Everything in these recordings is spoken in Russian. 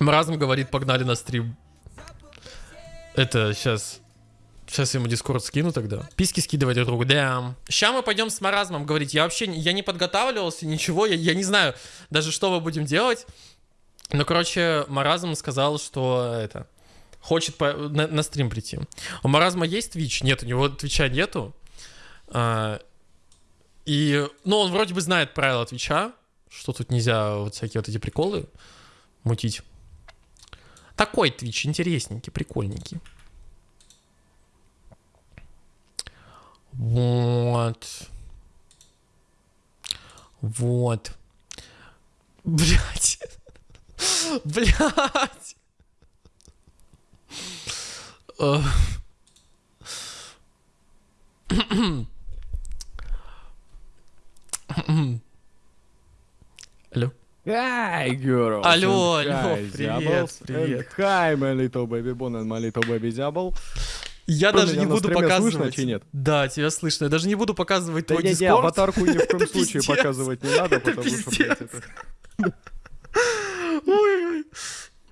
Маразм говорит, погнали на стрим. Это сейчас... Сейчас я ему дискорд скину тогда. Писки скидывать друг другу. Да. Сейчас мы пойдем с маразмом говорить. Я вообще я не подготавливался, ничего. Я, я не знаю даже, что мы будем делать. Ну, короче, маразм сказал, что это... Хочет по, на, на стрим прийти. У маразма есть Twitch? Нет, у него Твича нету. А, и, ну, он вроде бы знает правила Твича, что тут нельзя вот всякие вот эти приколы мутить. Такой Twitch интересненький, прикольненький. Вот. Вот. Блять. Блять. Алло. Hi, girls. Алло, алло, привет, привет. Hi, my little baby Bon and my little baby Diablo. Я Что, даже не буду показывать. слышно, чи нет? Да, тебя слышно. Я даже не буду показывать Да твой не, не, дискорд. аватарку ни в коем случае пиздец. показывать не надо, потому что, блядь, это...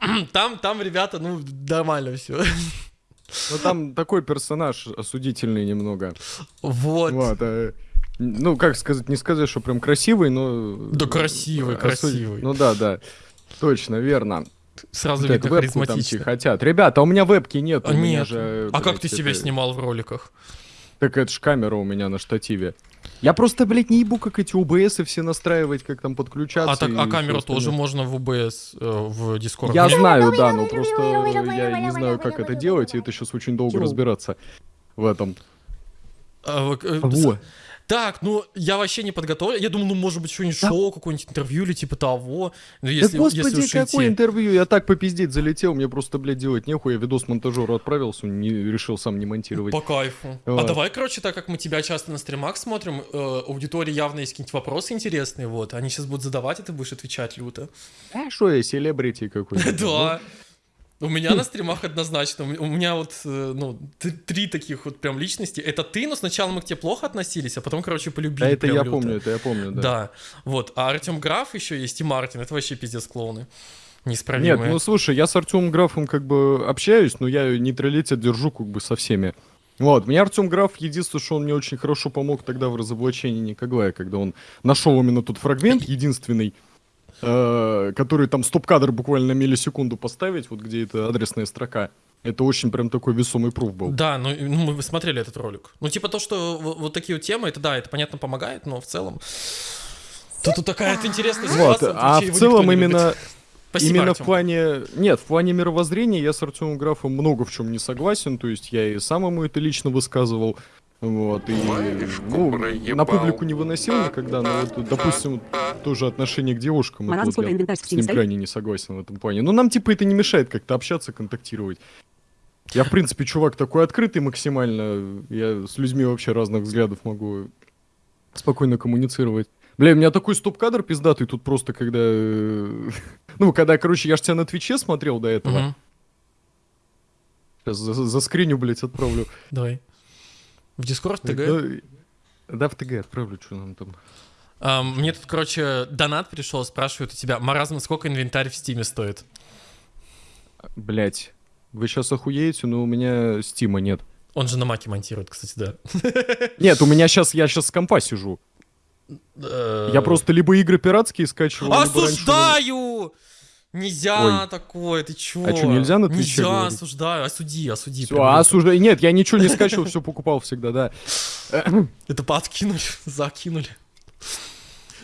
Там, там, ребята, ну, нормально все. Ну там такой персонаж осудительный немного. Вот. Вот. Э, Ну, как сказать, не сказать, что прям красивый, но... Да красивый, осуд- красивый. Ну да, да. Точно, верно. Сразу Вот видно харизматично. хотят. Ребята, а у меня вебки нет. А у меня нет. же, А как блядь, ты себя это- снимал в роликах? Так это ж камера у меня на штативе. Я просто, блядь, не ебу, как эти ОБС все настраивать, как там подключаться. А, так, а камеру тоже можно в УБС, э, в Discord. Я Мне- знаю, да, но просто я не знаю, как это делать, и это сейчас очень долго разбираться в этом. А, вы- э, Во. Так, ну, я вообще не подготовлен. Я думал, ну, может быть, что-нибудь Да. шоу, какое-нибудь интервью или типа того. Ну, Да если, господи, если уж какое идти. интервью? Я так попиздеть залетел, мне просто, блядь, делать нехуй. Я видос монтажеру отправился, не решил сам не монтировать. По кайфу. А Вот. давай, короче, так как мы тебя часто на стримах смотрим, э, аудитории явно есть какие-нибудь вопросы интересные, вот. Они сейчас будут задавать, и ты будешь отвечать люто. А что я, селебрити какой-то? Да. У меня на стримах однозначно. У меня вот, э, ну, три таких вот прям личности. Это ты, но сначала мы к тебе плохо относились, а потом, короче, полюбили. Да это я люто. помню, это я помню, да. Да. Вот. А Артем Граф еще есть и Мартин. Это вообще пиздец клоуны. Нет, Неисправимые. ну слушай, я с Артемом Графом как бы общаюсь, но я нейтралитет держу как бы со всеми. Вот, мне Артем Граф, единственное, что он мне очень хорошо помог тогда в разоблачении Николая, когда он нашел именно тот фрагмент, единственный, э, который там стоп-кадр буквально на миллисекунду поставить, вот где это адресная строка. Это очень прям такой весомый пруф был. Да, ну, ну, мы смотрели этот ролик. Ну, типа то, что вот такие вот темы, это да, это понятно помогает, но в целом... Тут, тут такая вот интересная Вот, ситуация. на а в целом именно Спасибо, Именно Артём. в плане... Нет, в плане мировоззрения я с Артемом Графом много в чем не согласен. То есть я и сам ему это лично высказывал. Вот, и ну, на публику не выносил никогда, но вот, допустим, тоже отношение к девушкам, это вот я с ним крайне не согласен в этом плане. Но нам, типа, это не мешает как-то общаться, контактировать. Я, в принципе, чувак такой открытый максимально. Я с людьми вообще разных взглядов могу спокойно коммуницировать. Бля, у меня такой стоп-кадр пиздатый тут просто, когда... э, Ну, когда, короче, я ж тебя на Твиче смотрел до этого. Сейчас за, за скриню, блядь, отправлю. Давай. В Дискорд ТГ. Да, да, в ТГ отправлю, что нам там. А, мне тут, короче, донат пришел, спрашивают у тебя, Маразм, сколько инвентарь в Стиме стоит? Блять, вы сейчас охуеете, но у меня стима нет. Он же на маке монтирует, кстати, да. Нет, у меня сейчас, я сейчас с компа сижу. Э, Я просто либо игры пиратские скачиваю, либо раньше Осуждаю! Нельзя Ой. такое, ты чё? А чё, нельзя на Твиче Нельзя, говорить? осуждаю, осуди, осуди. Прям а осуждаю. Нет, я ничего не скачивал, все покупал всегда, да. Это подкинули, закинули.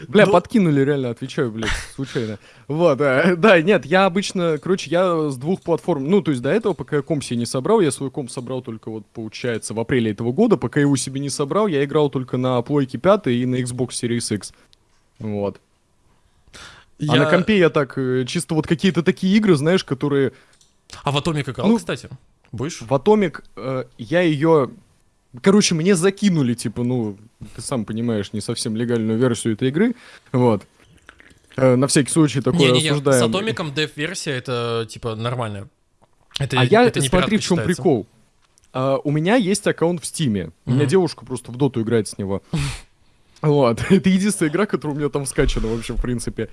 Бля, Ну- подкинули, реально, отвечаю, блядь, случайно. Вот, э, да, нет, я обычно, короче, я с двух платформ, ну, то есть до этого, пока я комп себе не собрал, я свой комп собрал только вот, получается, в апреле этого года, пока я его себе не собрал, я играл только на плойке 5 и на Xbox Series X. Вот. А на компе я так, э, чисто вот какие-то такие игры, знаешь, которые А в Atomic играл, Ну, кстати? Будешь? в Atomic, э, я ее... Короче, мне закинули, типа, ну, ты сам понимаешь, не совсем легальную версию этой игры. Вот. Э, на всякий случай такое Не-не-не, с осуждаем. Атомиком дев-версия это, типа, нормально. Это, А я, это не смотри, в чем считается. прикол. А, у меня есть аккаунт в Стиме. У меня девушка просто в доту играет с него. Вот. Это единственная игра, которая у меня там скачана вообще, в принципе.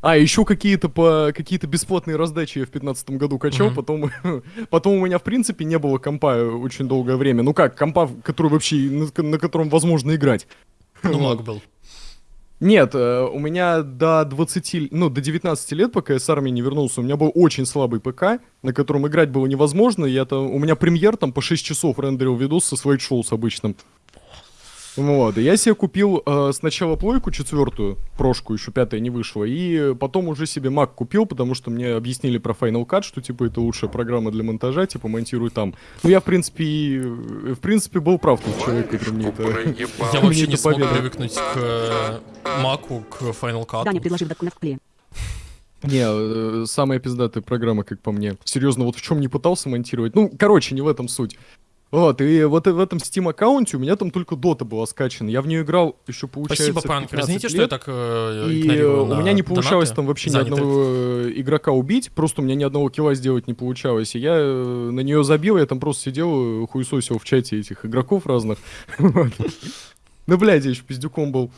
А, еще какие-то по какие-то бесплатные раздачи я в 15 году качал, Мгм. потом, потом у меня в принципе не было компа очень долгое время. Ну как, компа, который вообще на, на котором возможно играть. Ну, маг был. Нет, э, у меня до 20, ну, до 19 лет, пока я с армии не вернулся, у меня был очень слабый ПК, на котором играть было невозможно. Я там, у меня премьер там по 6 часов рендерил видос со Show с обычным. Вот, и я себе купил э, сначала плойку четвертую, прошку еще пятая не вышла, и потом уже себе Mac купил, потому что мне объяснили про Final Cut, что типа это лучшая программа для монтажа, типа монтируй там. Ну я в принципе, и, э, в принципе был прав тот человек, который мне это... Я вообще не смог привыкнуть к э, маку, к Final Cut. Даня, предложив документ в пле. Не, э, самая пиздатая программа, как по мне. Серьезно, вот в чем не пытался монтировать. Ну, короче, не в этом суть. Вот, и вот в этом Steam аккаунте у меня там только Дота была скачана. Я в нее играл еще, получается, Спасибо, Панк. 15 Извините, что лет, я так э, И э, у меня не получалось там вообще ни заняты. одного э, игрока убить, просто у меня ни одного килла сделать не получалось. И я э, на нее забил, я там просто сидел, э, хуесосил в чате этих игроков разных. Да, блядь, я еще пиздюком был.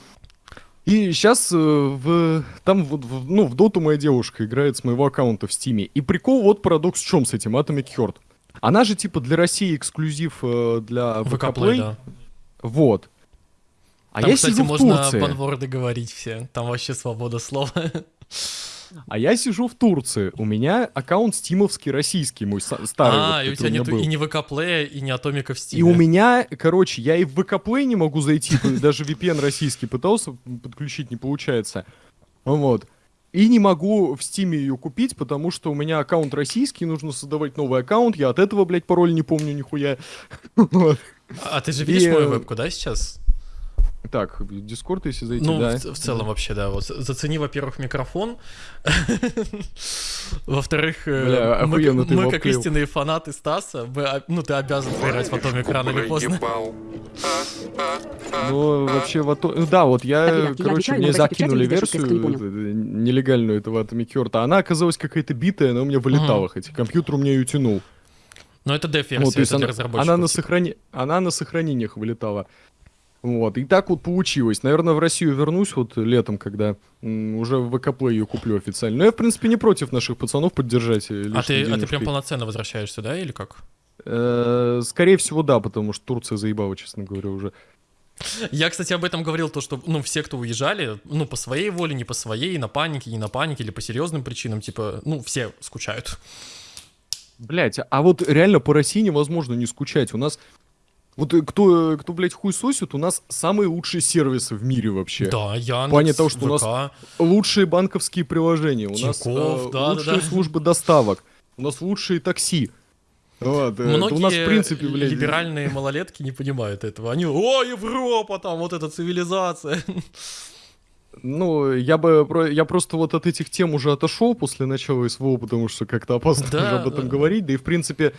И сейчас в, там вот, в- ну, в доту моя девушка играет с моего аккаунта в стиме. И прикол, вот парадокс в чем с этим, Atomic Heart. Она же типа для России эксклюзив э, для ВК Play, да. Вот. А Там, я кстати, сижу в можно Турции. банворды говорить все. Там вообще свобода слова. А я сижу в Турции. У меня аккаунт стимовский российский, мой старый. а, вот, и у тебя нету и не ВК Play, и не Атомика в Steam. И у меня, короче, я и в ВК Play не могу зайти, даже VPN российский пытался подключить, не получается. Вот. И не могу в Steam е ее купить, потому что у меня аккаунт российский, нужно создавать новый аккаунт, я от этого, блядь, пароль не помню нихуя. А ты же видишь мою э, вебку, да, сейчас? Так, в Дискорд, если зайти, Ну, да. в, в целом вообще, да. Вот зацени, во-первых, микрофон. Во-вторых, э, мы, как истинные фанаты Стаса, мы, ну, ты обязан поиграть в Атомик рано или поздно. Ну, вообще, в ато- ну Да, вот я, короче, мне закинули версию э, нелегальную этого Atomic Heart, а она оказалась какая-то битая, она у меня вылетала, хотя компьютер у меня ее тянул. Но это деф-версия, Вот, то есть это она, она, на типа. сохрани... она на сохранениях вылетала. Вот, и так вот получилось. Наверное, в Россию вернусь вот летом, когда уже в ВК ее куплю официально. Но я, в принципе, не против наших пацанов поддержать. э, А ты, а ты прям полноценно возвращаешься, да, или как? Э, Скорее всего, да, потому что Турция заебала, честно говоря, уже. Я, кстати, об этом говорил, то, что, ну, все, кто уезжали, ну, по своей воле, не по своей, на панике, не на панике, или по серьезным причинам, типа, ну, все скучают. Блять, а вот реально по России невозможно не скучать. У нас вот э, кто, э, кто, блядь, хуй сосит, у нас самые лучшие сервисы в мире вообще. Да, Яндекс, В плане того, что у нас ВК. Лучшие банковские приложения, у нас Тинькофф, э, да, да, лучшие да. службы доставок, у нас лучшие такси. Вот, э, Многие у нас, в принципе, блядь, либеральные малолетки не понимают этого. Они, о, Европа, там, вот эта цивилизация. ну, я бы, я просто вот от этих тем уже отошел после начала СВО, потому что как-то опасно Да, уже об этом да. говорить, да и, в принципе,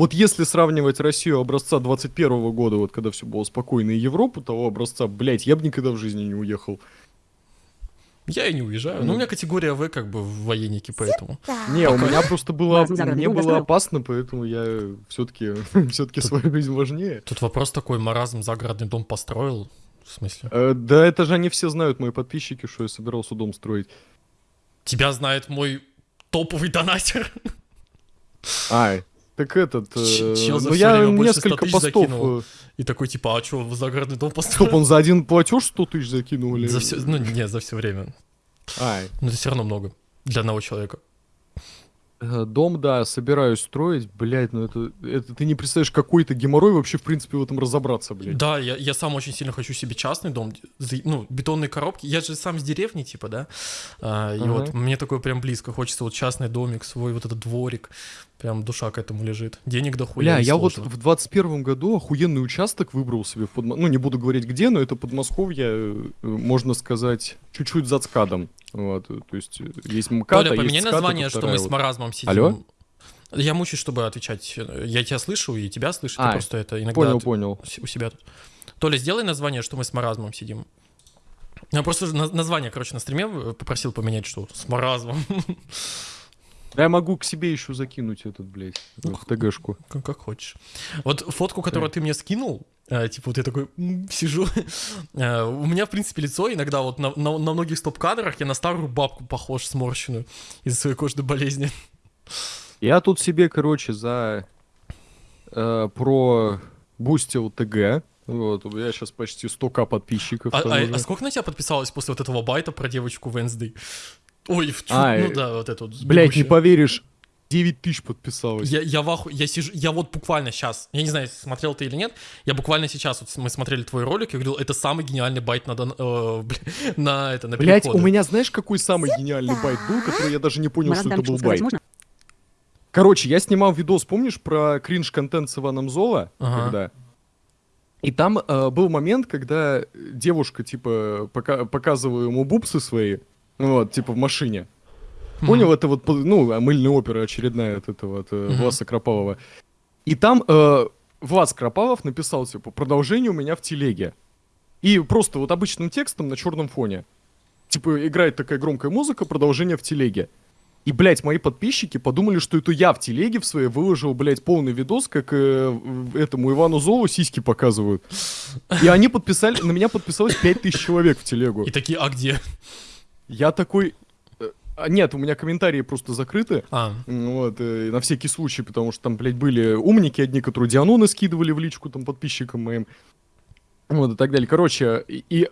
вот если сравнивать Россию образца 21 года, вот когда все было спокойно, и Европу того образца, блядь, я бы никогда в жизни не уехал. Я и не уезжаю. Ну, у меня категория В, как бы, в военнике, поэтому. Не, у меня просто было, мне было опасно, поэтому я все-таки, все-таки свою жизнь важнее. Тут вопрос такой, маразм загородный дом построил. В смысле? Э, Да это же они все знают, мои подписчики, что я собирался дом строить. Тебя знает мой топовый донатер. Ай, так этот... э, Ч- чел за ну я время больше 100 несколько постов... закинул. э, И такой, типа, а что, загородный дом Стоп, построил? он за один платеж 100 тысяч закинул или... За все, ну, не, за все время. Ай, Но это все равно много. Для одного человека. э, дом, да, собираюсь строить, блядь, ну это, это ты не представляешь, какой-то геморрой вообще, в принципе, в этом разобраться, блядь. Да, я, я сам очень сильно хочу себе частный дом, ну, бетонные коробки. Я же сам с деревни, типа, да. А, и Ага. вот мне такое прям близко. Хочется вот частный домик, свой вот этот дворик. Прям душа к этому лежит. Денег дохуя. Бля, я вот в 21 году охуенный участок выбрал себе в Подмо- Ну, не буду говорить где, но это Подмосковье, э, э, можно сказать, чуть-чуть за ЦКАДом. Вот, э, то есть есть МКАД, Толя, а поменяй ЦКАД, название, что мы с вот. маразмом сидим. Алло? Я мучаюсь, чтобы отвечать. Я тебя слышу, и тебя слышу. ты А, просто это иногда Понял, понял. у себя тут. Толя, сделай название, что мы с маразмом сидим. Я просто на- название, короче, на стриме попросил поменять, что с маразмом. Да я могу к себе еще закинуть этот, блядь, Ну, в ТГшку. Как, как хочешь. Вот фотку, которую ты мне скинул, э, типа вот я такой м, сижу, э, у меня, в принципе, лицо иногда вот на, на, на многих стоп-кадрах я на старую бабку похож, сморщенную из-за своей кожной болезни. Я тут себе, короче, за э, пробустил ТГ. Вот, у меня сейчас почти 100к подписчиков. А, а- а сколько на тебя подписалось после вот этого байта про девочку Венсдей? Ой, в А, ну э, да, вот это вот. Блять, не поверишь, 9 тысяч подписалось. Я, я в аху- я сижу, я вот буквально сейчас, я не знаю, смотрел ты или нет, я буквально сейчас, вот мы смотрели твой ролик, я говорил, это самый гениальный байт на, дан- э, бля, на это, на Блять, переходы. у меня знаешь, какой самый гениальный байт был, который я даже не понял, Марат что это был байт. можно? Короче, я снимал видос, помнишь, про кринж-контент с Иваном Зола? Ага. Когда? И там э, был момент, когда девушка, типа, пока- показывала ему бубсы свои, вот, типа, в машине. Мгм. Понял, это вот, ну, мыльная опера очередная от этого, от Мгм. Власа Кропалова. И там э, Влас Кропалов написал, типа, продолжение у меня в телеге. И просто вот обычным текстом на черном фоне. Типа, играет такая громкая музыка, продолжение в телеге. И, блядь, мои подписчики подумали, что это я в телеге в своей выложил, блядь, полный видос, как э, этому Ивану Золу сиськи показывают. И они подписали, на меня подписалось 5000 человек в телегу. И такие, а где? Я такой... э, а, Нет, у меня комментарии просто закрыты. А, Вот, э, на всякий случай, потому что там, блядь, были умники одни, которые Дианоны скидывали в личку там подписчикам моим. Вот, и так далее. Короче, и, и-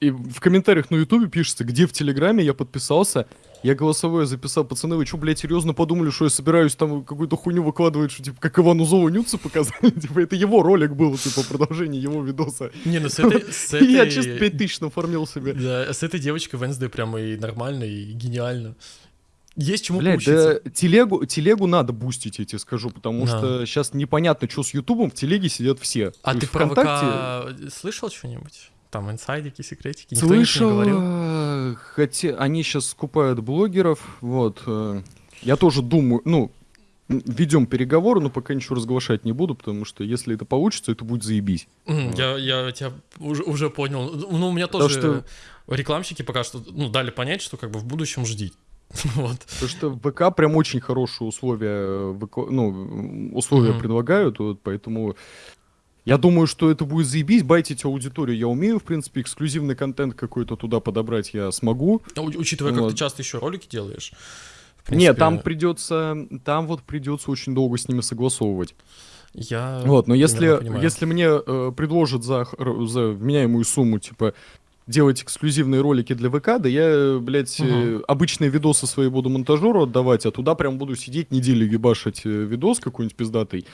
и в комментариях на Ютубе пишется, где в Телеграме я подписался, я голосовое записал, пацаны, вы что, блядь, серьезно подумали, что я собираюсь там какую-то хуйню выкладывать, что, типа, как Ивану Зову Нюцы показали? Типа, это его ролик был, типа, продолжение его видоса. не, ну с этой... С И я этой- чисто 5000 нафармил себе. Да, с этой девочкой Венсдей прямо и нормально, и гениально. Есть чему Блядь, поучиться. да телегу, телегу надо бустить, я тебе скажу, потому Да. что сейчас непонятно, что с Ютубом, в телеге сидят все. А То ты про ВКонтакте ВК слышал что-нибудь? Там инсайдики, секретики? Никто ничего не Слышал, говорил? э, хотя они сейчас скупают блогеров, вот. э, Я тоже думаю, ну, ведем переговоры, но пока ничего разглашать не буду, потому что если это получится, это будет заебись. М, Вот. Я, я тебя уже, уже понял. Ну, у меня Потому тоже что- рекламщики пока что ну, дали понять, что как бы в будущем жди. Вот. Потому что в ВК прям очень хорошие условия, э, ну, условия Мгм. предлагают, вот, поэтому я думаю, что это будет заебись, байтить аудиторию я умею, в принципе, эксклюзивный контент какой-то туда подобрать я смогу. У- Учитывая, как Вот. ты часто еще ролики делаешь. в Нет, принципе, там придется, там вот придется очень долго с ними согласовывать. Я Вот, но если, понимаю. если мне э, предложат за, за вменяемую сумму, типа, делать эксклюзивные ролики для ВК, да я, блядь, э, Мгм. обычные видосы свои буду монтажеру отдавать, а туда прям буду сидеть неделю ебашить э, видос какой-нибудь пиздатый.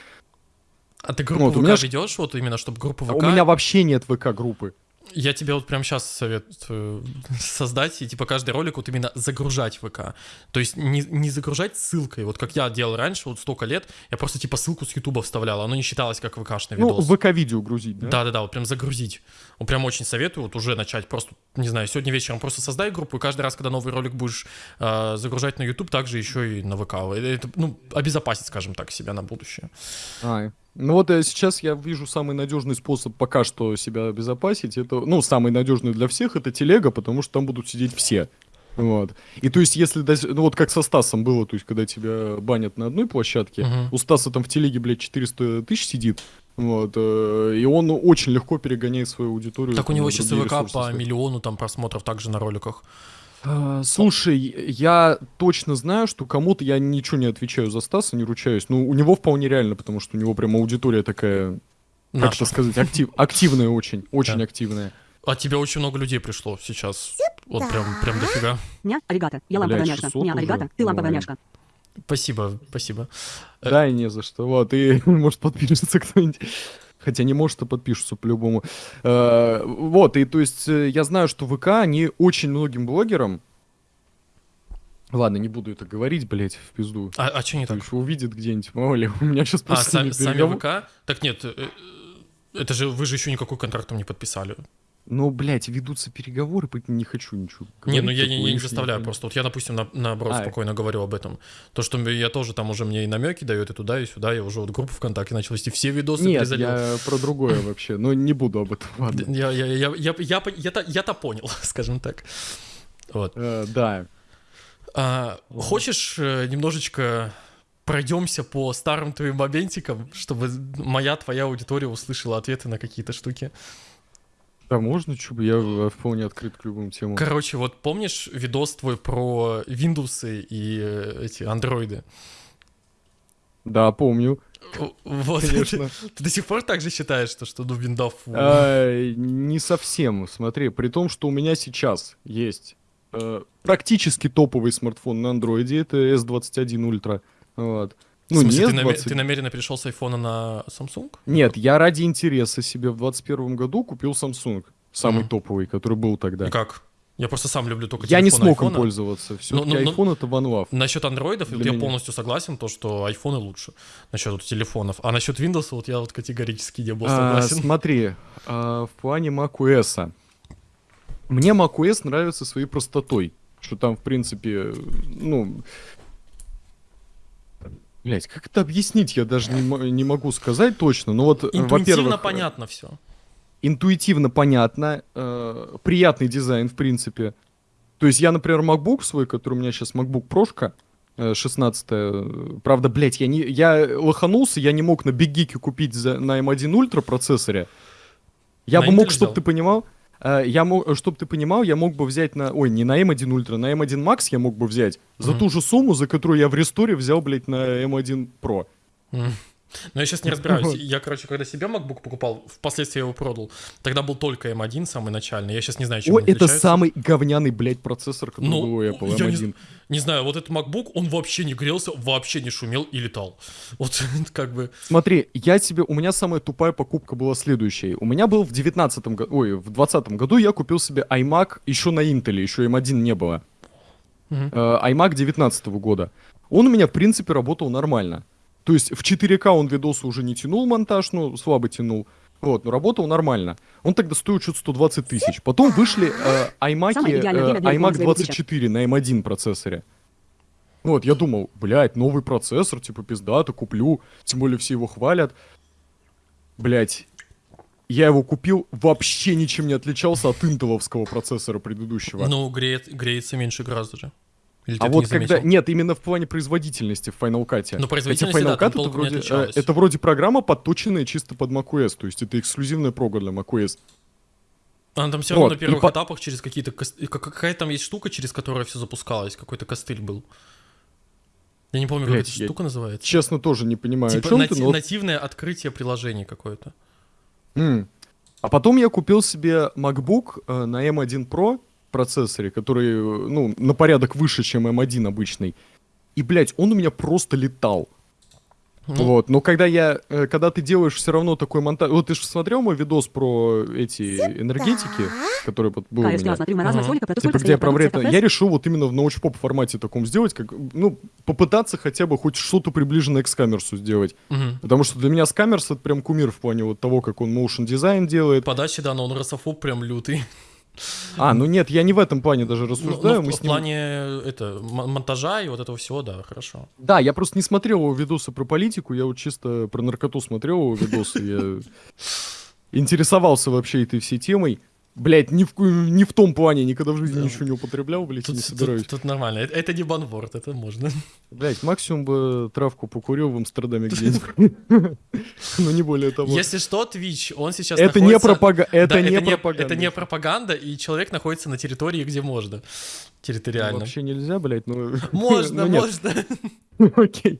А ты группу вот, у ВК меня ведешь, вот именно, чтобы группу А ВК... у меня вообще нет ВК-группы. Я тебе вот прямо сейчас советую создать и типа каждый ролик вот именно загружать ВК. То есть не, не загружать ссылкой, вот как я делал раньше, вот столько лет, я просто типа ссылку с Ютуба вставлял, оно не считалось как ВКшный Ну, видос. ВК-видео грузить, да? Да-да-да, вот прям загрузить. Вот прям очень советую вот уже начать просто, не знаю, сегодня вечером просто создай группу, и каждый раз, когда новый ролик будешь э, загружать на YouTube, также еще и на ВК. Это, ну, обезопасить, скажем так, себя на будущее. Ай. Ну вот э, сейчас я вижу самый надежный способ пока что себя обезопасить. Это, ну, самый надежный для всех это телега, потому что там будут сидеть все. Вот. И то есть, если, ну вот как со Стасом было, то есть, когда тебя банят на одной площадке, Мгм. у Стаса там в телеге, блядь, 400 тысяч сидит, вот, э, и он очень легко перегоняет свою аудиторию. Так у него сейчас ВК по миллиону там просмотров также на роликах. А, Слушай, я точно знаю, что кому-то я ничего не отвечаю за Стаса, не ручаюсь. Ну, у него вполне реально, потому что у него прям аудитория такая, как это сказать, актив, активная очень, очень Да. активная. А тебе очень много людей пришло сейчас. Вот прям, прям дофига. Ня, аригато. Я Блядь, ламповая няшка. 600 Ня, уже? аригато. Ты ламповая Ой. няшка. Спасибо, спасибо. Э. Да, и не за что. Вот, и может подпишется кто-нибудь. Хотя не может, а подпишутся по-любому. Э, Вот, и то есть э, я знаю, что ВК, они очень многим блогерам... Ладно, не буду это говорить, блядь, в пизду. А, а что не так? еще увидит где-нибудь, мало ли, у меня сейчас А, просто... сами, нет сами ВК? Так нет, э, это же вы же еще никакой контракт там не подписали. Ну, блядь, ведутся переговоры, поэтому не хочу ничего Не, говорить ну я, такого не- я не заставляю просто. Вот я, допустим, на, наоборот, А. спокойно говорю об этом. То, что я тоже там уже мне и намеки дает, и туда, и сюда. Я уже вот группу ВКонтакте начал вести, все видосы Нет, призалил. я про другое вообще, но не буду об этом, ладно. Я, я, я, я, я, я, я-то, я-то понял, скажем так. Вот. Э, Да. А, хочешь э, немножечко пройдемся по старым твоим моментикам, чтобы моя, твоя аудитория услышала ответы на какие-то штуки? Да можно, бы, я вполне открыт к любым темам. Короче, вот помнишь видос твой про Windows и э, эти андроиды? Да, помню. Вот, Конечно. Ты, ты до сих пор так же считаешь, что, что ну, виндов... А, не совсем. Смотри, при том, что у меня сейчас есть э, практически топовый смартфон на андроиде, это S21 Ultra. Вот. Ну, смысле, не ты, наме- S20. ты намеренно перешел с айфона на Samsung? Нет, я ради интереса себе в 21 году купил Samsung. Самый Мгм. топовый, который был тогда. И как? Я просто сам люблю только Я не смог им айфона. пользоваться. Все-таки ну, ну. iPhone это one love. Насчет андроидов, я меня. полностью согласен, то, что айфоны лучше. Насчет вот телефонов. А насчет Windows, вот я вот категорически не был А, согласен. смотри, а, в плане macOS. Мне macOS нравится своей простотой. Что там, в принципе, ну... Блять, как это объяснить, я даже не, не могу сказать точно. Но вот, э, Интуитивно э, понятно все. интуитивно понятно, э, приятный дизайн, в принципе. То есть я, например, MacBook свой, который у меня сейчас MacBook Прошка, э, 16 э, правда, блядь, я, не, я лоханулся, я не мог на Geek купить за, на M1 Ultra процессоре. Я На бы мог, Intel чтобы взял? ты понимал, я мог, чтобы ты понимал, я мог бы взять на, ой, не на M1 Ultra, на M1 Max я мог бы взять за Мгм. ту же сумму, за которую я в ресторе взял, блядь, на M1 Pro. М. Но я сейчас не разбираюсь. Вот. Я, короче, когда себе MacBook покупал, впоследствии я его продал. Тогда был только M1, самый начальный. Я сейчас не знаю, чем Ой, он это отличается. самый говняный, блядь, процессор, который Ну, был у Apple, я не M1. Не знаю, вот этот MacBook, он вообще не грелся, вообще не шумел и летал. Вот как бы... Смотри, я тебе, у меня самая тупая покупка была следующей. У меня был в 19 году, ой, в 20 году я купил себе iMac еще на Intel, еще M1 не было. Мгм. Э, iMac 19 года. Он у меня, в принципе, работал нормально. То есть в 4К он видосы уже не тянул монтаж, ну, слабо тянул. Вот, но работал нормально. Он тогда стоил что-то 120 тысяч. Потом вышли э, iMac, для iMac рекламы своего 24 на M1 процессоре. Вот, я думал, блядь, новый процессор, типа, пиздато, куплю. Тем более все его хвалят. Блядь, я его купил, вообще ничем не отличался от интеловского процессора предыдущего. Ну, греет, греется меньше гораздо же. Или А вот не когда... заметил? Нет, именно в плане производительности в Final Cut. Ну, производительности, Хотя Final да, Cut это вроде, э, это вроде программа, подточенная чисто под macOS. То есть это эксклюзивная прога для macOS. Она там все равно Вот, на и первых по- этапах через какие-то... и Какая там есть штука, через которую все запускалось? Какой-то костыль был. Я не помню, Блядь, как эта штука называется. Честно, тоже не понимаю, Типа о чем нати- ты, но нативное открытие приложения какое-то. М. А потом я купил себе MacBook э, на M1 Pro процессоре, который, ну, на порядок выше, чем M1 обычный. И, блядь, он у меня просто летал. Ну, Вот, но когда я, э, когда ты делаешь все равно такой монтаж, вот ты же смотрел мой видос про эти энергетики, который вот был у меня. смотрю маразм Ага. роликов про то, Типа, где я про вред-. Я решил вот именно в научпоп формате таком сделать, как, ну, попытаться хотя бы хоть что-то приближенное к скамерсу сделать. мгм. Потому что для меня скамерс это прям кумир в плане вот того, как он motion дизайн делает. Подачи, да, но он рософоб прям лютый. А, ну нет, я не в этом плане даже Ну, рассуждаю. ну, в, мы в с ним- плане это, монтажа и вот этого всего, да, хорошо. Да, я просто не смотрел его видосы про политику, я вот чисто про наркоту смотрел его видосы, я интересовался вообще этой всей темой. Блять, ни в, не в том плане, никогда в жизни Да. ничего не употреблял, блять, Тут, не тут- собираюсь. тут нормально. Это, это не банворд, это можно. Блять, максимум бы травку покурил в Амстердаме где-нибудь. Но не более того. Если что, Twitch, он сейчас Это не пропаганда, это не пропаганда. Это не пропаганда, и человек находится на территории, где можно. Территориально. Вообще нельзя, блять, ну... Можно, ну, нет. можно. Окей.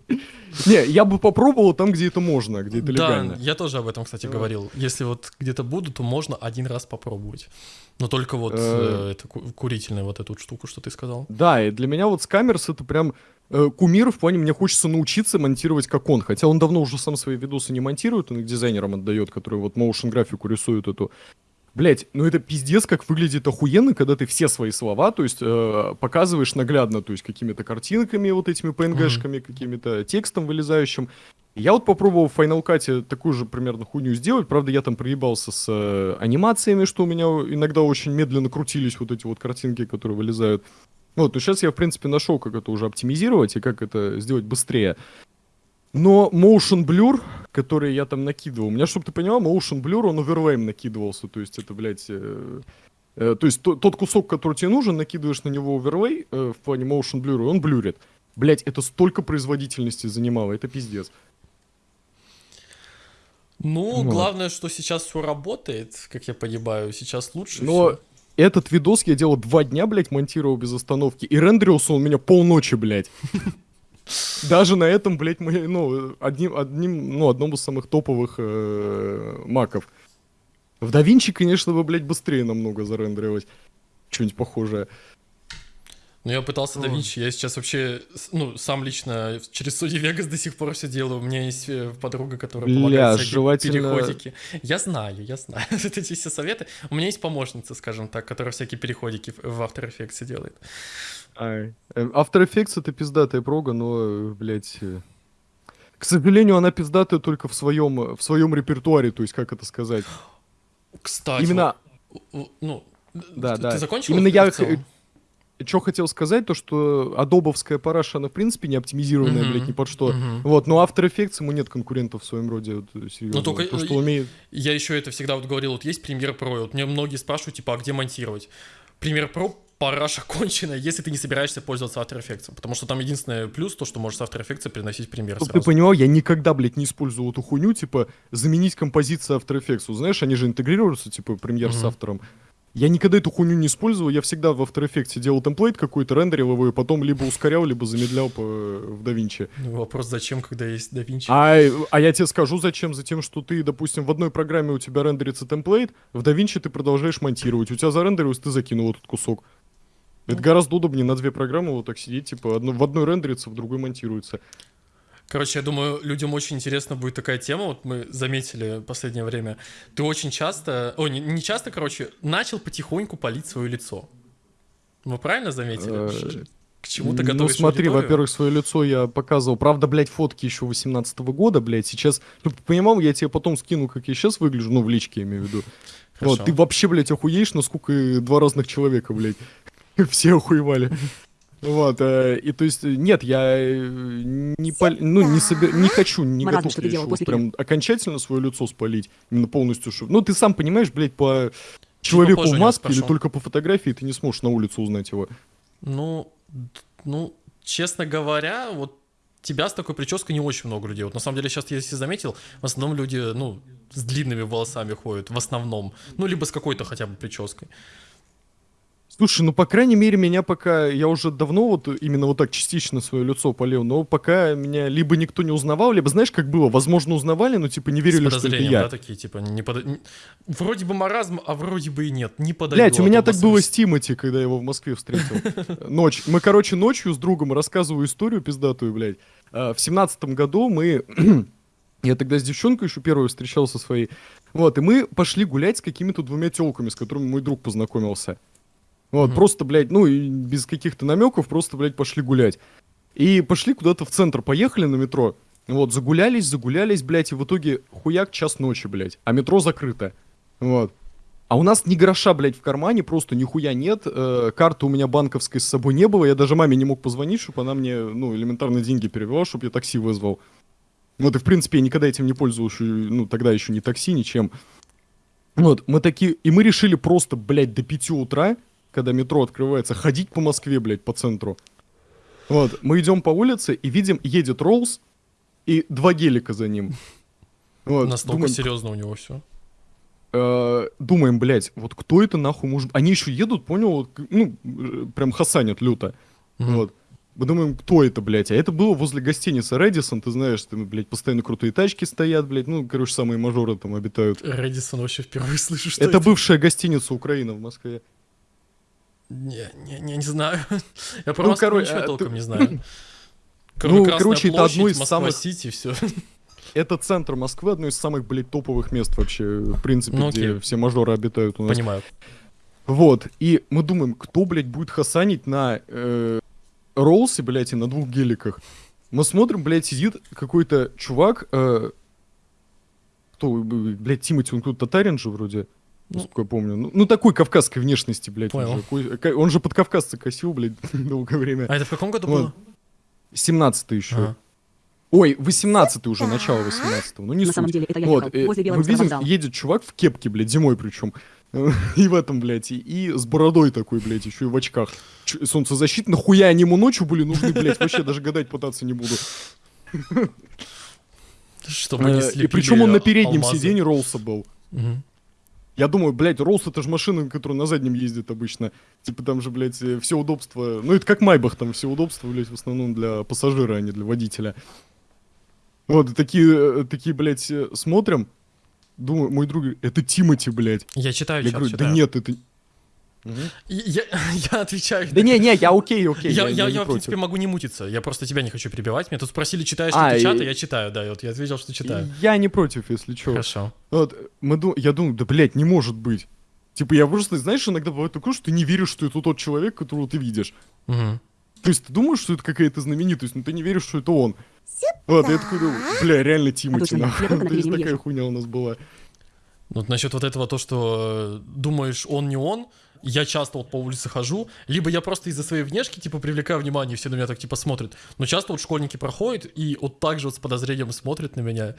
Не, я бы попробовал там, где это можно, где это Да, легально. я тоже об этом, кстати, Вот. говорил. Если вот где-то буду, то можно один раз попробовать. Но только вот Э. э, это ку- курительную вот эту штуку, что ты сказал. Да, и для меня вот Скамерс это прям э, кумир в плане, мне хочется научиться монтировать как он. Хотя он давно уже сам свои видосы не монтирует, он их дизайнерам отдает, которые вот motion графику рисуют эту. Блять, ну это пиздец, как выглядит охуенно, когда ты все свои слова, то есть э, показываешь наглядно, то есть какими-то картинками, вот этими PNG-шками, какими-то текстом вылезающим. Я вот попробовал в Final Cut такую же примерно хуйню сделать, правда я там проебался с э, анимациями, что у меня иногда очень медленно крутились вот эти вот картинки, которые вылезают. Вот, но сейчас я, в принципе, нашел, как это уже оптимизировать и как это сделать быстрее. Но motion blur, который я там накидывал, у меня, чтобы ты понимал, motion blur, он оверлейм накидывался, то есть это, блядь, э, Э, то есть то- тот кусок, который тебе нужен, накидываешь на него оверлей э, в плане motion blur, и он блюрит. Блять, это столько производительности занимало, это пиздец. Ну, Вот. главное, что сейчас все работает, как я понимаю, сейчас лучше Но всё. этот видос я делал два дня, блядь, монтировал без остановки, и рендерился он у меня полночи, блядь. Даже на этом, блядь, мы, ну, одним, одним, ну, одном из самых топовых э, маков. В DaVinci, конечно, бы, блядь, быстрее намного зарендерилось. Что-нибудь похожее. Ну, я пытался Ой. DaVinci, я сейчас вообще, ну, сам лично через Sony Vegas до сих пор все делаю. У меня есть э, подруга, которая помогает всякие желательно- переходики. Я знаю, я знаю. Вот эти все советы. У меня есть помощница, скажем так, которая всякие переходики в- After Effects делает. Ай. Э, After Effects это пиздатая прога, но, блядь... э, К сожалению, она пиздатая только в своем, в своем репертуаре, то есть, как это сказать. Кстати, Именно, ну, Да, ты, да. ты закончил? Именно я? Что хотел сказать, то что адобовская параша, она в принципе не оптимизированная, Мгм. блядь, ни под что. Мгм. Вот, но After Effects ему нет конкурентов в своем роде, вот, э, серьезно. Ну, только, То, что умеет... Я еще это всегда вот говорил, вот есть Premiere Pro, вот мне многие спрашивают, типа, а где монтировать? Premiere Pro параша конченая, если ты не собираешься пользоваться After Effects, потому что там единственный плюс, то, что можешь с After Effects переносить в Premiere Чтоб ты понимал, я никогда, блядь, не использую эту хуйню, типа, заменить композицию After Effects. Знаешь, они же интегрируются, типа, премьер с Мгм. автором. Я никогда эту хуйню не использовал, я всегда в After Effects делал темплейт какой-то, рендерил его, и потом либо ускорял, либо замедлял по, в DaVinci. Ну, вопрос, зачем, когда есть DaVinci? А, а я тебе скажу, зачем? Затем, что ты, допустим, в одной программе у тебя рендерится темплейт, в DaVinci ты продолжаешь монтировать. У тебя зарендерилось, ты закинул этот кусок. Это Ну. гораздо удобнее на две программы вот так сидеть, типа, одно, в одной рендерится, в другой монтируется. Короче, я думаю, людям очень интересна будет такая тема, вот мы заметили в последнее время. Ты очень часто, о, не, не часто, короче, начал потихоньку палить свое лицо. Мы правильно заметили? Э, К чему ты Ну готовишь смотри, аудиторию? во-первых, свое лицо я показывал. Правда, блядь, фотки еще 18 года, блядь. Сейчас, ну, понимал, я тебе потом скину, как я сейчас выгляжу, ну, в личке я имею в виду. Хорошо. Вот, ты вообще, блядь, охуеешь, насколько два разных человека, блядь. Все охуевали. Вот, э, и то есть, нет, я э, не, пол- ну, не, собер... не хочу, не Маразм, готов что я ты делал еще после прям окончательно свое лицо спалить, именно полностью. шо- Ну, ты сам понимаешь, блядь, по человеку попозже в маске или только по фотографии ты не сможешь на улице узнать его. Ну, ну, честно говоря, вот тебя с такой прической не очень много людей. Вот на самом деле сейчас, если заметил, в основном люди, ну, с длинными волосами ходят, в основном. Ну, либо с какой-то хотя бы прической. Слушай, ну, по крайней мере, меня пока... Я уже давно вот именно вот так частично свое лицо полил, но пока меня либо никто не узнавал, либо, знаешь, как было, возможно, узнавали, но, типа, не верили, что это я. да, такие, типа, не н- Вроде бы маразм, а вроде бы и нет, не подойдет. Блять, у меня так было с. Тимати, когда я его в Москве встретил. Ночь. Мы, короче, ночью с другом рассказываю историю пиздатую, блядь. А, В семнадцатом году мы... Я тогда с девчонкой еще первую встречался своей. Вот, и мы пошли гулять с какими-то двумя телками, с которыми мой друг познакомился. Вот, Мгм. просто, блядь, ну, и без каких-то намеков, просто, блядь, пошли гулять. И пошли куда-то в центр, поехали на метро. Вот, загулялись, загулялись, блядь, и в итоге хуяк час ночи, блядь. А метро закрыто. Вот. А у нас ни гроша, блядь, в кармане, просто нихуя нет. Э, карты у меня банковской с собой не было. Я даже маме не мог позвонить, чтобы она мне, ну, элементарно деньги перевела, чтобы я такси вызвал. Вот, и, в принципе, я никогда этим не пользовался, ну, тогда еще ни такси, ничем. Вот, мы такие, и мы решили просто, блядь, до 5 утра, когда метро открывается, ходить по Москве, блядь, по центру. Вот, мы идем по улице и видим, едет Роуз и два гелика за ним. Вот, Настолько думаем, серьезно у него все. э, думаем, блядь, вот кто это нахуй может... Они еще едут, понял, вот, ну, э, прям хасанят люто. Вот. Мы думаем, кто это, блядь? А это было возле гостиницы Редисон, ты знаешь, там, блядь, постоянно крутые тачки стоят, блядь, ну, короче, самые мажоры там обитают. Редисон вообще впервые слышу, что это бывшая гостиница Украина в Москве. Не, не, не, не знаю. Я про Ну, Москву короче, ничего а, толком ты- не знаю. Ну, Красная короче, это одно из Москва самых- Сити, все. Это центр Москвы, одно из самых, блядь, топовых мест вообще, в принципе, Ну, где все мажоры обитают у нас. Понимаю. Вот, и мы думаем, кто, блядь, будет хасанить на э, Роллсе, блядь, и на двух геликах. Мы смотрим, блядь, сидит какой-то чувак, э, кто, блядь, Тимати, он кто-то татарин же вроде, Ну. Насколько я помню. Ну, ну, такой кавказской внешности, блядь. Он Понял. же, ко- ка- он же под кавказца косил, блядь, долгое время. А это в каком году Вот. было? 17 еще. Ага. Ой, 18 уже, начало 18 ну не На суть. самом деле, это я Вот, ехал э, возле мы Белорусского видим, вокзала. едет чувак в кепке, блядь, зимой причем. И в этом, блядь, и, и с бородой такой, блядь, еще и в очках. Ч- солнцезащит, нахуя они ему ночью были нужны, блядь, вообще даже гадать пытаться не буду. Чтобы не Э, слепили И причем он на переднем алмазы. сиденье Роллса был. Мгм. Я думаю, блядь, Роллс это же машина, которая на заднем ездит обычно. Типа там же, блядь, э, все удобства. Ну, это как Майбах, там все удобства, блядь, в основном для пассажира, а не для водителя. Вот, такие, э, такие, блядь, э, смотрим. Думаю, мой друг говорит, это Тимати, блядь. Я читаю Я чат, говорю, да читаю. нет, это... Я, я отвечаю. Да не, не, я окей, окей. Я, я, я, в принципе, могу не мутиться. Я просто тебя не хочу перебивать. Меня тут спросили, читаешь А, ли ты и- чат, а я читаю, да. И вот я ответил, что читаю. Я не против, если что. Хорошо. Вот, мы ду- я думаю, да, блядь, не может быть. Типа, я просто, знаешь, иногда бывает такое, что ты не веришь, что это тот человек, которого ты видишь. То есть ты думаешь, что это какая-то знаменитость, но ты не веришь, что это он. Вот, я такой думаю, бля, реально Тимати, Точно, нахуй. То есть такая хуйня у нас была. Вот насчет вот этого, то, что э, думаешь, он не он, я часто вот по улице хожу, либо я просто из-за своей внешки, типа, привлекаю внимание, и все на меня так, типа, смотрят. Но часто вот школьники проходят и вот так же вот с подозрением смотрят на меня.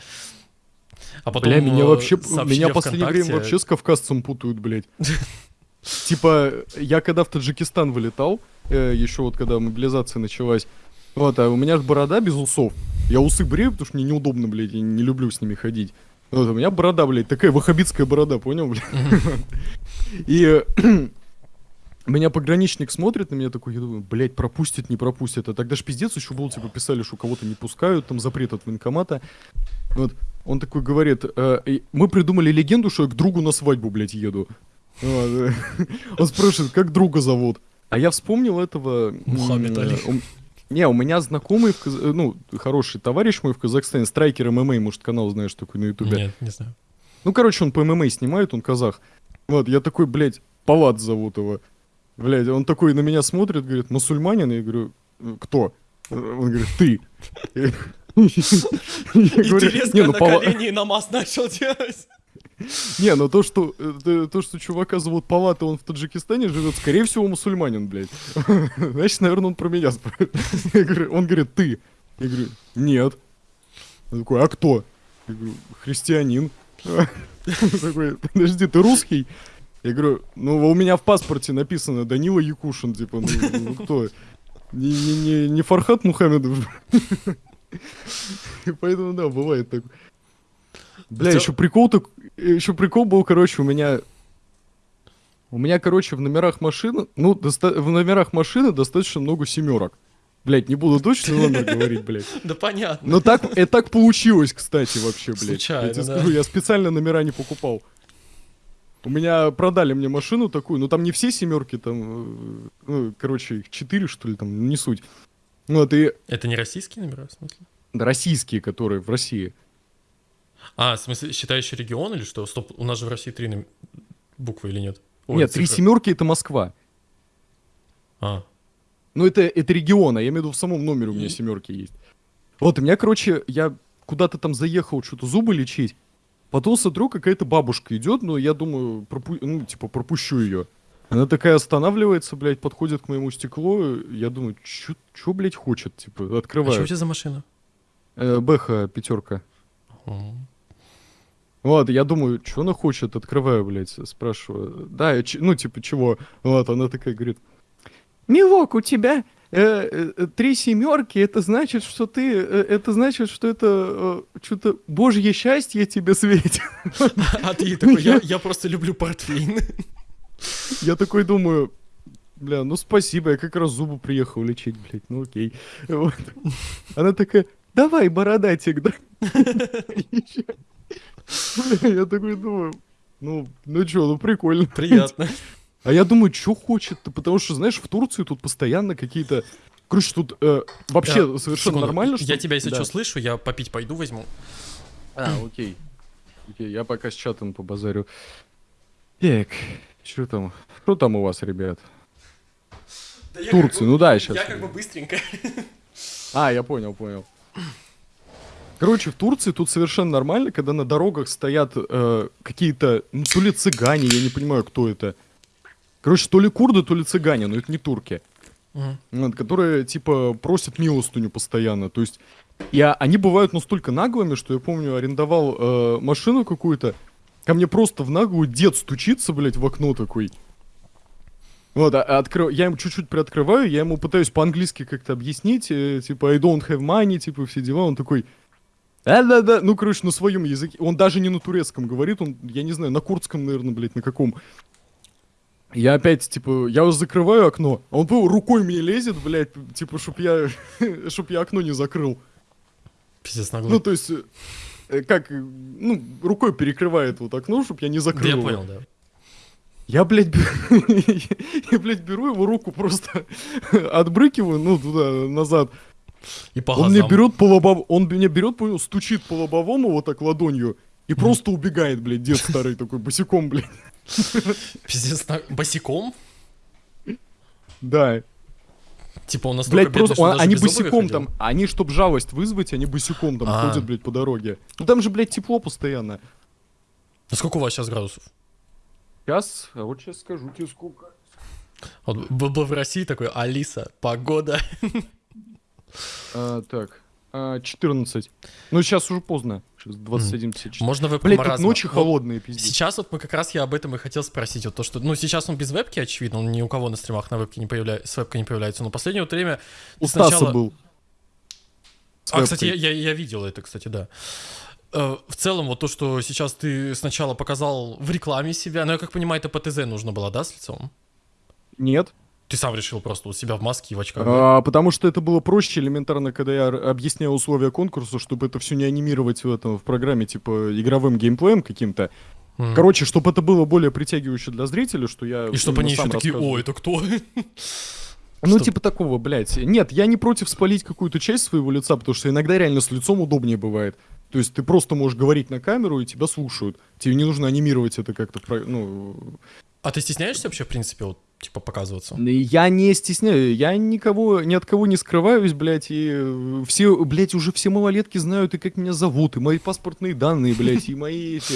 А потом Бля, меня э, вообще, меня в последнее время вообще с кавказцем путают, блядь. Типа, я когда в Таджикистан вылетал, еще вот когда мобилизация началась, вот, а у меня же борода без усов. Я усы брею, потому что мне неудобно, блядь, я не люблю с ними ходить. Вот, у меня борода, блядь, такая ваххабитская борода, понял, блядь? И э, меня пограничник смотрит на меня такой, я думаю, блядь, пропустит, не пропустит. А тогда ж пиздец еще был, типа, писали, что кого-то не пускают, там запрет от военкомата. Вот, он такой говорит, э, мы придумали легенду, что я к другу на свадьбу, блядь, еду. Э, Он спрашивает, как друга зовут? А я вспомнил этого... Мухаммед Али. Не, у меня знакомый, в Каз- ну, хороший товарищ мой в Казахстане, страйкер ММА, может, канал знаешь такой на ютубе. Нет, не знаю. Ну, короче, он по ММА снимает, он казах. Вот, я такой, блядь, Палат зовут его. Блядь, он такой на меня смотрит, говорит, мусульманин? Я говорю, «Э, кто? Он говорит, ты. Я говорю, не, ну, Пала- и намаз начал делать. Не, ну то, что э, то, то, что чувака зовут Палат, и он в Таджикистане живет, скорее всего, мусульманин, блядь. Значит, наверное, он про меня спрашивает. Он говорит, ты. Я говорю, нет. Он такой, а кто? Я говорю, христианин. Он такой, подожди, ты русский? Я говорю, ну, у меня в паспорте написано Данила Якушин, типа, ну, ну, кто? Не, не, не, не Фархат Мухаммедов. Поэтому, да, бывает так. Бля, Хотя- еще прикол так, еще прикол был, короче, у меня, у меня, короче, в номерах машины, ну, доста- в номерах машины достаточно много семерок. Блять, не буду точно номер говорить, блядь. Да понятно. Но так, это так получилось, кстати, вообще, блядь. Случайно, я тебе да. скажу, я специально номера не покупал. У меня продали мне машину такую, ну там не все семерки, там, э, ну, короче, их четыре, что ли, там, не суть. Вот, и Это не российские номера, в смысле? да, российские, которые в России. А, в смысле, считающий регион или что? Стоп, у нас же в России три буквы или нет? Ой, Нет, три цифры. семерки это Москва. А, Ну, это, это регион, а я имею в виду в самом номере у меня семерки есть. Вот, у меня, короче, я куда-то там заехал что-то зубы лечить. Потом смотрю, какая-то бабушка идет, но я думаю, пропу- ну, типа, пропущу ее. Она такая останавливается, блядь, подходит к моему стеклу. Я думаю, что, блядь, хочет? Типа, а что у тебя за машина? Э, Бэха пятерка. М. Вот, я думаю, что она хочет, открываю, блядь, спрашиваю. Да, я ну, типа, чего? Вот, она такая говорит, Милок, у тебя э, э, три семерки, это значит, что ты, э, это значит, что это э, что-то божье счастье тебе светит. А ты такой, я, я просто люблю портвейн. Я такой думаю, бля, ну спасибо, я как раз зубы приехал лечить, блядь, ну окей. Вот. Она такая, давай, бородатик, да? Я такой думаю, ну, ну чё, ну прикольно. Приятно. А я думаю, что хочет-то, потому что, знаешь, в Турции тут постоянно какие-то... Короче, тут э, вообще Да, совершенно секунду. нормально, что... Я тебя, если Да. что, слышу, я попить пойду возьму. А, окей. Окей, я пока с чатом побазарю. Так, что там? Что там у вас, ребят? Турции, ну да, сейчас. Я как бы быстренько. А, я понял, понял. Короче, в Турции тут совершенно нормально, когда на дорогах стоят э, какие-то, ну, то ли цыгане, я не понимаю, кто это. Короче, то ли курды, то ли цыгане, но это не турки. Мгм. Вот, которые, типа, просят милостыню постоянно. То есть, я, они бывают настолько наглыми, что я помню, арендовал э, машину какую-то, ко мне просто в наглую дед стучится, блядь, в окно такой. Вот, а, откры... я ему чуть-чуть приоткрываю, я ему пытаюсь по-английски как-то объяснить, э, типа, I don't have money, типа, все дела, он такой, да-да-да, ну, короче, на своем языке, он даже не на турецком говорит, он, я не знаю, на курдском, наверное, блядь, на каком. Я опять, типа, я вот закрываю окно, а он рукой мне лезет, блядь, типа, чтоб я, чтоб я окно не закрыл. Пиздец Ну, наглый. то есть, э, как, э, ну, рукой перекрывает вот окно, чтоб я не Да, закрыл. я его. понял, да. Я, блядь, беру, я, блядь, беру его руку просто отбрыкиваю, ну, туда, назад. И по Он мне берет по лобовому, он меня берет, понял, стучит по лобовому вот так ладонью и просто убегает, блядь, дед старый такой, босиком, блядь. Пиздец босиком? Да. Типа он настолько Блядь, бедный, просто, что он- даже они босиком там, они, чтоб жалость вызвать, они босиком там А. ходят, блядь, по дороге. Ну там же, блядь, тепло постоянно. А сколько у вас сейчас градусов? Сейчас, а вот сейчас скажу тебе сколько. Вот был бы в России такой, Алиса, погода. А, так, а, 14. Ну, сейчас уже поздно. Сейчас 21.54. Можно вебку Блядь, тут ночи Вот холодные, пиздец. Сейчас вот мы как раз я об этом и хотел спросить. Вот то, что, ну, сейчас он без вебки, очевидно, он ни у кого на стримах на вебке не появляется, с вебкой не появляется. Но последнее вот время У Стаса сначала- был. А, кстати, я, я, я видел это, кстати, да. Э, В целом, вот то, что сейчас ты сначала показал в рекламе себя, но я как понимаю, это ПТЗ нужно было, да, с лицом? Нет. Ты сам решил просто у себя в маске и в очках. А, потому что это было проще элементарно, когда я объяснял условия конкурса, чтобы это все не анимировать в этом в программе, типа игровым геймплеем каким-то. Мгм. Короче, чтобы это было более притягивающе для зрителя, что я. И чтобы именно они еще такие, о, это кто? Ну, Чтоб- типа такого, блядь. Нет, я не против спалить какую-то часть своего лица, потому что иногда реально с лицом удобнее бывает. То есть ты просто можешь говорить на камеру, и тебя слушают. Тебе не нужно анимировать это как-то, ну... А ты стесняешься вообще, в принципе, вот, типа, показываться? Я не стесняю, я никого, ни от кого не скрываюсь, блядь, и э, все, блядь, уже все малолетки знают, и как меня зовут, и мои паспортные данные, блядь, и мои эти...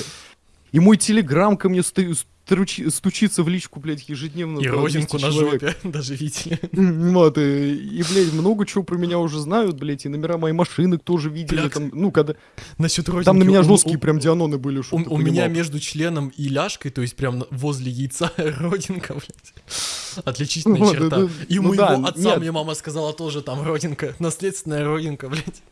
И мой телеграм ко мне сты- стручи- стучится в личку, блядь, ежедневно. И родинку 200 на человек. жопе даже видели. Вот, и, и, блядь, много чего про меня уже знают, блядь, и номера моей машины тоже видели, Бля, там, ну, когда... Насчет родинки. Там на меня жесткие у- прям дианоны были, У, у меня между членом и ляжкой, то есть прям возле яйца родинка, блядь. Отличительная Ну, черта. да, да. И у Ну моего да, отца нет. мне мама сказала тоже там родинка, наследственная родинка, блядь.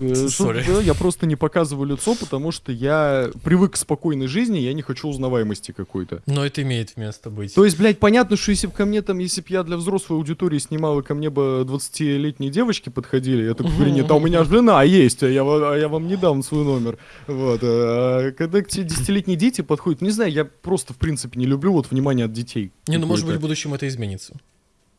Э, Сори. да, я просто не показываю лицо, потому что я привык к спокойной жизни, я не хочу узнаваемости какой-то. Но это имеет место быть. То есть, блядь, понятно, что если бы ко мне там, если бы я для взрослой аудитории снимал, и ко мне бы 20-летние девочки подходили, я такой говорю, нет, а у меня жена есть, а я, а я вам не дам свой номер. Вот. А когда к тебе 10-летние дети подходят, не знаю, я просто, в принципе, не люблю вот внимание от детей. Не, ну может быть в будущем это изменится.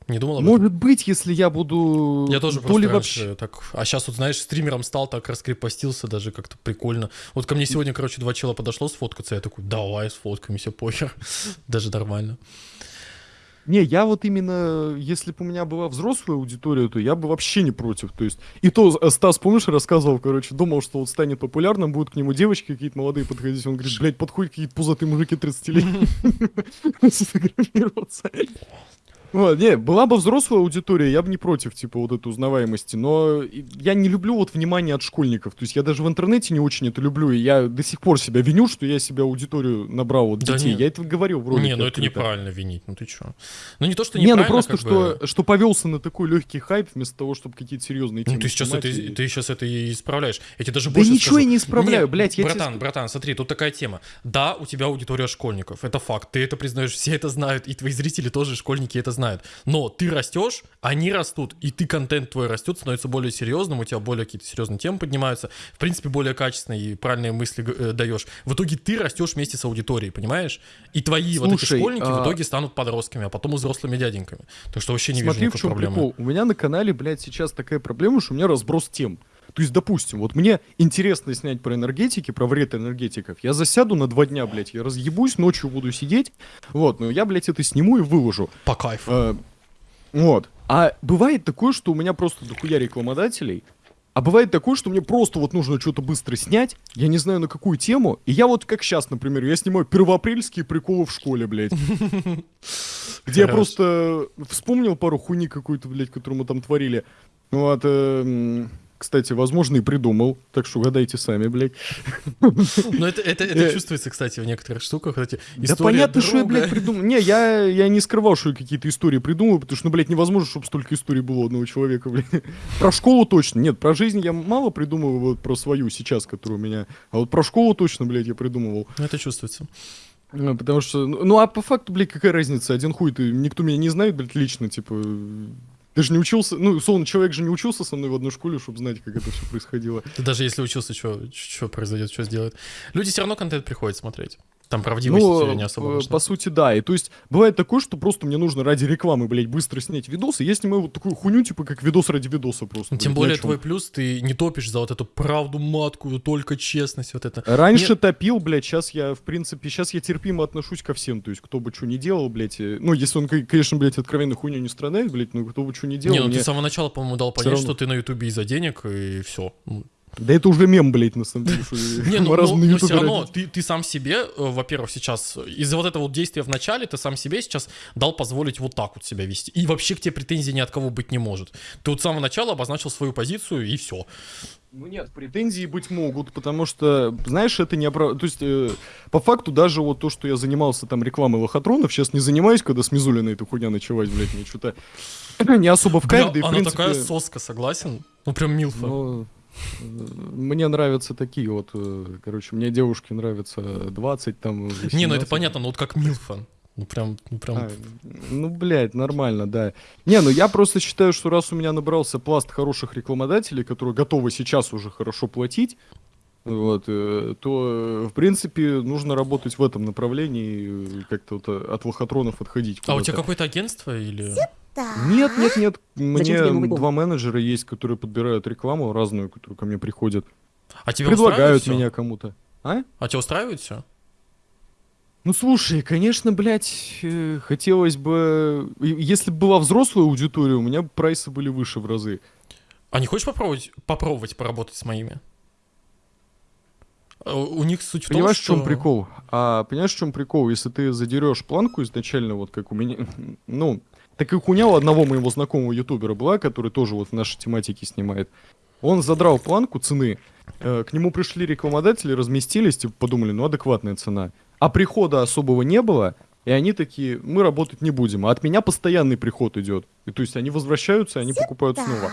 Не думал об этом? Может быть, если я буду... Я тоже то просто ли вообще... так... А сейчас вот, знаешь, стримером стал, так раскрепостился, даже как-то прикольно. Вот ко мне сегодня, короче, два чела подошло сфоткаться, я такой, давай сфоткаемся, похер. Даже нормально. Не, я вот именно, если бы у меня была взрослая аудитория, то я бы вообще не против. То есть, и то э, Стас, помнишь, рассказывал, короче, думал, что вот станет популярным, будут к нему девочки какие-то молодые подходить. Он говорит, блядь, подходят какие-то пузатые мужики 30 лет. Сфотографироваться. Вот, не, была бы взрослая аудитория, я бы не против, типа, вот этой узнаваемости, но я не люблю вот внимание от школьников, то есть я даже в интернете не очень это люблю, и я до сих пор себя виню, что я себя аудиторию набрал вот Да детей, нет. я это говорил в ролике. Не, ну это неправильно винить, ну ты чё? Ну не то, что Не, ну неправильно, просто, что, бы- что повелся на такой легкий хайп, вместо того, чтобы какие-то серьезные темы Ну, ты сейчас, это, и- ты сейчас это и исправляешь. Я тебе даже Да больше ничего скажу. я не исправляю, Не, блядь, я тебе братан, ск- братан, смотри, тут такая тема. Да, у тебя аудитория школьников, это факт. Ты это признаешь, все это знают, и твои зрители тоже школьники это знают. Но ты растешь, они растут, и ты контент твой растет, становится более серьезным, у тебя более какие-то серьезные темы поднимаются, в принципе, более качественные и правильные мысли э, даешь. В итоге ты растешь вместе с аудиторией, понимаешь? И твои вот эти Слушай, школьники в а- итоге станут подростками, а потом взрослыми дяденьками. Так что вообще не Смотри, вижу в никакой чем проблемы. прикол. У меня на канале, блядь, сейчас такая проблема, что у меня разброс тем. То есть, допустим, вот мне интересно снять про энергетики, про вред энергетиков. Я засяду на два дня, блядь, я разъебусь, ночью буду сидеть. Вот, но я, блядь, это сниму и выложу. По кайфу. Э, Вот. А бывает такое, что у меня просто дохуя рекламодателей. А бывает такое, что мне просто вот нужно что-то быстро снять, я не знаю на какую тему, и я вот как сейчас, например, я снимаю первоапрельские приколы в школе, блядь. Где я просто вспомнил пару хуйни какую-то, блядь, которую мы там творили. Вот, эм, кстати, возможно, и придумал. Так что угадайте сами, блядь. Ну, это, это, это Э. чувствуется, кстати, в некоторых штуках. Эти Да понятно, что я, друга. блядь, придумал. Не, я, я не скрывал, что я какие-то истории придумываю, потому что, ну, блядь, невозможно, чтобы столько историй было одного человека, блядь. Про школу точно. Нет, про жизнь я мало придумываю, вот про свою сейчас, которая у меня. А вот про школу точно, блядь, я придумывал. Ну, это чувствуется. Ну, Потому что, ну, ну, а по факту, блядь, какая разница? Один хуй ты, никто меня не знает, блядь, лично, типа... Ты же не учился, ну, условно, человек же не учился со мной в одной школе, чтобы знать, как это все происходило. Ты даже если учился, что произойдет, что сделает. Люди все равно контент приходят смотреть. Там правдивости Ну, не особо э, важна. по сути, да. И то есть, бывает такое, что просто мне нужно ради рекламы, блядь, быстро снять видосы. Я снимаю вот такую хуйню, типа, как видос ради видоса просто. Ну, Тем блядь, более твой плюс, ты не топишь за вот эту правду маткую, только честность, вот это. Раньше Нет. топил, блядь, сейчас я, в принципе, сейчас я терпимо отношусь ко всем. То есть, кто бы что ни делал, блядь. э, Ну, если он, конечно, блядь, откровенно хуйню не страдает, блядь, ну, кто бы что ни делал. не, ну мне- ты с самого начала, по-моему, дал понять, равно. что ты на Ютубе из-за денег, и все. Да это уже мем, блядь, на самом деле. Не, ну, ну, но Ютубе все равно ты, ты сам себе, э, во-первых, сейчас из-за вот этого вот действия в начале, ты сам себе сейчас дал позволить вот так вот себя вести. И вообще к тебе претензий ни от кого быть не может. Ты вот с самого начала обозначил свою позицию, и все. Ну нет, претензии быть могут, потому что, знаешь, это не оправ... То есть, э, по факту, даже вот то, что я занимался там рекламой лохотронов, сейчас не занимаюсь, когда с Мизулиной эта хуйня началась, блядь, мне что-то не особо в кайф, да и в она принципе... такая соска, согласен? Ну прям милфа. ну, э, мне нравятся такие вот, э, короче, мне девушки нравятся 20 там... не, ну это 18. понятно, но вот как милфа. Ну прям, ну прям... А, ну, блядь, нормально, да. Не, ну я просто считаю, что раз у меня набрался пласт хороших рекламодателей, которые готовы сейчас уже хорошо платить, вот, э, то, э, в принципе, нужно работать в этом направлении, как-то вот от лохотронов отходить. а у тебя какое-то агентство или... Нет, нет, нет. Мне тебе два менеджера есть, которые подбирают рекламу разную, которые ко мне приходят. А тебя предлагают меня кому-то. А? А тебя устраивает все? Ну слушай, конечно, блядь, э, хотелось бы. и- Если бы была взрослая аудитория, у меня бы прайсы были выше в разы. А не хочешь попробовать, попробовать поработать с моими? Э, У них суть в том, Понимаешь, что... в чем прикол? А понимаешь, в чем прикол? Если ты задерешь планку изначально, вот как у меня, ну, так как у одного моего знакомого ютубера была, который тоже вот в нашей тематике снимает. Он задрал планку цены, э, к нему пришли рекламодатели, разместились, типа подумали, ну адекватная цена. А прихода особого не было, и они такие, мы работать не будем. А от меня постоянный приход идет. И то есть они возвращаются, и они покупают снова.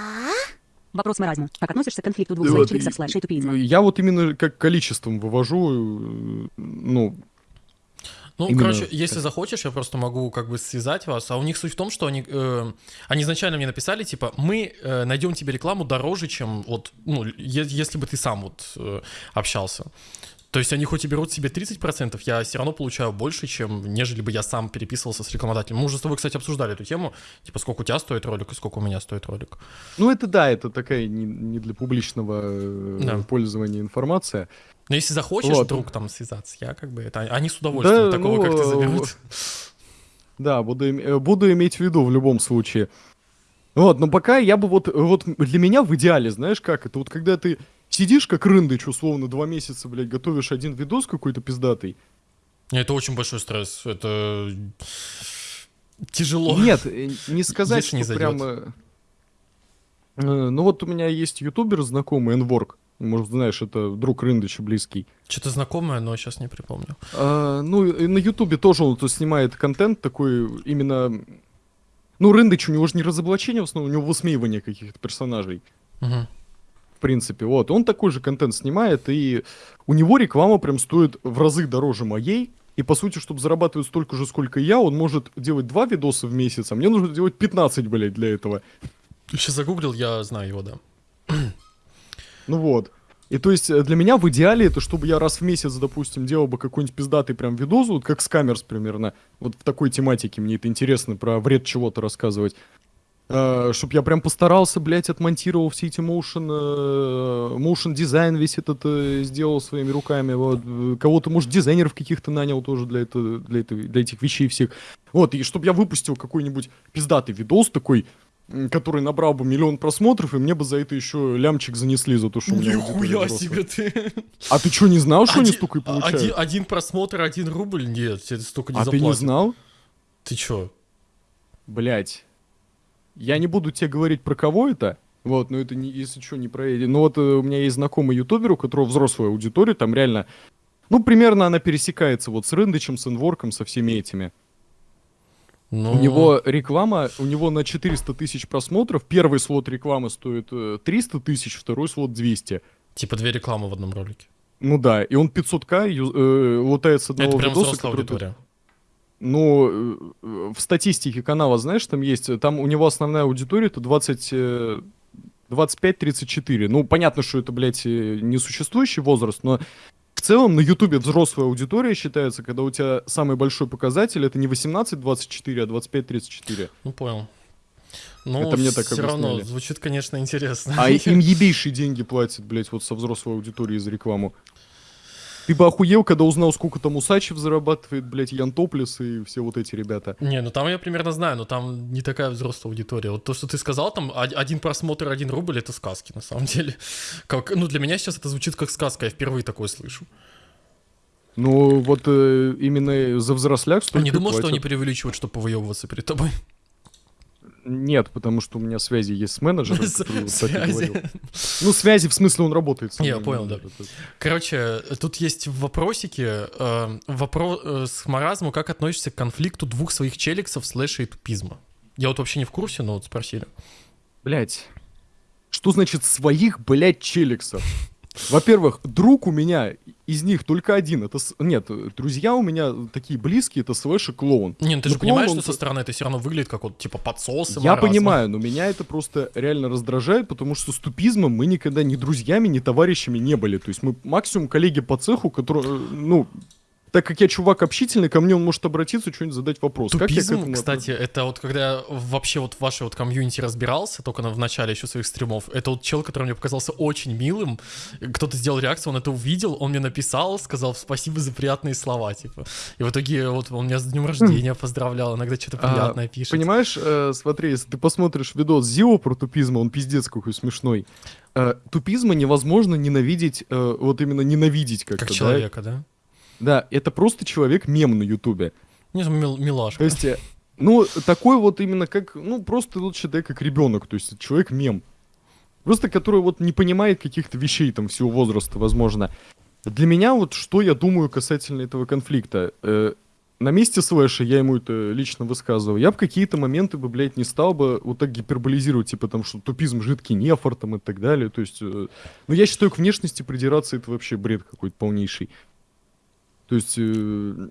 Вопрос маразма. Как относишься к конфликту двух чипсов слайд шейтупизма? Я вот именно как количеством вывожу, э, ну, Ну, Именно короче, если захочешь, я просто могу как бы связать вас. А у них суть в том, что они, э, они изначально мне написали, типа, мы э, найдем тебе рекламу дороже, чем вот, ну, е- если бы ты сам вот э, общался. То есть они хоть и берут себе 30%, я все равно получаю больше, чем нежели бы я сам переписывался с рекламодателем. Мы уже с тобой, кстати, обсуждали эту тему, типа, сколько у тебя стоит ролик и сколько у меня стоит ролик. Ну, это да, это такая не, не для публичного э, Да. пользования информация. Но если захочешь Вот. вдруг там связаться, я как бы это... Они с удовольствием такого, как ты, ну, заберут. Да, буду, э, буду иметь в виду в любом случае. Вот, но пока я бы вот, вот для меня в идеале, знаешь как, это вот когда ты сидишь как рындыч, условно, два месяца, блядь, готовишь один видос какой-то пиздатый. Это очень большой стресс. Это тяжело. Нет, э, не сказать, не что прям... зайдёт. э, Ну вот у меня есть ютубер знакомый, Энворк. Может, знаешь, это друг Рындыча близкий. Что-то знакомое, но сейчас не припомню. А, ну, и на Ютубе тоже он то снимает контент такой именно... Ну, Рындыч, у него же не разоблачение, в основном, у него высмеивание каких-то персонажей. Мгм. В принципе, вот. Он такой же контент снимает, и у него реклама прям стоит в разы дороже моей. И, по сути, чтобы зарабатывать столько же, сколько и я, он может делать два видоса в месяц, а мне нужно делать 15, блядь, для этого. Сейчас загуглил, я знаю его, да. Ну вот. И то есть э, для меня в идеале это, чтобы я раз в месяц, допустим, делал бы какой-нибудь пиздатый прям видос, вот как Скамерс примерно, вот в такой тематике, мне это интересно, про вред чего-то рассказывать. Чтобы я прям постарался, блядь, отмонтировал все эти motion, э, motion дизайн весь этот э, сделал своими руками, вот, э, кого-то, может, дизайнеров каких-то нанял тоже для, это, для, этой- для этих вещей всех. Вот, и чтобы я выпустил какой-нибудь пиздатый видос такой, который набрал бы миллион просмотров, и мне бы за это еще лямчик занесли за то, что у меня Нихуя себе ты. А ты что, не знал, что они столько и получают? Один, один просмотр, один рубль? Нет, тебе столько не а ты не заплатят. знал? Ты чё? Блять. Я не буду тебе говорить про кого это, Вот, но это, не, если что, не про Эдди. Ну вот э, у меня есть знакомый ютубер, у которого взрослая аудитория, там реально... Ну, примерно она пересекается вот с Рындычем, с Инворком, со всеми этими. Ну, У него реклама, у него на 400 тысяч просмотров. Первый слот рекламы стоит э, 300 тысяч, второй слот 200. Типа две рекламы в одном ролике. Ну да, и он 500к ю- э, лутает с одного Это прям видоса, взрослая который тут- аудитория. Ну, э, э, в статистике канала, знаешь, там есть, э, там у него основная аудитория это 20, э, 25-34. Ну, понятно, что это, блядь, несуществующий возраст, но в целом на Ютубе взрослая аудитория считается, когда у тебя самый большой показатель это не 18-24, а 25-34. Ну, понял. Ну, Это мне так все равно звучит, конечно, интересно. А им ебейшие деньги платят, блядь, вот со взрослой аудиторией за рекламу. Ты бы охуел, когда узнал, сколько там Усачев зарабатывает, блядь, Ян Топлес и все вот эти ребята. Не, ну там я примерно знаю, но там не такая взрослая аудитория. Вот то, что ты сказал, там од- один просмотр, один рубль, это сказки на самом деле. Как, ну для меня сейчас это звучит как сказка, я впервые такое слышу. Ну, вот э, именно за взросляк А столько не думал, что платят. они преувеличивают, чтобы повыебываться перед тобой? Нет, потому что у меня связи есть с менеджером, С- который вот так и связи. говорил. Ну, связи, в смысле, он работает со Я понял, да. Короче, тут есть вопросики. Э, вопрос э, с маразму, как относишься к конфликту двух своих челиксов слэша и тупизма? Я вот вообще не в курсе, но вот спросили. Блять. Что значит своих, блядь, челиксов? Во-первых, друг у меня из них только один. Это с- нет, друзья у меня такие близкие, это слэш и клоун. Не, ну ты Ну, же понимаешь, клоун, что со он- стороны это все равно выглядит как вот типа подсосы Я маразма. понимаю, но меня это просто реально раздражает, потому что с тупизмом мы никогда ни друзьями, ни товарищами не были. То есть мы максимум коллеги по цеху, которые, э, ну, так как я чувак общительный, ко мне он может обратиться, что-нибудь задать вопрос. Как я Тупизм, кстати, это вот когда я вообще вот в вашей вот комьюнити разбирался, только на, в начале еще своих стримов, это вот чел, который мне показался очень милым, кто-то сделал реакцию, он это увидел, он мне написал, сказал спасибо за приятные слова, типа. И в итоге вот он меня с днем рождения поздравлял, иногда что-то А, приятное пишет. Понимаешь, э, смотри, если ты посмотришь видос Зио про тупизм, он пиздец какой смешной. Э, тупизма невозможно ненавидеть, э, вот именно ненавидеть как-то. Как человека, да? Да, это просто человек-мем на Ютубе. Не, мил- милашка. То есть, э, ну, такой вот именно как, ну, просто вот считай как ребенок, то есть человек-мем. Просто который вот не понимает каких-то вещей там всего возраста, возможно. Для меня вот что я думаю касательно этого конфликта. Э, на месте Слэша я ему это лично высказывал. Я бы какие-то моменты бы, блядь, не стал бы вот так гиперболизировать, типа там, что тупизм жидкий нефор там и так далее. То есть, э, ну, я считаю, к внешности придираться это вообще бред какой-то полнейший. То есть, э,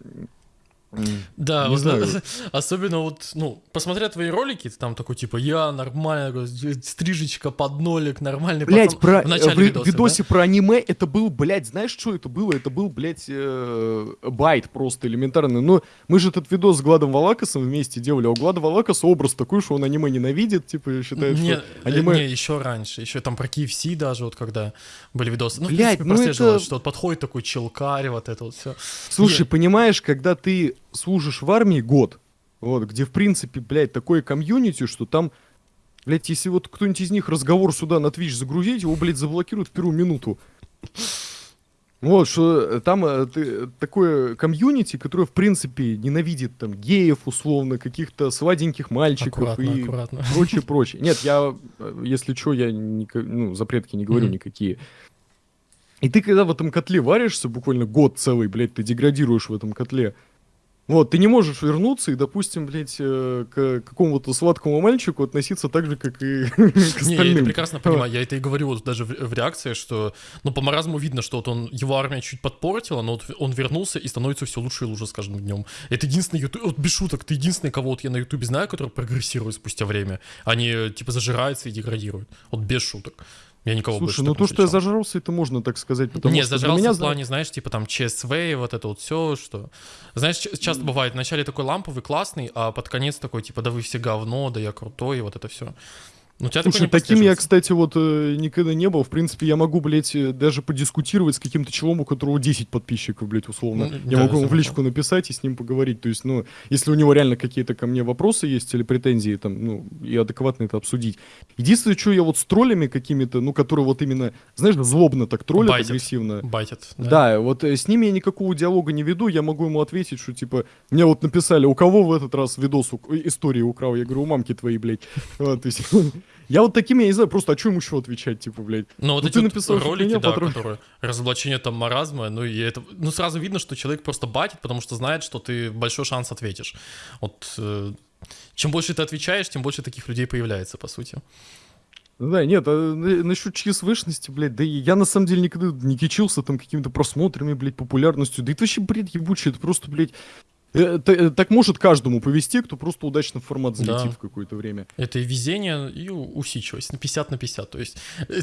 Да, не вот, знаю. особенно вот, ну, посмотря твои ролики, ты там такой, типа, я нормально, стрижечка под нолик, нормальный Блять, про, в начале в видоса, видосе про аниме это был, блядь, знаешь, что это было? Это был, блядь, э, байт просто элементарный. Но мы же этот видос с Гладом Валакасом вместе делали, а у Глада Валакаса образ такой, что он аниме ненавидит, типа, считает, не, что аниме... не, еще раньше, еще там про KFC даже, вот когда были видосы. Ну, Блядь, в принципе, ну это- что вот подходит такой челкарь, вот это вот все. Слушай, Не- понимаешь, когда ты служишь в армии год, вот, где, в принципе, блядь, такое комьюнити, что там, блядь, если вот кто-нибудь из них разговор сюда на Twitch загрузить, его, блядь, заблокируют в первую минуту. Вот, что э, там э, ты- такое комьюнити, которое, в принципе, ненавидит там геев, условно, каких-то сладеньких мальчиков Аккуратно, и аккуратно. прочее, прочее. Нет, я, э, если что, я ника- ну, запретки не говорю Мгм. никакие. И ты когда в этом котле варишься, буквально год целый, блядь, ты деградируешь в этом котле. Вот, ты не можешь вернуться и, допустим, блядь, э, к какому-то сладкому мальчику относиться так же, как и к Не, я это прекрасно понимаю. Я это и говорю вот даже в, в реакции, что, ну, по маразму видно, что вот он, его армия чуть подпортила, но вот он вернулся и становится все лучше и лучше с каждым днем. Это единственный ютуб, вот без шуток, ты единственный, кого вот я на ютубе знаю, который прогрессирует спустя время. Они, типа, зажираются и деградируют. Вот без шуток. Я никого больше Слушай, ну так то, что я зажрался, это можно так сказать, потому не, что для зажрался меня... в плане, знаешь, типа там ЧСВ, и вот это вот все, что... Знаешь, часто бывает, вначале такой ламповый, классный, а под конец такой, типа, да вы все говно, да я крутой, и вот это все. Ну, тебя Слушай, таким я, кстати, вот э, никогда не был. В принципе, я могу, блядь, э, даже подискутировать с каким-то челом, у которого 10 подписчиков, блядь, условно. Ну, я да, могу ему в личку написать и с ним поговорить. То есть, ну, если у него реально какие-то ко мне вопросы есть или претензии, там, ну, и адекватно это обсудить. Единственное, что я вот с троллями какими-то, ну, которые вот именно, знаешь, злобно так троллят, Байтят. агрессивно. Байтят. Да, вот э, с ними я никакого диалога не веду, я могу ему ответить, что типа, мне вот написали, у кого в этот раз видос, у- истории украл, я говорю, у мамки твоей, блядь. То есть, Я вот таким, я не знаю, просто, а что ему еще отвечать, типа, блядь? Ну, вот Ну, эти вот написал, ролики, меня да, потроллили. которые разоблачение там маразма, ну и это, ну сразу видно, что человек просто батит, потому что знает, что ты большой шанс ответишь. Вот э, чем больше ты отвечаешь, тем больше таких людей появляется, по сути. Ну Да, нет, а на- насчет ЧСВшности, блядь, да и я на самом деле никогда не кичился там какими-то просмотрами, блядь, популярностью, да это вообще бред ебучий, это просто, блядь, э, та- э, так может каждому повести, кто просто удачно в формат залетит Да. в какое-то время. Это и везение, и усидчивость. На 50 на 50. То есть э,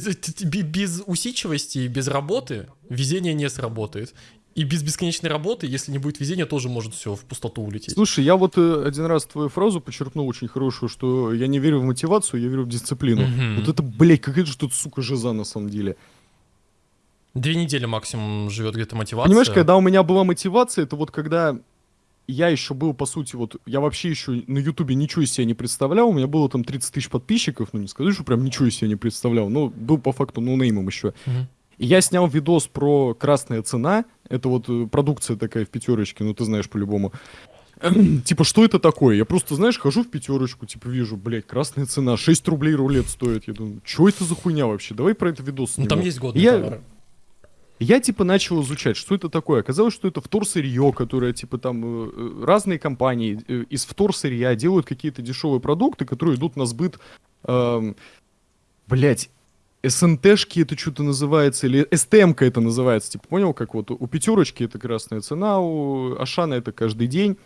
без усидчивости и без работы везение не сработает. И без бесконечной работы, если не будет везения, тоже может все в пустоту улететь. Слушай, я вот э, один раз твою фразу подчеркнул очень хорошую, что я не верю в мотивацию, я верю в дисциплину. Мгм. Вот это, блядь, какая же тут, сука, жиза на самом деле. Две недели максимум живет где-то мотивация. Понимаешь, когда у меня была мотивация, это вот когда я еще был, по сути, вот, я вообще еще на Ютубе ничего из себя не представлял, у меня было там 30 тысяч подписчиков, ну не скажу, что прям ничего из себя не представлял, но был по факту ноунеймом еще. Мгм. И я снял видос про «Красная цена», это вот э, продукция такая в пятерочке, ну ты знаешь по-любому. Типа, что это такое? Я просто, знаешь, хожу в пятерочку, типа, вижу, блядь, красная цена, 6 рублей рулет стоит. Я думаю, что это за хуйня вообще? Давай про это видос Ну там сниму». есть годные Я- товары. Я, типа, начал изучать, что это такое. Оказалось, что это вторсырье, которое, типа, там э, э, разные компании э, из вторсырья делают какие-то дешевые продукты, которые идут на сбыт, эм, блять, СНТшки это что-то называется, или СТМка это называется, типа, понял, как вот у пятерочки это красная цена, у Ашана это каждый день.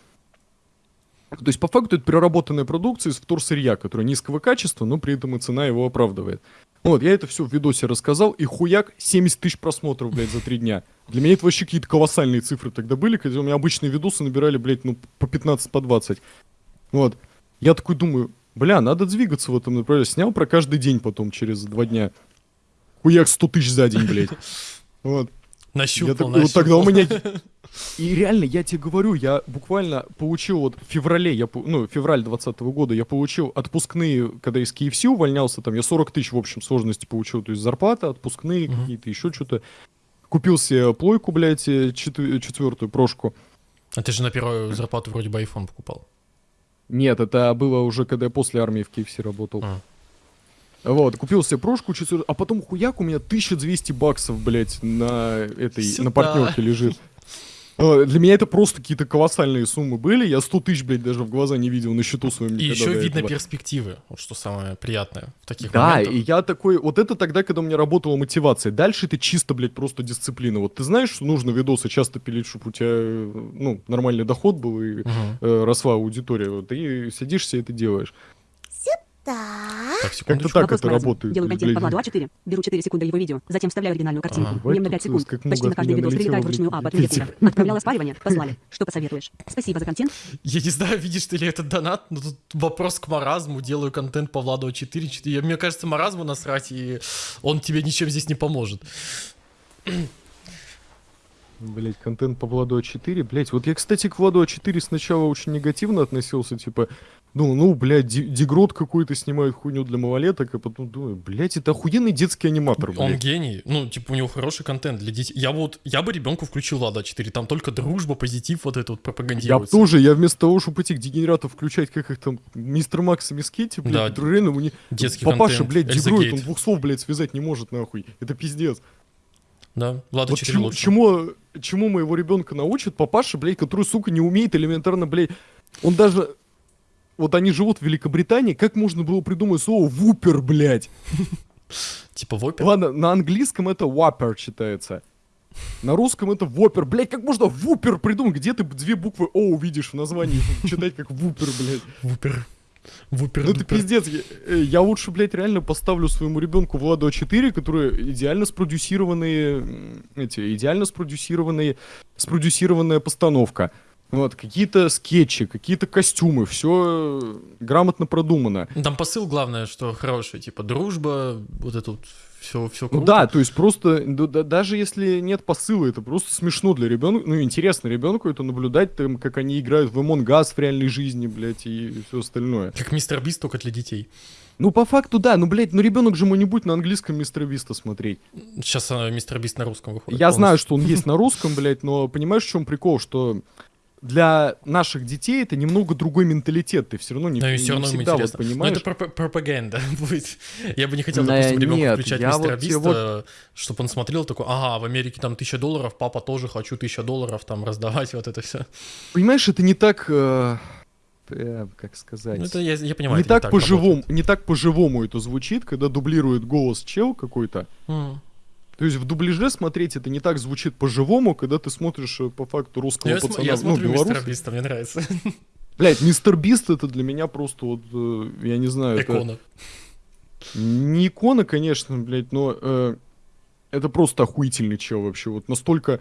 То есть, по факту, это переработанная продукция из вторсырья, которая низкого качества, но при этом и цена его оправдывает. Вот, я это все в видосе рассказал, и хуяк 70 тысяч просмотров, блядь, за три дня. Для меня это вообще какие-то колоссальные цифры тогда были, когда у меня обычные видосы набирали, блядь, ну, по 15, по 20. Вот. Я такой думаю, бля, надо двигаться в этом направлении. Снял про каждый день потом, через два дня. Хуяк 100 тысяч за день, блядь. Вот. Я Нащупал, такой, вот тогда у нащупал. меня... И реально, я тебе говорю, я буквально получил вот в феврале, я, ну, февраль 2020 года, я получил отпускные, когда из KFC увольнялся, там я 40 тысяч в общем сложности получил, то есть зарплата, отпускные Мгм. какие-то, еще что-то. Купил себе плойку, блядь, э, четвер- четвертую прошку. А ты же на первую зарплату вроде бы iPhone покупал. Нет, это было уже, когда я после армии в KFC работал. А. Вот, купил себе прошку, четвертую, а потом хуяк у меня 1200 баксов, блядь, на этой, Сюда. на партнерке лежит. Э, Для меня это просто какие-то колоссальные суммы были. Я 100 тысяч, блядь, даже в глаза не видел на счету своем И еще видно этого. перспективы, вот что самое приятное в таких Да, моментах. и я такой, вот это тогда, когда у меня работала мотивация. Дальше это чисто, блядь, просто дисциплина. Вот ты знаешь, что нужно видосы часто пилить, чтобы у тебя, э, ну, нормальный доход был и Мгм. э, росла аудитория. Вот ты садишься и это делаешь. Так, Как-то секундочку. так Вопрос это маразм. работает. Делаю контент по Владу А4, беру 4 секунды его видео, затем вставляю оригинальную картинку. На Бывает 5 тут, секунд. Почти на от каждый видос прилетает вручную блядь, А, Питер. привет, Отправляла спаривание, послали. Что посоветуешь? Спасибо за контент. Я не знаю, видишь ты ли этот донат, но тут вопрос к маразму. Делаю контент по Владу 4. 4. Мне кажется, маразму насрать, и он тебе ничем здесь не поможет. Блять, контент по Владу А4. Блять, вот я, кстати, к Владу А4 сначала очень негативно относился, типа, ну, ну, блядь, Дегрот какой-то снимает хуйню для малолеток, а потом думаю, блядь, это охуенный детский аниматор, Он блядь. гений. Ну, типа, у него хороший контент для детей. Я вот, я бы ребенку включил Влада 4. Там только дружба, позитив, вот это вот Я пропагандируется. тоже, я вместо того, чтобы этих дегенератов включать, как их там, мистер Макс и мисс Китти, блядь, Да. реально у них... Детский Папаша, контент. блядь, Гейт. он двух слов, блядь, связать не может, нахуй. Это пиздец. Да, Влада Вот 4 чему, лучше. чему, чему моего ребенка научат папаша, блядь, который, сука, не умеет элементарно, блядь, он даже... Вот они живут в Великобритании, как можно было придумать слово «вупер», блядь? Типа вопер. Ладно, на английском это «whopper» читается. На русском это «вопер». Блядь, как можно «вупер» придумать? Где ты две буквы «о» увидишь в названии, читать как «вупер», блядь? Вупер. Вупер. Ну дупер. пиздец. Я, э, я лучше, блядь, реально поставлю своему ребенку Владу А4, которые идеально спродюсированные, эти, идеально спродюсированные, спродюсированная постановка. Вот, какие-то скетчи, какие-то костюмы, все грамотно продумано. Ну, Там посыл главное, что хороший, типа дружба, вот это вот все, все Ну круто. да, то есть просто, да- да- даже если нет посыла, это просто смешно для ребенка, ну интересно ребенку это наблюдать, там, как они играют в Among Us в реальной жизни, блядь, и все остальное. Как мистер Бист, только для детей. Ну по факту да, ну блядь, ну ребенок же будет на английском Мистера Биста смотреть. Сейчас а, мистер Бист на русском выходит. Я знаю, полностью. что он есть на русском, блядь, но понимаешь, в чем прикол, что для наших детей это немного другой менталитет. Ты все равно не, Но не все равно всегда вот. Но понимаешь. это пропа- пропаганда будет. Я бы не хотел, допустим, ребенку нет, включать мистера вот Биста, чтобы он смотрел такой, ага, в Америке там тысяча долларов, папа тоже хочу тысяча долларов там раздавать, вот это все. Понимаешь, это не так, э, э, как сказать, Ну, это я, я понимаю. не это так, по-живому, работает. не так по-живому это звучит, когда дублирует голос чел какой-то. М. То есть в дубляже смотреть это не так звучит по-живому, когда ты смотришь э, по факту русского Я, см- пацана, я ну, смотрю мистера белоруса. Биста, мне нравится. Блять, мистер Бист это для меня просто вот, э, я не знаю, это Икона. не икона, конечно, блять, но э, это просто охуительный чел вообще, вот настолько...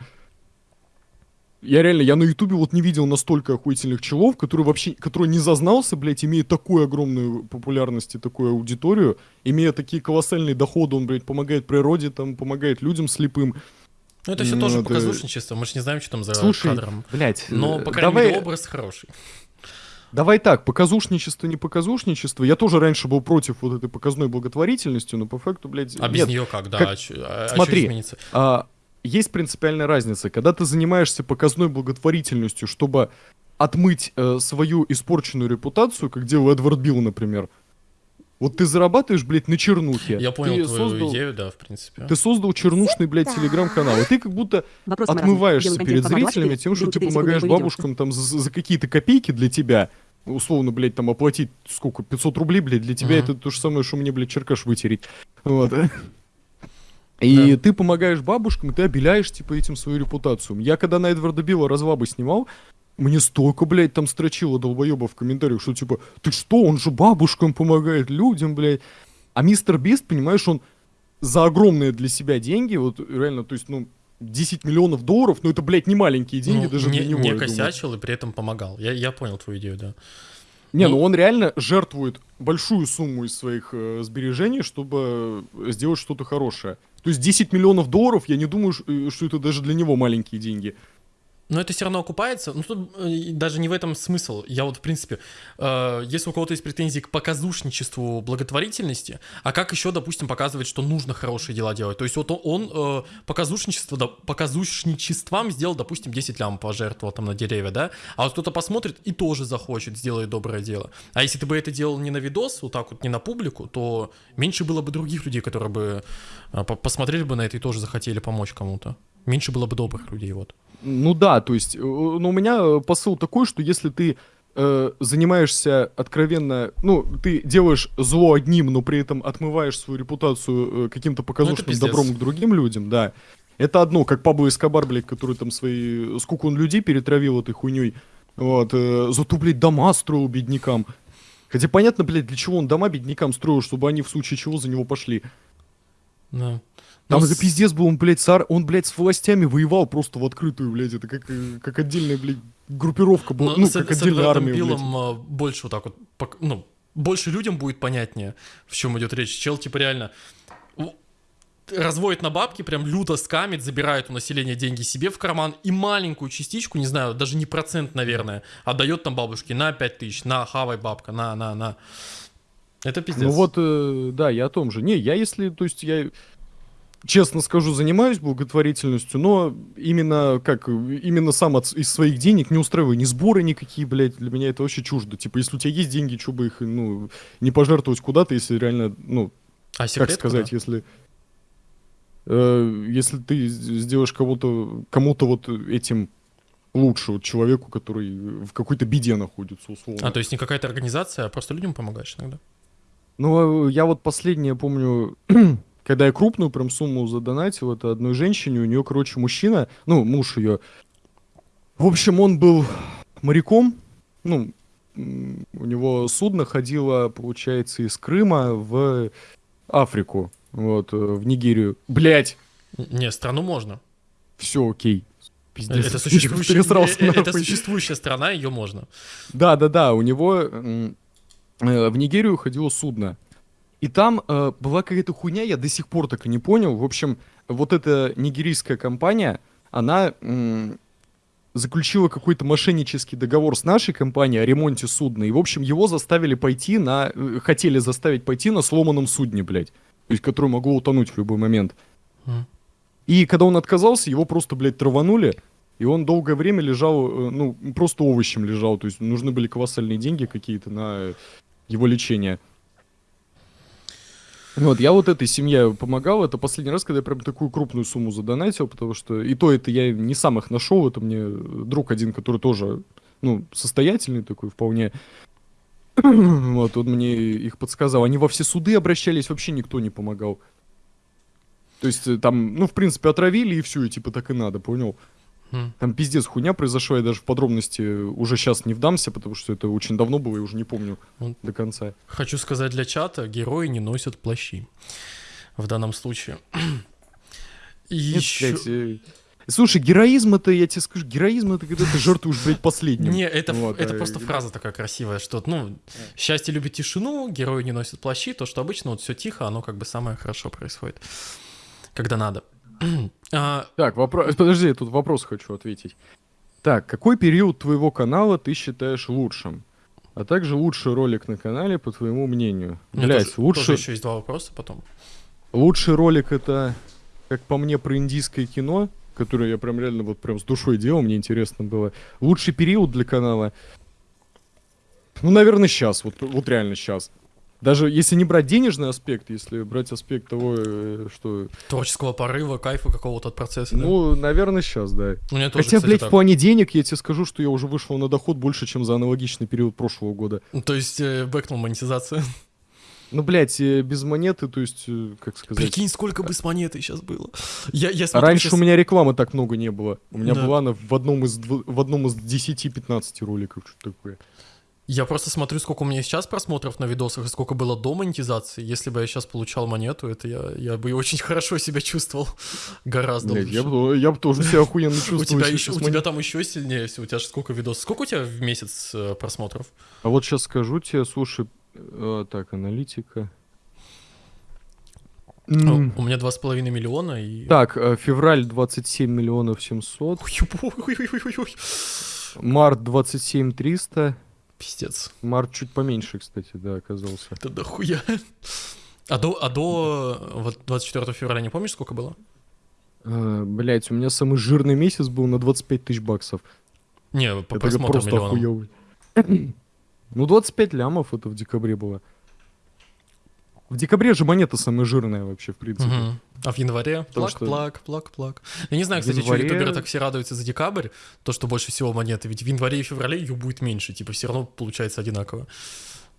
Я реально, я на ютубе вот не видел настолько охуительных челов, который вообще, который не зазнался, блядь, имея такую огромную популярность и такую аудиторию, имея такие колоссальные доходы, он, блядь, помогает природе, там, помогает людям слепым. Ну, это все Ну, тоже это- показушничество, мы же не знаем, что там за Слушай, кадром. блядь, Но, э, по крайней давай, мере, образ хороший. давай так, показушничество, не показушничество. Я тоже раньше был против вот этой показной благотворительности, но по факту, блядь, А без нет. нее как, да? как- а а- а Смотри? А, есть принципиальная разница. Когда ты занимаешься показной благотворительностью, чтобы отмыть э, свою испорченную репутацию, как делал Эдвард Билл, например. Вот ты зарабатываешь, блядь, на чернухе. Я понял ты твою создал, идею, да, в принципе. Ты создал чернушный, блядь, телеграм-канал. И ты как будто Вопрос отмываешься перед зрителями тем, что ты 4 секунды помогаешь бабушкам там за, за какие-то копейки для тебя. Условно, блядь, там оплатить сколько, 500 рублей, блядь, для тебя Мгм. это то же самое, что мне, блядь, черкаш вытереть. Вот. И Да. ты помогаешь бабушкам, и ты обеляешь, типа, этим свою репутацию. Я когда на Эдварда Билла развабы снимал, мне столько, блядь, там строчило долбоеба в комментариях, что типа, ты что, он же бабушкам помогает, людям, блядь. А мистер Бист, понимаешь, он за огромные для себя деньги, вот реально, то есть, ну, 10 миллионов долларов, ну это, блядь, не маленькие деньги Ну, даже не, для него. не я думаю. косячил и при этом помогал. Я, я понял твою идею, да. Не, ну он реально жертвует большую сумму из своих э, сбережений, чтобы э, сделать что-то хорошее. То есть 10 миллионов долларов, я не думаю, э, что это даже для него маленькие деньги. Но это все равно окупается. Ну, тут э, даже не в этом смысл. Я вот, в принципе, э, если у кого-то есть претензии к показушничеству благотворительности, а как еще, допустим, показывать, что нужно хорошие дела делать? То есть вот он, э, показушничество, да, показушничеством сделал, допустим, 10 лям пожертвовал там на деревья, да? А вот кто-то посмотрит и тоже захочет, сделает доброе дело. А если ты бы это делал не на видос, вот так вот, не на публику, то меньше было бы других людей, которые бы э, по- посмотрели бы на это и тоже захотели помочь кому-то. Меньше было бы добрых людей, вот. Ну да, то есть, э, ну у меня э, посыл такой, что если ты э, занимаешься откровенно, ну, ты делаешь зло одним, но при этом отмываешь свою репутацию э, каким-то показушным пиздец. добром к другим людям, да. Это одно, как Пабло Эскобар, блядь, который там свои... Сколько он людей перетравил этой хуйней. Вот, э, зато, блядь, дома строил беднякам. Хотя понятно, блядь, для чего он дома беднякам строил, чтобы они в случае чего за него пошли. Да. Там Ну, с- пиздец был, он, блядь, с ар- он, блядь, с властями воевал просто в открытую, блядь, это как, как отдельная, блядь, группировка была, Но ну, с, как с отдельная армия, блядь. Биллом а, больше вот так вот, ну, больше людям будет понятнее, в чем идет речь. Чел, типа, реально разводит на бабки, прям люто скамит, забирает у населения деньги себе в карман и маленькую частичку, не знаю, даже не процент, наверное, отдает там бабушке на 5 тысяч, на, хавай, бабка, на, на, на. Это пиздец. Ну вот, э, да, я о том же. Не, я если, то есть я, честно скажу, занимаюсь благотворительностью, но именно, как, именно сам от, из своих денег не устраиваю ни сборы никакие, блядь, для меня это вообще чуждо. Типа, если у тебя есть деньги, что бы их, ну, не пожертвовать куда-то, если реально, ну, а как сказать, куда? если... э, если ты сделаешь кого-то, кому-то вот этим лучше, вот человеку, который в какой-то беде находится, условно. А, то есть не какая-то организация, а просто людям помогаешь иногда. Ну, я вот последнее помню, когда я крупную прям сумму задонатил, это одной женщине, у нее, короче, мужчина, ну, муж ее. В общем, он был моряком, ну, у него судно ходило, получается, из Крыма в Африку, вот, э, в Нигерию. Блять, Не, страну можно. все окей. Пиздец, Это существующая, э, э, это нахуй. существующая страна, ее можно. Да, да, да, у него в Нигерию ходило судно. И там э, была какая-то хуйня, я до сих пор так и не понял. В общем, вот эта нигерийская компания, она заключила какой-то мошеннический договор с нашей компанией о ремонте судна. И, в общем, его заставили пойти на... э, хотели заставить пойти на сломанном судне, блядь. То есть, которое могло утонуть в любой момент. Мгм. И когда он отказался, его просто, блядь, траванули. и он долгое время лежал, э, ну, просто овощем лежал, то есть нужны были колоссальные деньги какие-то на его лечение. Вот, я вот этой семье помогал, это последний раз, когда я прям такую крупную сумму задонатил, потому что и то это я не сам их нашел, это мне друг один, который тоже, ну, состоятельный такой вполне, вот, он мне их подсказал. Они во все суды обращались, вообще никто не помогал. То есть э, там, ну, в принципе, отравили и все, и типа так и надо, понял? Там пиздец хуйня произошла, я даже в подробности уже сейчас не вдамся, потому что это очень давно было, и уже не помню Вот. до конца. Хочу сказать для чата, герои не носят плащи. В данном случае. И Нет, еще... блядь, э, Слушай, героизм это, я тебе скажу, героизм это когда ты жертвуешь, блядь, последним. Не, это, Вот, это а, просто фраза такая красивая, что, ну, счастье любит тишину, герои не носят плащи, то, что обычно вот все тихо, оно как бы самое хорошо происходит, когда надо. А, Так, вопрос. Подожди, я тут вопрос хочу ответить. Так, какой период твоего канала ты считаешь лучшим? А также лучший ролик на канале, по твоему мнению. у меня Блять, тоже еще есть два вопроса потом. лучший ролик это, как по мне, про индийское кино, которое я прям реально вот прям с душой делал, мне интересно было. Лучший период для канала. Ну, наверное, сейчас, вот, вот реально сейчас. Даже если не брать денежный аспект, если брать аспект того, э, что... Творческого порыва, кайфа какого-то от процесса. да? Ну, наверное, сейчас, да. у меня тоже, Хотя, кстати, блядь, так. в плане денег я тебе скажу, что я уже вышел на доход больше, чем за аналогичный период прошлого года. Ну, То есть э, бэкнул монетизация. Ну, блядь, э, без монеты, то есть, э, как сказать... Прикинь, сколько бы с монетой сейчас было. Я, я смотрю Раньше щас- у меня рекламы так много не было. У меня Да. была она в одном из, дв- в одном из 10-15 роликов, что-то такое. Я просто смотрю, сколько у меня сейчас просмотров на видосах и сколько было до монетизации. Если бы я сейчас получал монету, это я, я бы очень хорошо себя чувствовал. Гораздо Блядь, лучше. я, бы, я бы тоже себя охуенно У чувствовал. тебя, если еще, у тебя там еще сильнее, если у тебя же сколько видосов. Сколько у тебя в месяц э, просмотров? А вот сейчас скажу тебе, слушай... э, так, аналитика. О, У меня 2,5 миллиона и... Так, э, февраль 27 миллионов 700, Ой-ой-ой-ой-ой. март 27 300, Пиздец. март чуть поменьше, кстати, да, оказался. Это дохуя. А до, а до э, вот 24 февраля не помнишь, сколько было? Блять, у меня самый жирный месяц был на 25 тысяч баксов. Не, по Это просмотрам просто миллионам. охуёвый. Ну, 25 лямов это в декабре было. В декабре же монета самая жирная вообще, в принципе. Мгм. А в январе? Плак, что- плак, плак, плак. Я не знаю, кстати, что январе- ютуберы так все радуются за декабрь, то, что больше всего монеты. Ведь в январе и феврале ее будет меньше, типа все равно получается одинаково,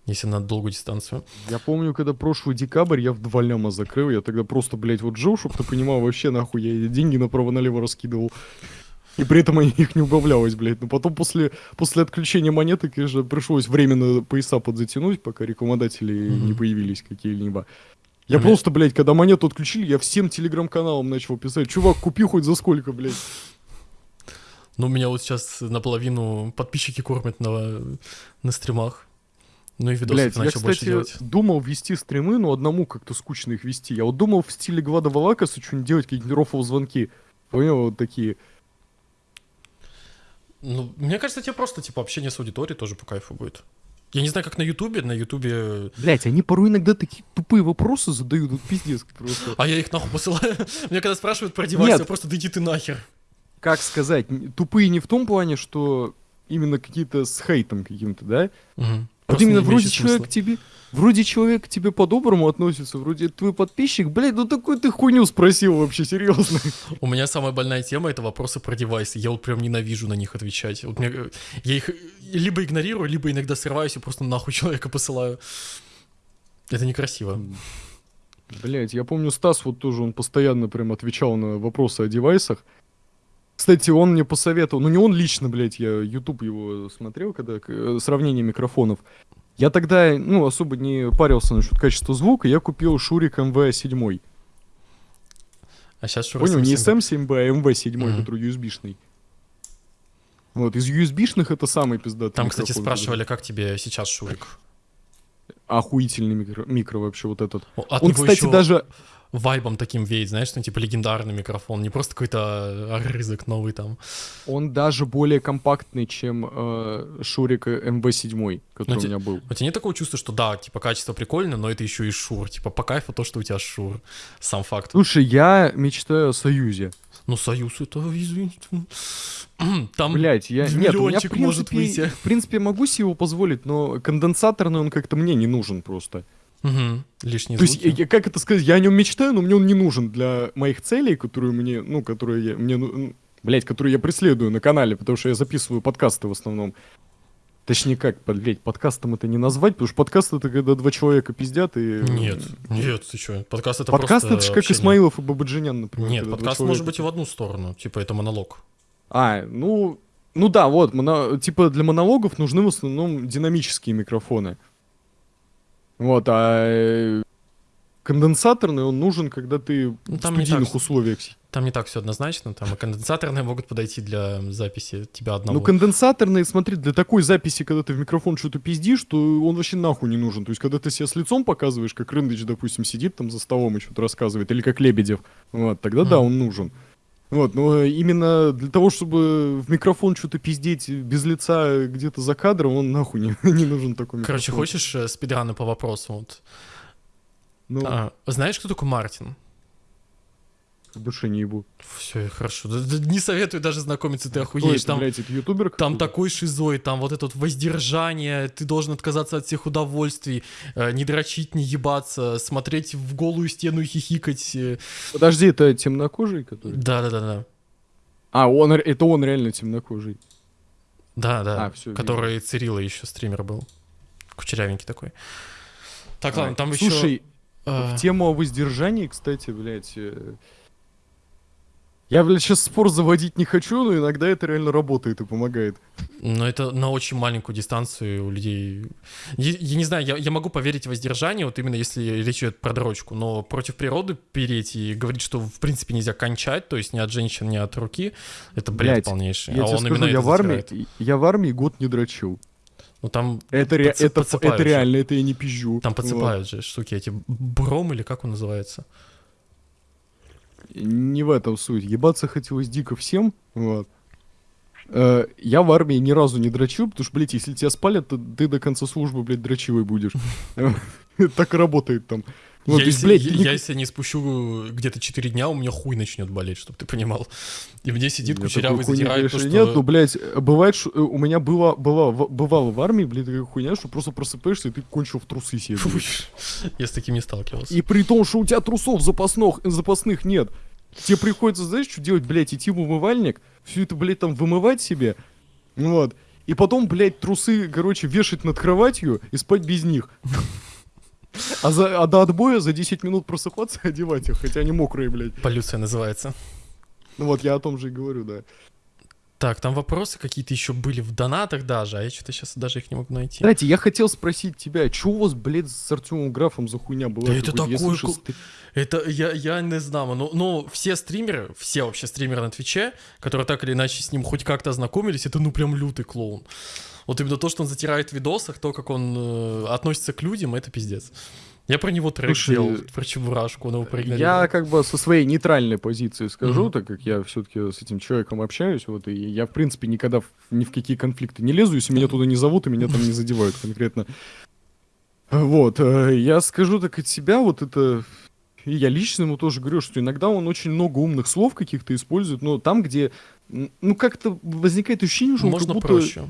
если на долгую дистанцию. Я помню, когда прошлый декабрь я в два ляма закрыл, я тогда просто, блядь, вот жил, чтобы ты понимал, вообще нахуй я деньги направо-налево раскидывал. И при этом они- их не убавлялось, блядь. Но потом после, после отключения монеты, конечно, пришлось временно пояса подзатянуть, пока рекламодатели Мгм. не появились какие-либо. Я Бля. просто, блядь, когда монету отключили, я всем телеграм-каналам начал писать, чувак, купи хоть за сколько, блядь. Ну, меня вот сейчас наполовину подписчики кормят на, на стримах. Ну и видосы Блядь, я, начал больше кстати, делать. думал вести стримы, но одному как-то скучно их вести. Я вот думал в стиле Гвада Валакаса что-нибудь делать, какие-нибудь рофл звонки. Понял, вот такие. Ну, мне кажется, тебе просто, типа, общение с аудиторией тоже по кайфу будет. Я не знаю, как на Ютубе, на Ютубе... Блять, они порой иногда такие тупые вопросы задают, вот пиздец просто. А я их нахуй посылаю. Мне когда спрашивают про девайс, я просто да иди ты нахер. Как сказать, тупые не в том плане, что именно какие-то с хейтом каким-то, да? Мгм. Вот именно вроде человек смысла. тебе, вроде человек к тебе по-доброму относится, вроде твой подписчик, блядь, ну такой ты хуйню спросил вообще, серьезно. У меня самая больная тема — это вопросы про девайсы. Я вот прям ненавижу на них отвечать. Вот мне, э, я их либо игнорирую, либо иногда срываюсь и просто нахуй человека посылаю. Это некрасиво. Блять, я помню, Стас вот тоже, он постоянно прям отвечал на вопросы о девайсах. Кстати, он мне посоветовал, ну не он лично, блядь, я YouTube его смотрел, когда э, сравнение микрофонов. Я тогда, ну, особо не парился насчет качества звука, я купил Шурик MV7. А сейчас что Понял, не SM7B, а MV7, Мгм. который USB-шный. Вот, из USB-шных это самый пиздатый Там, кстати, спрашивали, как тебе сейчас Шурик. Охуительный микро, микро вообще вот этот. От он, кстати, ещё даже... вайбом таким веет, знаешь, ну, типа легендарный микрофон, не просто какой-то орызок новый там. Он даже более компактный, чем э, Шурик MV7, который Ну, у меня был. У тебя нет такого чувства, что да, типа качество прикольное, но это еще и Шур. Типа по кайфу то, что у тебя Шур. Сам факт. Слушай, я мечтаю о союзе. Ну, Союз это, извините. Там Блять, я... Нет, у меня, в миллиончик может принципе, выйти. в принципе, могу себе его позволить, но конденсаторный он как-то мне не нужен просто. Мгм. лишние То есть, звуки. я- как это сказать, я о нем мечтаю, но мне он не нужен для моих целей, которые мне, ну, которые я, мне, ну, блять, которые я преследую на канале, потому что я записываю подкасты в основном. Точнее, как, блядь, подкастом это не назвать, потому что подкаст это когда два человека пиздят и... Нет, нет, ты что? Подкаст это Подкаст это же как общение. Исмаилов и Бабаджанян, например. Нет, подкаст может быть и в одну сторону. Типа это монолог. А, ну, ну да, вот, моно- типа для монологов нужны в основном динамические микрофоны. Вот, а э, конденсаторный он нужен, когда ты Ну, в там студийных так. условиях. Там не так все однозначно. Там и конденсаторные могут подойти для записи тебя одного. Ну, конденсаторный, смотри, для такой записи, когда ты в микрофон что-то пиздишь, то он вообще нахуй не нужен. То есть, когда ты себя с лицом показываешь, как Рындыч, допустим, сидит там за столом и что-то рассказывает, или как Лебедев, вот, тогда да, Мгм. он нужен. Вот, но именно для того, чтобы в микрофон что-то пиздеть без лица где-то за кадром, он нахуй не, не нужен такой микрофон. Короче, хочешь э, спидраны по вопросу? Вот. Ну, А, знаешь, кто такой Мартин? В душе не ебу. Все, хорошо. Не советую даже знакомиться, ты охуеешь. Там, блядь, это ютубер? там такой шизой, там вот это вот воздержание, ты должен отказаться от всех удовольствий, э, не дрочить, не ебаться, смотреть в голую стену и хихикать. э. Подожди, это темнокожий, который? Да-да-да-да. А, он, это он реально темнокожий. Да, да. А, всё, который Цирила еще стример был. Кучерявенький такой. Так, ладно, А, там еще... Слушай, э, В тему о воздержании, кстати, блядь. Я, блядь, сейчас спор заводить не хочу, но иногда это реально работает и помогает. Но это на очень маленькую дистанцию у людей. Я, я не знаю, я, я могу поверить в воздержание, вот именно если речь идет про дрочку, но против природы переть и говорить, что в принципе нельзя кончать, то есть ни от женщин, ни от руки, это бред Блядь, полнейший. Я а тебе он скажу, именно я в, армии, затирает. я в армии год не дрочил. Ну там, Это, ре- подсы- это, это реально, это я не пизжу. там Вот. подсыпают же штуки эти. Бром или как он называется? Не в этом суть. Ебаться хотелось дико всем. Вот. Э, Я в армии ни разу не дрочил, потому что, блядь, если тебя спалят, то ты до конца службы, блядь, дрочивый будешь. Так работает там. Ну, я, есть, если, блядь, я- ты не- я если не спущу где-то 4 дня, у меня хуй начнет болеть, чтобы ты понимал. И мне сидит кучерявый, задирает то, что... Нет, ну, блядь, бывает, что э, у меня было, было, бывало в армии, блядь, такая хуйня, что просто просыпаешься, и ты кончил в трусы себе. Блядь. Я с таким не сталкивался. И при том, что у тебя трусов запасных, запасных нет. Тебе приходится, знаешь, что делать, блядь, идти в умывальник, все это, блядь, там вымывать себе, вот. И потом, блядь, трусы, короче, вешать над кроватью и спать без них. А, за, а до отбоя за 10 минут просыпаться и одевать их, хотя они мокрые, блядь. Полюция называется. Ну вот, я о том же и говорю, да. Так, там вопросы какие-то еще были в донатах даже, а я что-то сейчас даже их не могу найти. Кстати, я хотел спросить тебя, что у вас, блядь, с Артемом Графом за хуйня была? Да это ку- ты- Это я, я не знаю, но, но все стримеры, все вообще стримеры на Твиче, которые так или иначе с ним хоть как-то ознакомились, это ну прям лютый клоун. Вот именно то, что он затирает в видосах, то, как он э, относится к людям, это пиздец. Я про него трек Слушай, делал, про Чебурашку, он его проигнорировал. Я как бы со своей нейтральной позиции скажу, Мгм. так как я все-таки с этим человеком общаюсь, вот, и я, в принципе, никогда ни в какие конфликты не лезу, если меня туда не зовут и меня там не задевают конкретно. Вот, э, я скажу так от себя, вот это... И я лично ему тоже говорю, что иногда он очень много умных слов каких-то использует, но там, где, ну, как-то возникает ощущение, что он Можно как будто проще.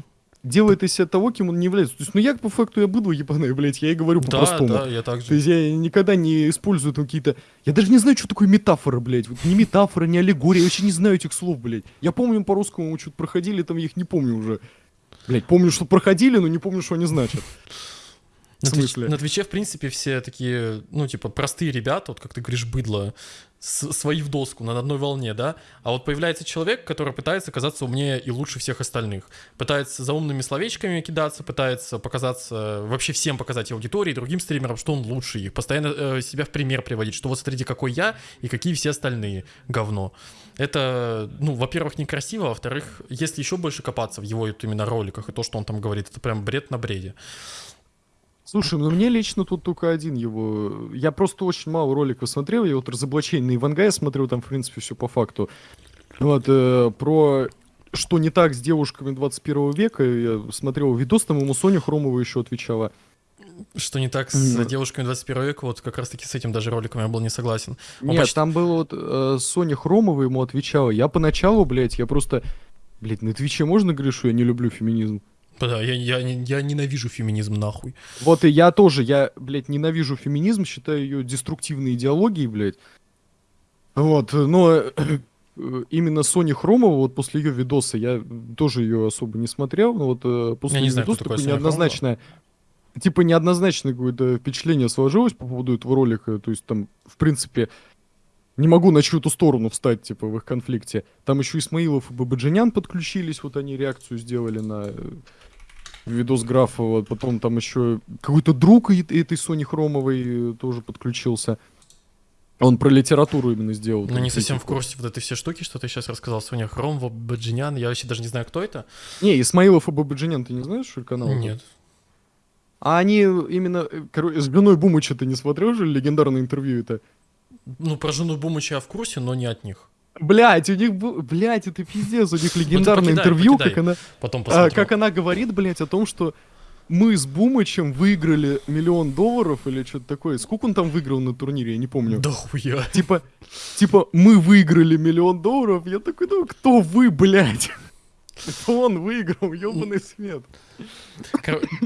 Делает из себя того, кем он не является. То есть, ну, я по факту, я быдло ебаное, блядь, я и говорю Да, по-простому. да, я так То же. есть я никогда не использую там какие-то... Я даже не знаю, что такое метафора, блядь. Вот ни метафора, ни аллегория. Я вообще не знаю этих слов, блядь. Я помню по-русскому, что-то проходили, там я их не помню уже. Блядь, помню, что проходили, но не помню, что они значат. На, Твич- на Твиче, в принципе, все такие, ну, типа, простые ребята, вот как ты говоришь, быдло, с- свои в доску, на одной волне, да? А вот появляется человек, который пытается казаться умнее и лучше всех остальных. Пытается за умными словечками кидаться, пытается показаться, вообще всем показать аудитории, другим стримерам, что он лучше их. Постоянно э, себя в пример приводить, что вот смотрите, какой я и какие все остальные. Говно. Это, ну, во-первых, некрасиво, а во-вторых, если еще больше копаться в его вот именно роликах и то, что он там говорит, это прям бред на бреде. Слушай, ну мне лично тут только один его... Я просто очень мало роликов смотрел. Я вот разоблачение на Ивангая смотрел, там, в принципе, все по факту. Вот, э, про что не так с девушками 21 века. Я смотрел видос, там ему Соня Хромова еще отвечала. Что не так с М. девушками 21 века, вот как раз таки с этим даже роликом я был не согласен. Он Нет, почти- там было вот э, Соня Хромова ему отвечала. Я поначалу, блядь, я просто... Блядь, на Твиче можно говорить, что я не люблю феминизм? Да, я, я, я ненавижу феминизм нахуй. Вот и я тоже, я, блядь, ненавижу феминизм, считаю ее деструктивной идеологией, блядь. Вот, но э, именно Соня Хромова, вот после ее видоса, я тоже ее особо не смотрел, но вот э, после Я не знаю, видоса такое Соня Хромова. неоднозначное, типа неоднозначное какое-то впечатление сложилось по поводу этого ролика, то есть там, в принципе, не могу на чью-то сторону встать, типа, в их конфликте. Там еще Исмаилов и Бабаджанян подключились, вот они реакцию сделали на э, видос графа, вот потом там еще какой-то друг этой Сони Хромовой э, тоже подключился. Он про литературу именно сделал. Ну, не совсем в курсе вот этой все штуки, что ты сейчас рассказал. Соня Хромова, Баджинян, я вообще даже не знаю, кто это. Не, Исмаилов и Бабаджанян, ты не знаешь, что канал? Нет. А они именно, э, короче, с женой Бумыча ты не смотрел же легендарное интервью это? Ну, про жену Бумыча я в курсе, но не от них. Блять, у них, был, блять, это пиздец, у них легендарное покидай, интервью, покидай. как она, Потом а, как она говорит, блять, о том, что мы с Бумычем выиграли миллион долларов или что-то такое. Сколько он там выиграл на турнире, я не помню. Да хуя. Типа, типа, мы выиграли миллион долларов. Я такой, ну кто вы, блядь? Это он выиграл, ебаный свет.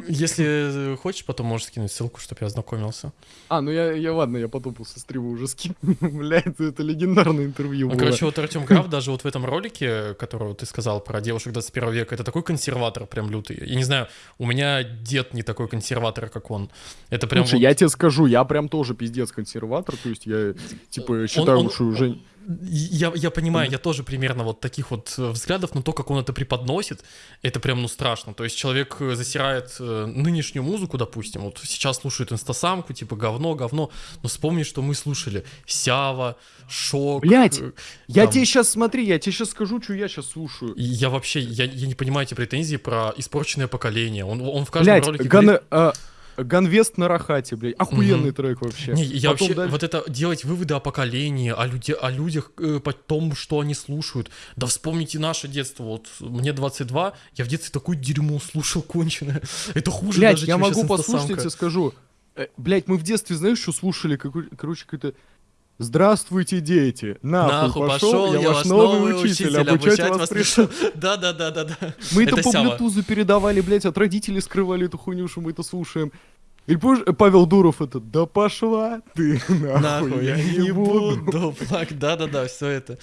Если хочешь, потом можешь скинуть ссылку, чтобы я ознакомился. А, ну я, я ладно, я потом после стрима уже скину. Блядь, это легендарное интервью Ну, было. короче, вот Артем Граф даже вот в этом ролике, которого ты сказал про девушек 21 века, это такой консерватор прям лютый. Я не знаю, у меня дед не такой консерватор, как он. Это прям Слушай, вот- я тебе скажу, я прям тоже пиздец консерватор, то есть я, типа, считаю, он- что уже... Я, я понимаю, я тоже примерно вот таких вот э, взглядов, но то, как он это преподносит, это прям, ну, страшно. То есть человек э, засирает э, нынешнюю музыку, допустим, вот сейчас слушает инстасамку, типа говно, говно, но вспомни, что мы слушали Сява, Шок. Блядь, э, Я там- тебе сейчас, смотри, я тебе сейчас скажу, что я сейчас слушаю. И Я вообще, я, я не понимаю эти претензии про испорченное поколение. Он, он в каждом Блять, ролике Ган... говорит- а, Ганвест на Рахате, блядь. Охуенный Мгм. трек вообще. Не, я Потом вообще, дальше- вот это делать выводы о поколении, о, люди, о людях, э, по тому, что они слушают. Да вспомните наше детство. Вот мне 22, я в детстве такое дерьмо слушал конченое. Это хуже Блять, даже, я чем могу послушать, я тебе скажу. Э, Блять, мы в детстве, знаешь, что слушали? Какой, короче, какой-то... Здравствуйте, дети! Нахуй, Нахуй пошел, я, ваш новый учитель, обучать, вас пришел. Да, да, да, да, да. Мы это, Это по блютузу передавали, блять, от родителей скрывали эту хуйню, что мы это слушаем. Или помнишь, Павел Дуров это, да пошла ты, нахуй, Нахуй, я не буду плакать. Да, да, да, все это.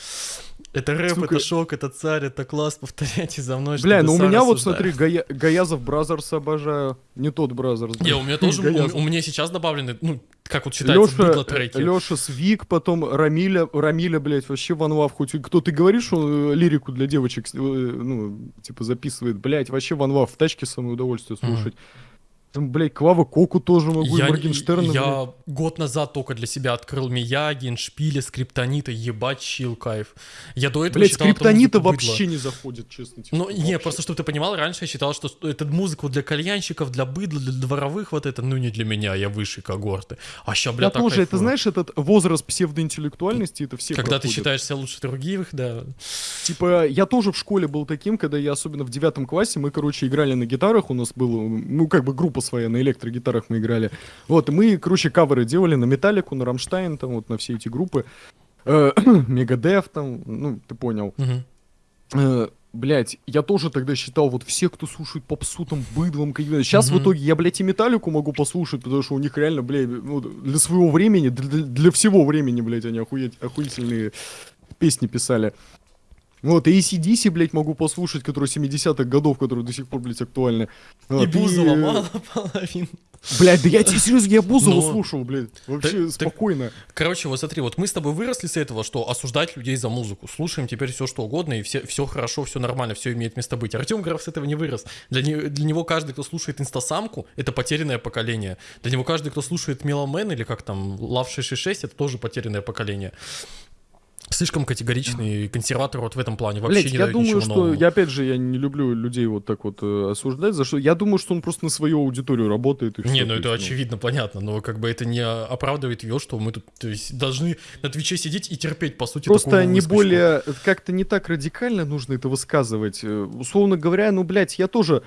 Это рэп, Сука. это шок, это царь, это класс, повторяйте за мной. Бля, ну у меня вот, смотри, Гая- Gayazov Brothers обожаю. Не тот Brothers. Не, у меня тоже, у, у меня сейчас добавлены, ну, как вот считается, Лёша, быдло треки. Лёша Свик, потом Рамиля, Рамиля, блядь, вообще One Love, хоть кто ты говоришь, что э, лирику для девочек, э, ну, типа записывает, блядь, вообще One Love в тачке самое удовольствие слушать. Там, блядь, Клава Коку тоже могу, и Я, Моргенштерна, блядь. я год назад только для себя открыл Мияги, Шпиля, Скриптонита, ебать, чил, кайф. Я до этого Блядь, считал скриптонита быдло. вообще не заходит, честно тебе. Ну, скажу, не, вообще. просто чтобы ты понимал, раньше я считал, что это музыку для кальянщиков, для быдла, для дворовых, вот это, ну не для меня, я выше когорты. А ща, бля, Я так тоже, это кайфую. знаешь, этот возраст псевдоинтеллектуальности, это все Когда ты проходят. считаешь себя лучше других, да. Типа, я тоже в школе был таким, когда я особенно в девятом классе, мы, короче, играли на гитарах, у нас было, ну, как бы группа своя, на электрогитарах мы играли. Вот, и мы, короче, каверы делали на Металлику, на Рамштайн, там, вот, на все эти группы. Э, Мегадев, там, ну, ты понял. Э, Блять, я тоже тогда считал, вот все, кто слушает попсу, там, быдлом, какие Сейчас в Мгм. итоге я, блядь, и Металлику могу послушать, потому что у них реально, блядь, ну, для своего времени, для, для- для всего времени, блядь, они охуеть, охуительные песни писали. Вот, и ACDC, блядь, могу послушать, которые 70-х годов, которые до сих пор, блядь, актуальны. И Вот, Бузова э, мало половин. Блядь, да я тебе серьезно, я Бузову Но- слушал, блядь, вообще так- спокойно. Короче, вот смотри, вот мы с тобой выросли с этого, что осуждать людей за музыку. Слушаем теперь все что угодно, и все, все хорошо, все нормально, все имеет место быть. Артем Граф с этого не вырос. Для, не- для него каждый, кто слушает инстасамку, это потерянное поколение. Для него каждый, кто слушает Меломен или как там, Love 666, это тоже потерянное поколение. Слишком категоричный консерватор вот в этом плане. Вообще Блять, не я дает думаю, ничего что нового. я опять же я не люблю людей вот так вот э, осуждать, за что я думаю, что он просто на свою аудиторию работает и Не, всё, ну то это есть, очевидно, понятно, но как бы это не оправдывает ее, что мы тут то есть, должны на Твиче сидеть и терпеть, по сути, Просто не выскочку. более как-то не так радикально нужно это высказывать. Э, Условно говоря, ну блять, я тоже э,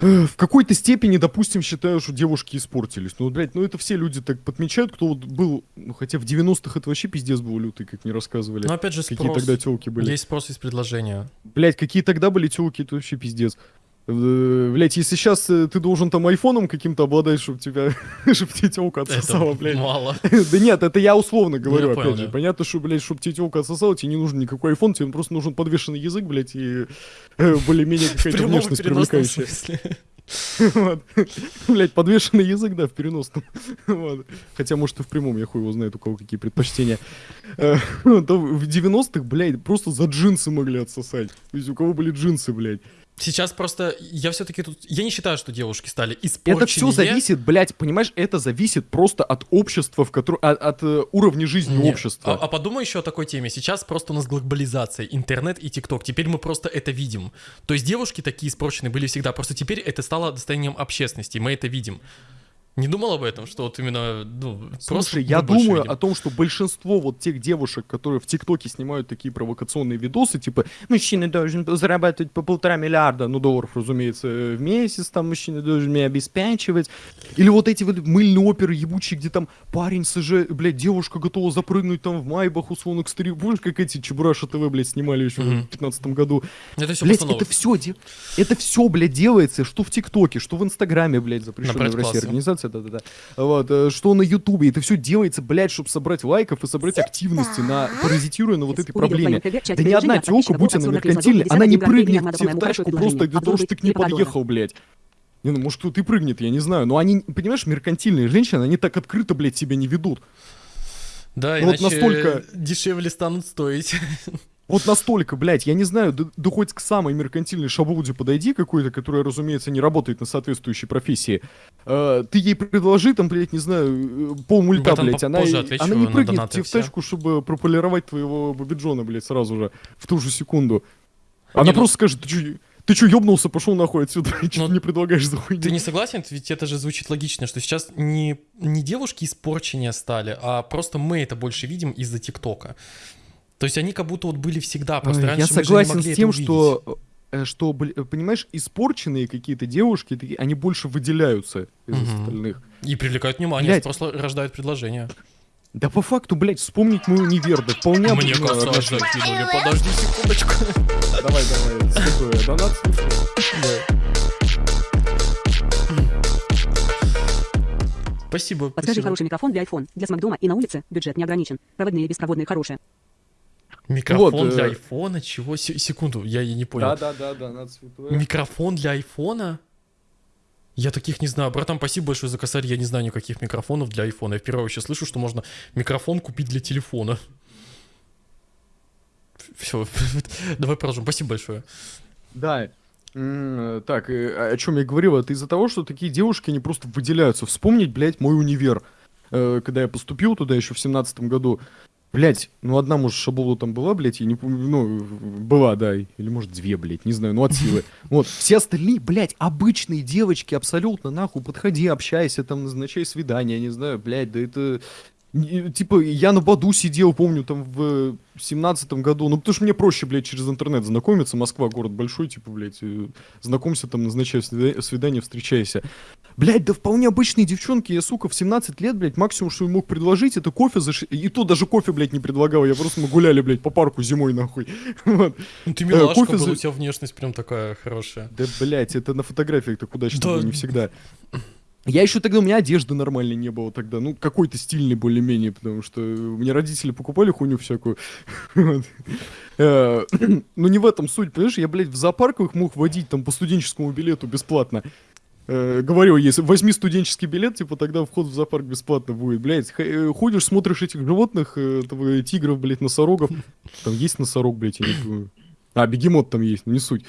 в какой-то степени, допустим, считаю, что девушки испортились. Ну, блядь, ну это все люди так подмечают, кто вот был, ну хотя в 90-х это вообще пиздец был лютый, как мне рассказывали. Но опять же Какие спрос. тогда телки были. Есть спрос из предложения. Блять, какие тогда были телки, это вообще пиздец. Блять, если сейчас ты должен там айфоном каким-то обладать, чтобы тебя, чтобы тебе телка отсосала, блядь. мало. Да нет, это я условно говорю, опять же. Понятно, что, блядь, чтобы тебе телка отсосала, тебе не нужен никакой айфон, тебе просто нужен подвешенный язык, блядь, и э, более-менее какая-то внешность привлекающая. Вот. Блять, подвешенный язык, да, в переносном. Вот. Хотя, может, и в прямом, я хуй его знает, у кого какие предпочтения. Э, то В 90-х, блядь, просто за джинсы могли отсосать. То есть у кого были джинсы, блядь. Сейчас просто я все-таки тут. Я не считаю, что девушки стали испорченнее. Это все зависит, блядь, понимаешь, это зависит просто от общества, в котором... От, от, э, уровня жизни Не, общества. А, а подумай еще о такой теме. Сейчас просто у нас глобализация, интернет и ТикТок. Теперь мы просто это видим. То есть девушки такие испорченные были всегда. Просто теперь это стало достоянием общественности. Мы это видим. Не думал об этом, что вот именно, ну, просто Слушай, я больше думаю видим. о том, что большинство вот тех девушек, которые в ТикТоке снимают такие провокационные видосы, типа мужчина должен зарабатывать по полтора миллиарда, ну долларов, разумеется, э, в месяц, там мужчина должен меня обеспечивать. Или вот эти вот мыльные оперы ебучие, где там парень СЖ, блядь, девушка готова запрыгнуть там в майбах, условно, к старику. Помнишь, как эти Чебураша ТВ, блядь, снимали еще Мгм. в 15 году? Это все Блять, это все, это все, блядь, делается, что в ТикТоке, что в Инстаграме, блядь, запрещенная в России предклассе. Организация, да-да-да. Вот, э, что на Ютубе, это все делается, блядь, чтобы собрать лайков и собрать активности на паразитируя на вот этой проблеме. Да ни одна телка, будь она меркантильной, она не прыгнет тебе в тачку просто для того, чтобы ты к ней подъехал, блядь. Не, ну, может, кто-то и прыгнет, я не знаю. Но они, понимаешь, меркантильные женщины, они так открыто, блядь, себя не ведут. Да, Ну вот настолько- дешевле станут стоить. Вот настолько, блядь, я не знаю, да, да хоть к самой меркантильной шабуде подойди какой-то, которая, разумеется, не работает на соответствующей профессии. Э, ты ей предложи, там, блядь, не знаю, э, полмульта, Братан, блядь, она, отвечу она не прыгнет тебе в тачку, чтобы прополировать твоего бабиджона, блядь, сразу же, в ту же секунду. Она Не, ну- просто скажет, ты чё, ты чё, ёбнулся, пошел нахуй отсюда, и что Ну, ты мне предлагаешь за хуйню? Ты не согласен? Ведь это же звучит логично, что сейчас не, не девушки испорченнее стали, а просто мы это больше видим из-за ТикТока. То есть они как будто вот были всегда, просто раньше Я мы же не согласен могли с тем, что, э, что, понимаешь, испорченные какие-то девушки, такие, они больше выделяются из Мгм. остальных. И привлекают внимание, Блядь. просто рождают предложения. Да по факту, блядь, вспомнить мой универ, да вполне... Мне кажется, закинули. Подожди секундочку. Давай, давай, святое, донат слушай. Спасибо. Подскажи хороший микрофон для iPhone. Для смак дома и на улице бюджет не ограничен. Проводные и беспроводные хорошие. Микрофон Вот, для э, айфона? Чего? Се- Секунду, я и не понял. да, да, донат святое. Микрофон для айфона? Я таких не знаю. Братан, спасибо большое за косарь. Я не знаю никаких микрофонов для айфона. Я впервые вообще слышу, что можно микрофон купить для телефона. Все, давай продолжим. Спасибо большое. Да. Так, э, о чем я говорил, это из-за того, что такие девушки, они просто выделяются. Вспомнить, блядь, мой универ. Э, Когда я поступил туда еще в семнадцатом году, Блять, ну одна, может, шабула там была, блядь, я не помню, ну, была, да, или, может, две, блядь, не знаю, ну, от силы. Вот, все остальные, блядь, обычные девочки, абсолютно, нахуй, подходи, общайся, там, назначай свидание, не знаю, блядь, да это... Типа, я на Баду сидел, помню, там, в семнадцатом году, ну, потому что мне проще, блядь, через интернет знакомиться, Москва, город большой, типа, блядь, э, знакомься там, назначай свида- свидание, встречайся. Блядь, да вполне обычные девчонки, я, сука, в 17 лет, блядь, максимум, что я мог предложить, это кофе за... И то даже кофе, блядь, не предлагал, я просто мы гуляли, блядь, по парку зимой, нахуй. Вот. Ну ты милашка кофе была, за- у тебя внешность прям такая хорошая. Да, блядь, это на фотографиях так удачно Да. было, не всегда. Я еще тогда, у меня одежды нормальной не было тогда, ну, какой-то стильный более-менее, потому что мне родители покупали хуйню всякую. Э, Ну, не в этом суть, понимаешь, я, блядь, в зоопарках мог водить там по студенческому билету бесплатно. Э, Говорил, если возьми студенческий билет, типа тогда вход в зоопарк бесплатно будет. Блядь, э, ходишь, смотришь этих животных, э, этого, тигров, блядь, носорогов. Там есть носорог, блядь, я не помню. А, бегемот там есть, не суть.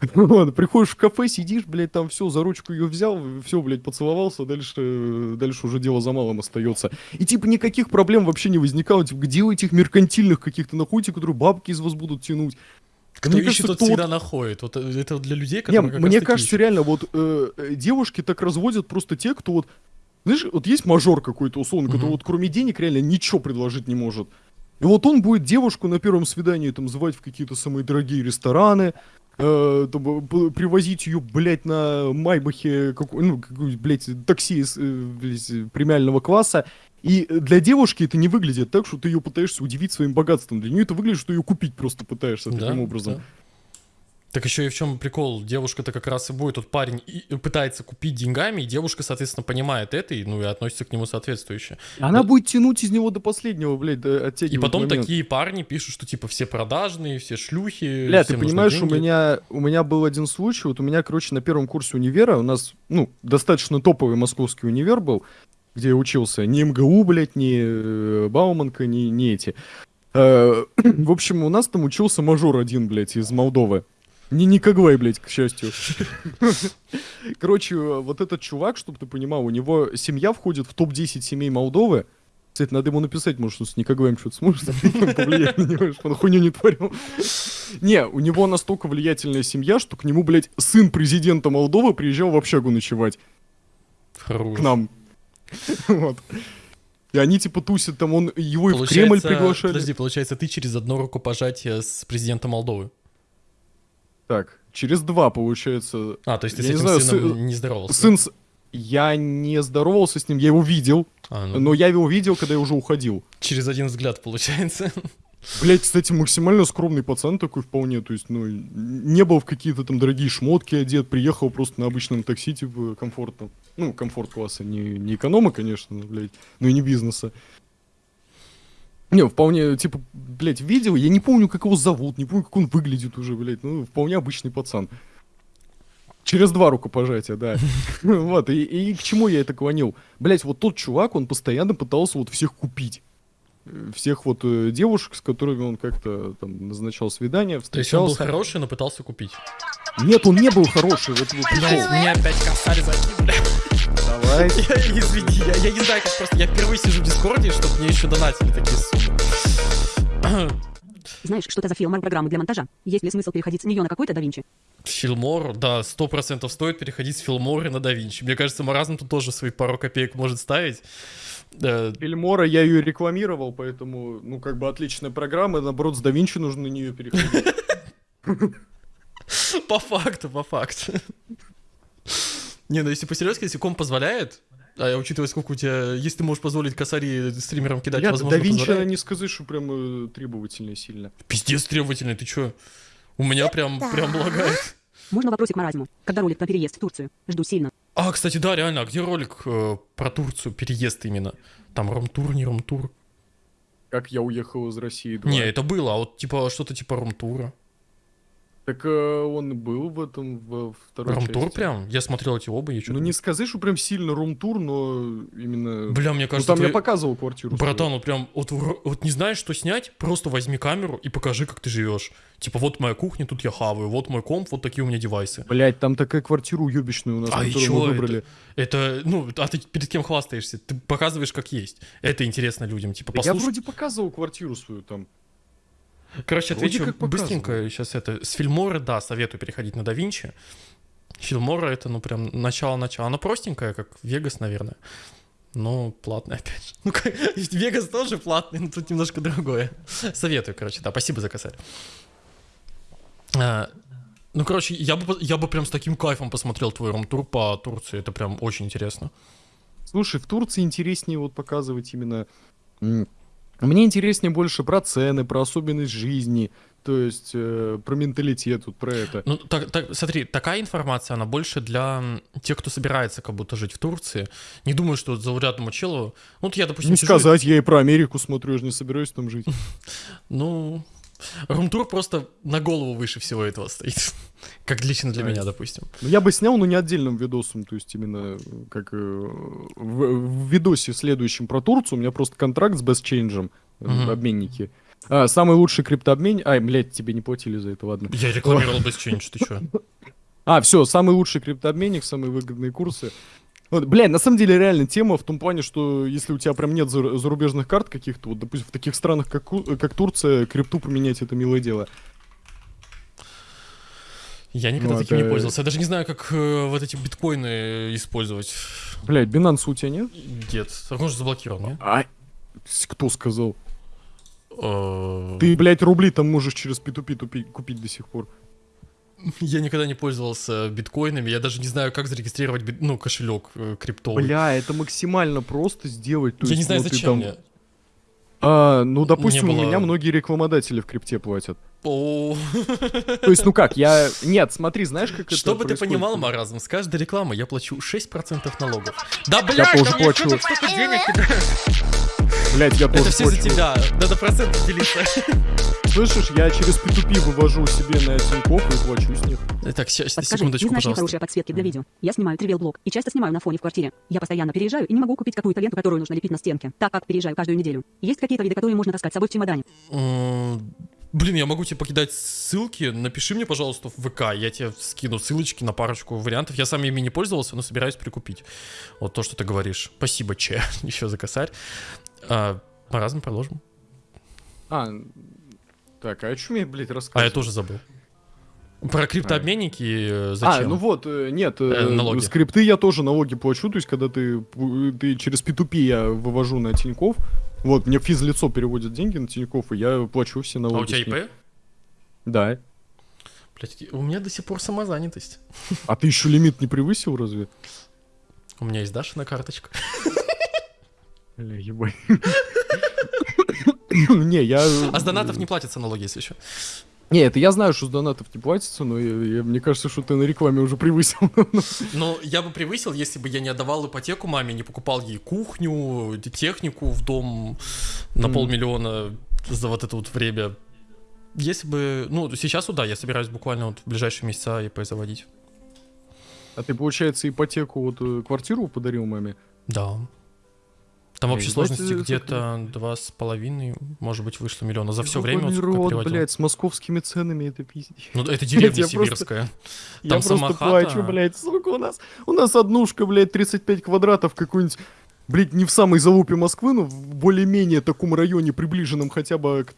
Вот, приходишь в кафе, сидишь, блядь, там все, за ручку ее взял, все, блядь, поцеловался, дальше, э, дальше уже дело за малым остается. И типа никаких проблем вообще не возникало. Типа, где у этих меркантильных каких-то находите, которые бабки из вас будут тянуть? Кто Мне ищет, кажется, тот кто вот- всегда находит. Вот э, это для людей, Не, которые как мне кажется, ищут. реально, вот э, э, девушки так разводят просто те, кто вот... Знаешь, вот есть мажор какой-то, условно, который Мгм. вот кроме денег реально ничего предложить не может. И вот он будет девушку на первом свидании там звать в какие-то самые дорогие рестораны, э, там, п- привозить ее, блядь, на Майбахе, какой, ну, какой, блядь, такси э, блядь, премиального класса. И для девушки это не выглядит так, что ты ее пытаешься удивить своим богатством. Для нее это выглядит, что ее купить просто пытаешься Да, таким образом. да. Так еще и в чем прикол? Девушка-то как раз и будет, тут парень и пытается купить деньгами, и девушка, соответственно, понимает это, и, ну, и относится к нему соответствующе. Она Да. будет тянуть из него до последнего, блядь, до- И оттягивать потом момент. такие парни пишут, что типа все продажные, все шлюхи. Бля, ты понимаешь, у меня, у меня был один случай, вот у меня, короче, на первом курсе универа, у нас, ну, достаточно топовый московский универ был, где я учился, не МГУ, блядь, не э, Бауманка, не, не эти. Э, в общем, у нас там учился мажор один, блядь, из Молдовы. Не Никогвай, блядь, к счастью. Короче, вот этот чувак, чтобы ты понимал, у него семья входит в топ-10 семей Молдовы. Кстати, надо ему написать, может, он с Никогваем что-то сможет повлиять на него, чтобы он хуйню не творил. Не, у него настолько влиятельная семья, что к нему, блядь, сын президента Молдовы приезжал в общагу ночевать Хорош. к нам. Вот. И они типа тусят там, он его и в Кремль приглашали. Подожди, получается, ты через одно рукопожатие с президентом Молдовы. Так, через два, получается. А, то есть ты Я с не этим знаю, сыном сын- не здоровался? Сын с... Я не здоровался с ним, я его видел, А, ну, но я его видел, когда я уже уходил. через один взгляд, получается. Блять, кстати, максимально скромный пацан такой вполне, то есть, ну, не был в какие-то там дорогие шмотки одет, приехал просто на обычном такси, типа, комфортно. Ну, комфорт класса, не, не эконома, конечно, но, блядь, но и не бизнеса. Не, вполне, типа, блядь, видел, я не помню, как его зовут, не помню, как он выглядит уже, блядь, ну, вполне обычный пацан. Через два рукопожатия, да. Вот, и, и к чему я это клонил? Блять, вот тот чувак, он постоянно пытался вот всех купить. Всех вот э, девушек, с которыми он как-то там назначал свидания, То есть он был встречался. хороший, но пытался купить. Нет, он не был хороший, вот его прикол. меня опять косарь закинули. Давай. Я, извини, я, я не знаю, как просто. Я впервые сижу в Дискорде, чтобы мне еще донатили такие суммы. Знаешь, что это за филмар программы для монтажа? Есть ли смысл переходить с нее на какой-то DaVinci? Филмор, да, сто процентов стоит переходить с Филмора на DaVinci. Мне кажется, Маразм тут тоже свои пару копеек может ставить. Э, Фильмора я ее рекламировал, поэтому, ну, как бы отличная программа, наоборот, с да Винчи нужно на нее переходить. По факту, по факту. Не, ну если по-серьезки, если комп позволяет, а учитывая, сколько у тебя, если ты можешь позволить косари стримерам кидать, Блядь, возможно, да Винчи, позволяет. не сказать, что прям э, требовательная сильно. Пиздец требовательный, ты чё? У меня прям, прям лагает. Можно вопросик Маразму? Когда ролик про переезд в Турцию? Жду сильно. А, кстати, да, реально, а где ролик э, про Турцию, переезд именно? Там румтур, не румтур? Как я уехал из России. два. Не, это было, а вот типа что-то типа румтура. Так э, он был в этом, во второй Румтур части. прям? Я смотрел эти оба, и что Ну не сказать, что прям сильно рум-тур, но именно... Бля, мне ну кажется, там я твои- показывал квартиру. свою. Братан, вот прям, вот, вот не знаешь, что снять, просто возьми камеру и покажи, как ты живешь. Типа, вот моя кухня, тут я хаваю, вот мой комп, вот такие у меня девайсы. Блять, там такая квартира уебищная у нас, А которую чё мы это? выбрали. Это, ну, а ты перед кем хвастаешься? Ты показываешь, как есть. Это интересно людям, типа, Да Я послушай. вроде показывал квартиру свою там. Короче, отвечу быстренько сейчас это. С Фильмора, да, советую переходить на DaVinci. Фильмора это, ну, прям начало-начало. Оно простенькое, как Вегас, наверное. Но платное, опять же. Ну, как, Вегас тоже платный, но тут немножко другое. Советую, короче, да. Спасибо за косарь. А, ну, короче, я бы, я бы прям с таким кайфом посмотрел твой рум-тур по Турции. Это прям очень интересно. Слушай, в Турции интереснее вот показывать именно... Мне интереснее больше про цены, про особенность жизни, то есть э, про менталитет, вот про это. Ну, так, так, смотри, такая информация, она больше для тех, кто собирается как будто жить в Турции. Не думаю, что вот заурядному челу... Ну, вот я, допустим, Не сижу сказать, я и про Америку смотрю, я же не собираюсь там жить. Ну, румтур просто на голову выше всего этого стоит. Как лично для Да. меня, допустим. Ну, Я бы снял, но не отдельным видосом, то есть именно э, как э, в, в видосе следующем про Турцию, у меня просто контракт с Best Change, Мгм. обменники. А, самый лучший криптообмен... Ай, блядь, тебе не платили за это, ладно. Я рекламировал change, ты чё? А, все, самый лучший криптообменник, самые выгодные курсы. Вот, блядь, на самом деле реально тема в том плане, что если у тебя прям нет зар- зарубежных карт каких-то, вот, допустим, в таких странах, как, как Турция, крипту поменять это милое дело. Я никогда Ну, таким не это- пользовался. Я даже не знаю, как э, вот эти биткоины использовать. Блядь, Binance у тебя нет? Нет, он же заблокировал, не? А, кто сказал? Э, Ты, блядь, рубли там можешь через P2P тупи- купить до сих пор. Я никогда не пользовался биткоинами, я даже не знаю, как зарегистрировать бит- ну, кошелек э, криптовый. Бля, это максимально просто сделать. то я не есть, знаю, ну, зачем там- мне. А, ну, допустим, Не было- у меня многие рекламодатели в крипте платят. То есть, ну как, я... Нет, смотри, знаешь, как это Чтобы ты понимал, маразм, с каждой рекламы я плачу 6% налогов. Да, блядь, тоже да мне плачу. столько денег я тоже Это все за тебя, надо проценты делиться. Слышишь, я через P2P вывожу себе на Тинькофф и плачу с них. Так, щас- Подскажи, секундочку, не пожалуйста. хорошие подсветки для видео? Я снимаю тривиал-блог и часто снимаю на фоне в квартире. Я постоянно переезжаю и не могу купить какую-то ленту, которую нужно лепить на стенке, так как переезжаю каждую неделю. Есть какие-то виды, которые можно таскать с собой в чемодане? Блин, я могу тебе покидать ссылки. Напиши мне, пожалуйста, в ВК. Я тебе скину ссылочки на парочку вариантов. Я сам ими не пользовался, но собираюсь прикупить. Вот то, что ты говоришь. Спасибо, Че, еще за косарь. А, маразм продолжим. А, так, а о чем я, блядь, А, рассказываю? я тоже забыл. Про криптообменники э, зачем? А, ну вот, э, нет, э, Э, налоги. скрипты я тоже налоги плачу, то есть когда ты, ты через P2P я вывожу на Тинькофф, вот, мне физлицо переводит деньги на Тинькофф, и я плачу все а налоги. у тебя. ИП? Да. Блядь, у меня до сих пор самозанятость. А ты еще лимит не превысил разве? У меня есть Дашина карточка. Бля, ебать. Не, я... А с донатов не платятся налоги, если еще. Не, это я знаю, что с донатов не платится, но я- я- мне кажется, что ты на рекламе уже превысил. Но я бы превысил, если бы я не отдавал ипотеку маме, не покупал ей кухню, технику в дом на Мгм. полмиллиона за вот это вот время. Если бы, ну, сейчас, да, я собираюсь буквально вот в ближайшие месяца ИП заводить. А ты, получается, ипотеку, вот э, квартиру подарил маме? Да. Там в Эй, общей ебать, сложности где-то два с половиной, может быть, вышло миллиона. За все время вот сколько рот, блядь, с московскими ценами это пиздец. Ну, это деревня сибирская. Я просто плачу, блядь, сука, у нас, у нас однушка, блядь, 35 квадратов, какой-нибудь, блядь, не в самой залупе Москвы, но в более-менее таком районе, приближенном хотя бы к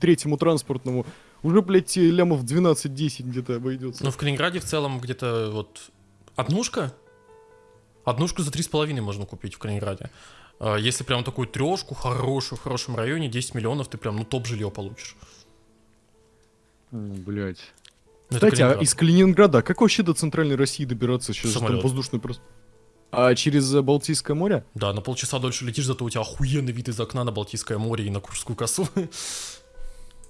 третьему транспортному, уже, блядь, лямов 12-10 где-то обойдется. Ну, в Калининграде в целом где-то вот однушка. Однушку за три с половиной можно купить в Калининграде. А, Если прям такую трешку хорошую, в хорошем районе, 10 миллионов, ты прям, ну, топ жилье получишь. М, Блядь. Ну, Кстати, а Калининград. из Калининграда как вообще до центральной России добираться сейчас? Там Самолет. воздушный просто... А через э, Балтийское море? Да, на полчаса дольше летишь, зато у тебя охуенный вид из окна на Балтийское море и на Куршскую косу.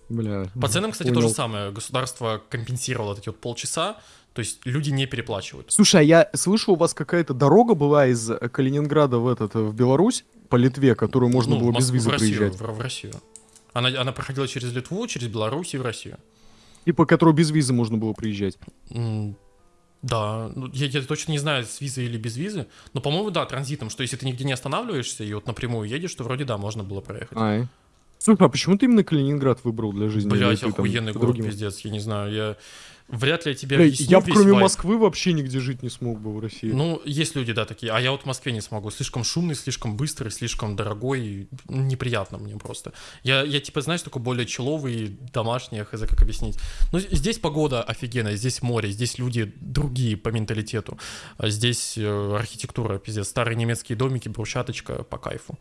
Бля. По ценам, кстати, понял. то же самое. Государство компенсировало эти вот полчаса, то есть люди не переплачивают. Слушай, а я слышал, у вас какая-то дорога была из э, Калининграда в этот, э, в Беларусь, по Литве, которую можно Ну, было без визы в Россию, приезжать. В, в Россию. Она, она проходила через Литву, через Беларусь и в Россию. И по которой без визы можно было приезжать. М, Да, ну, я, я точно не знаю, с визой или без визы, но, по-моему, да, транзитом, что если ты нигде не останавливаешься и вот напрямую едешь, то вроде да, можно было проехать. Ай. Слушай, а почему ты именно Калининград выбрал для жизни? Или Блять, охуенный город, другим- пиздец, я не знаю, я вряд ли я тебе Бля, объясню я весь кроме вайб. Москвы вообще нигде жить не смог бы в России. Ну, есть люди, да, такие, а я вот в Москве не смогу, слишком шумный, слишком быстрый, слишком дорогой, неприятно мне просто. Я, я типа, знаешь, такой более человый, домашний, хз, как объяснить. Ну, здесь погода офигенная, здесь море, здесь люди другие по менталитету, а здесь э, архитектура, пиздец, старые немецкие домики, брусчаточка по кайфу.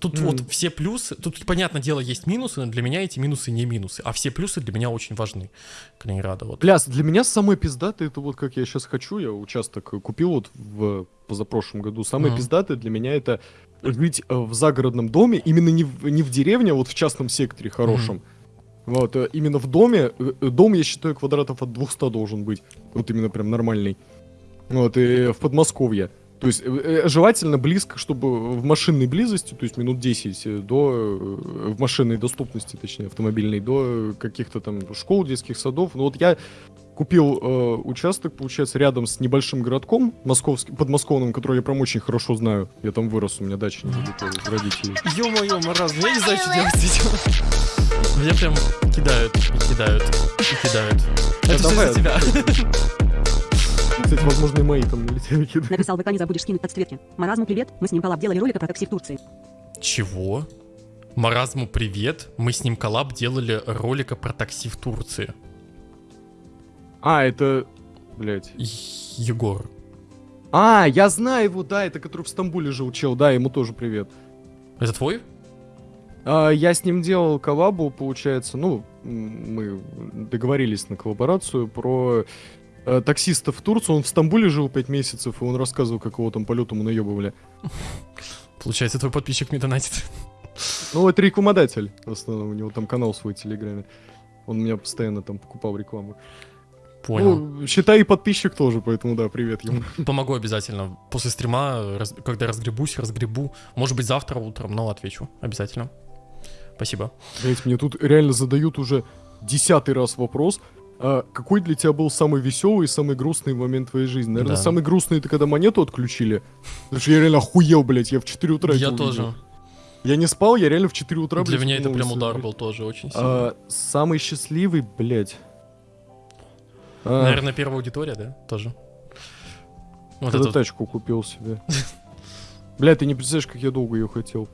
Тут Мгм. вот все плюсы, тут, понятное дело, есть минусы, но для меня эти минусы не минусы, а все плюсы для меня очень важны. Калининграда, вот. Бля, для меня самое пиздатое, это вот как я сейчас хочу, я участок купил вот в позапрошлом году. Самое Мгм. пиздатое для меня это жить э, в загородном доме, именно не в, не в деревне, а вот в частном секторе хорошем. Вот, э, именно в доме, э, дом, я считаю, квадратов от 200 должен быть. Вот именно прям нормальный. Вот, и в Подмосковье. То есть, э, э, желательно близко, чтобы в машинной близости, то есть минут 10 э, до, в машинной доступности, точнее, автомобильной, до каких-то там школ, детских садов. Ну вот я купил э, участок, получается, рядом с небольшим городком московским, подмосковным, который я прям очень хорошо знаю. Я там вырос, у меня дача недалеко от родителей. Ё-моё, маразм, я не знаю, что делать с. Меня прям кидают, и кидают, и кидают. Это все за тебя. Кстати, возможно, и мои там налетели. Написал ВК, не забудешь скинуть подсветки. Маразму привет, мы с ним коллаб делали ролик про такси в Турции. Чего? Маразму привет. Мы с ним коллаб делали ролика про такси в Турции. А, это... Блять. Егор. А, я знаю его, да, это который в Стамбуле жил чел, да, ему тоже привет. Это твой? А, я с ним делал коллабу, получается, ну, мы договорились на коллаборацию про э, таксиста в Турцию. Он в Стамбуле жил 5 месяцев, и он рассказывал, как его там полетом наебывали. Получается, твой подписчик мне донатит. Ну, это рекламодатель, в основном, у него там канал свой в Телеграме. Он меня постоянно там покупал рекламу. Понял. Ну, считай, и подписчик тоже, поэтому да, привет ему. Помогу обязательно. После стрима, раз- когда разгребусь, разгребу. Может быть, завтра утром, но отвечу. Обязательно. Спасибо. Блять, мне тут реально задают уже десятый раз вопрос. А какой для тебя был самый веселый и самый грустный момент твоей жизни? Наверное, Да. самый грустный это когда монету отключили. Потому что я реально охуел, блядь, я в 4 утра Я увидел. тоже. Я не спал, я реально в 4 утра, Для блядь, меня это прям удар был тоже очень сильный. А, самый счастливый, блядь. А, Наверное, первая аудитория, да? Тоже. Вот когда это тачку купил себе. Бля, ты не представляешь, как я долго ее хотел.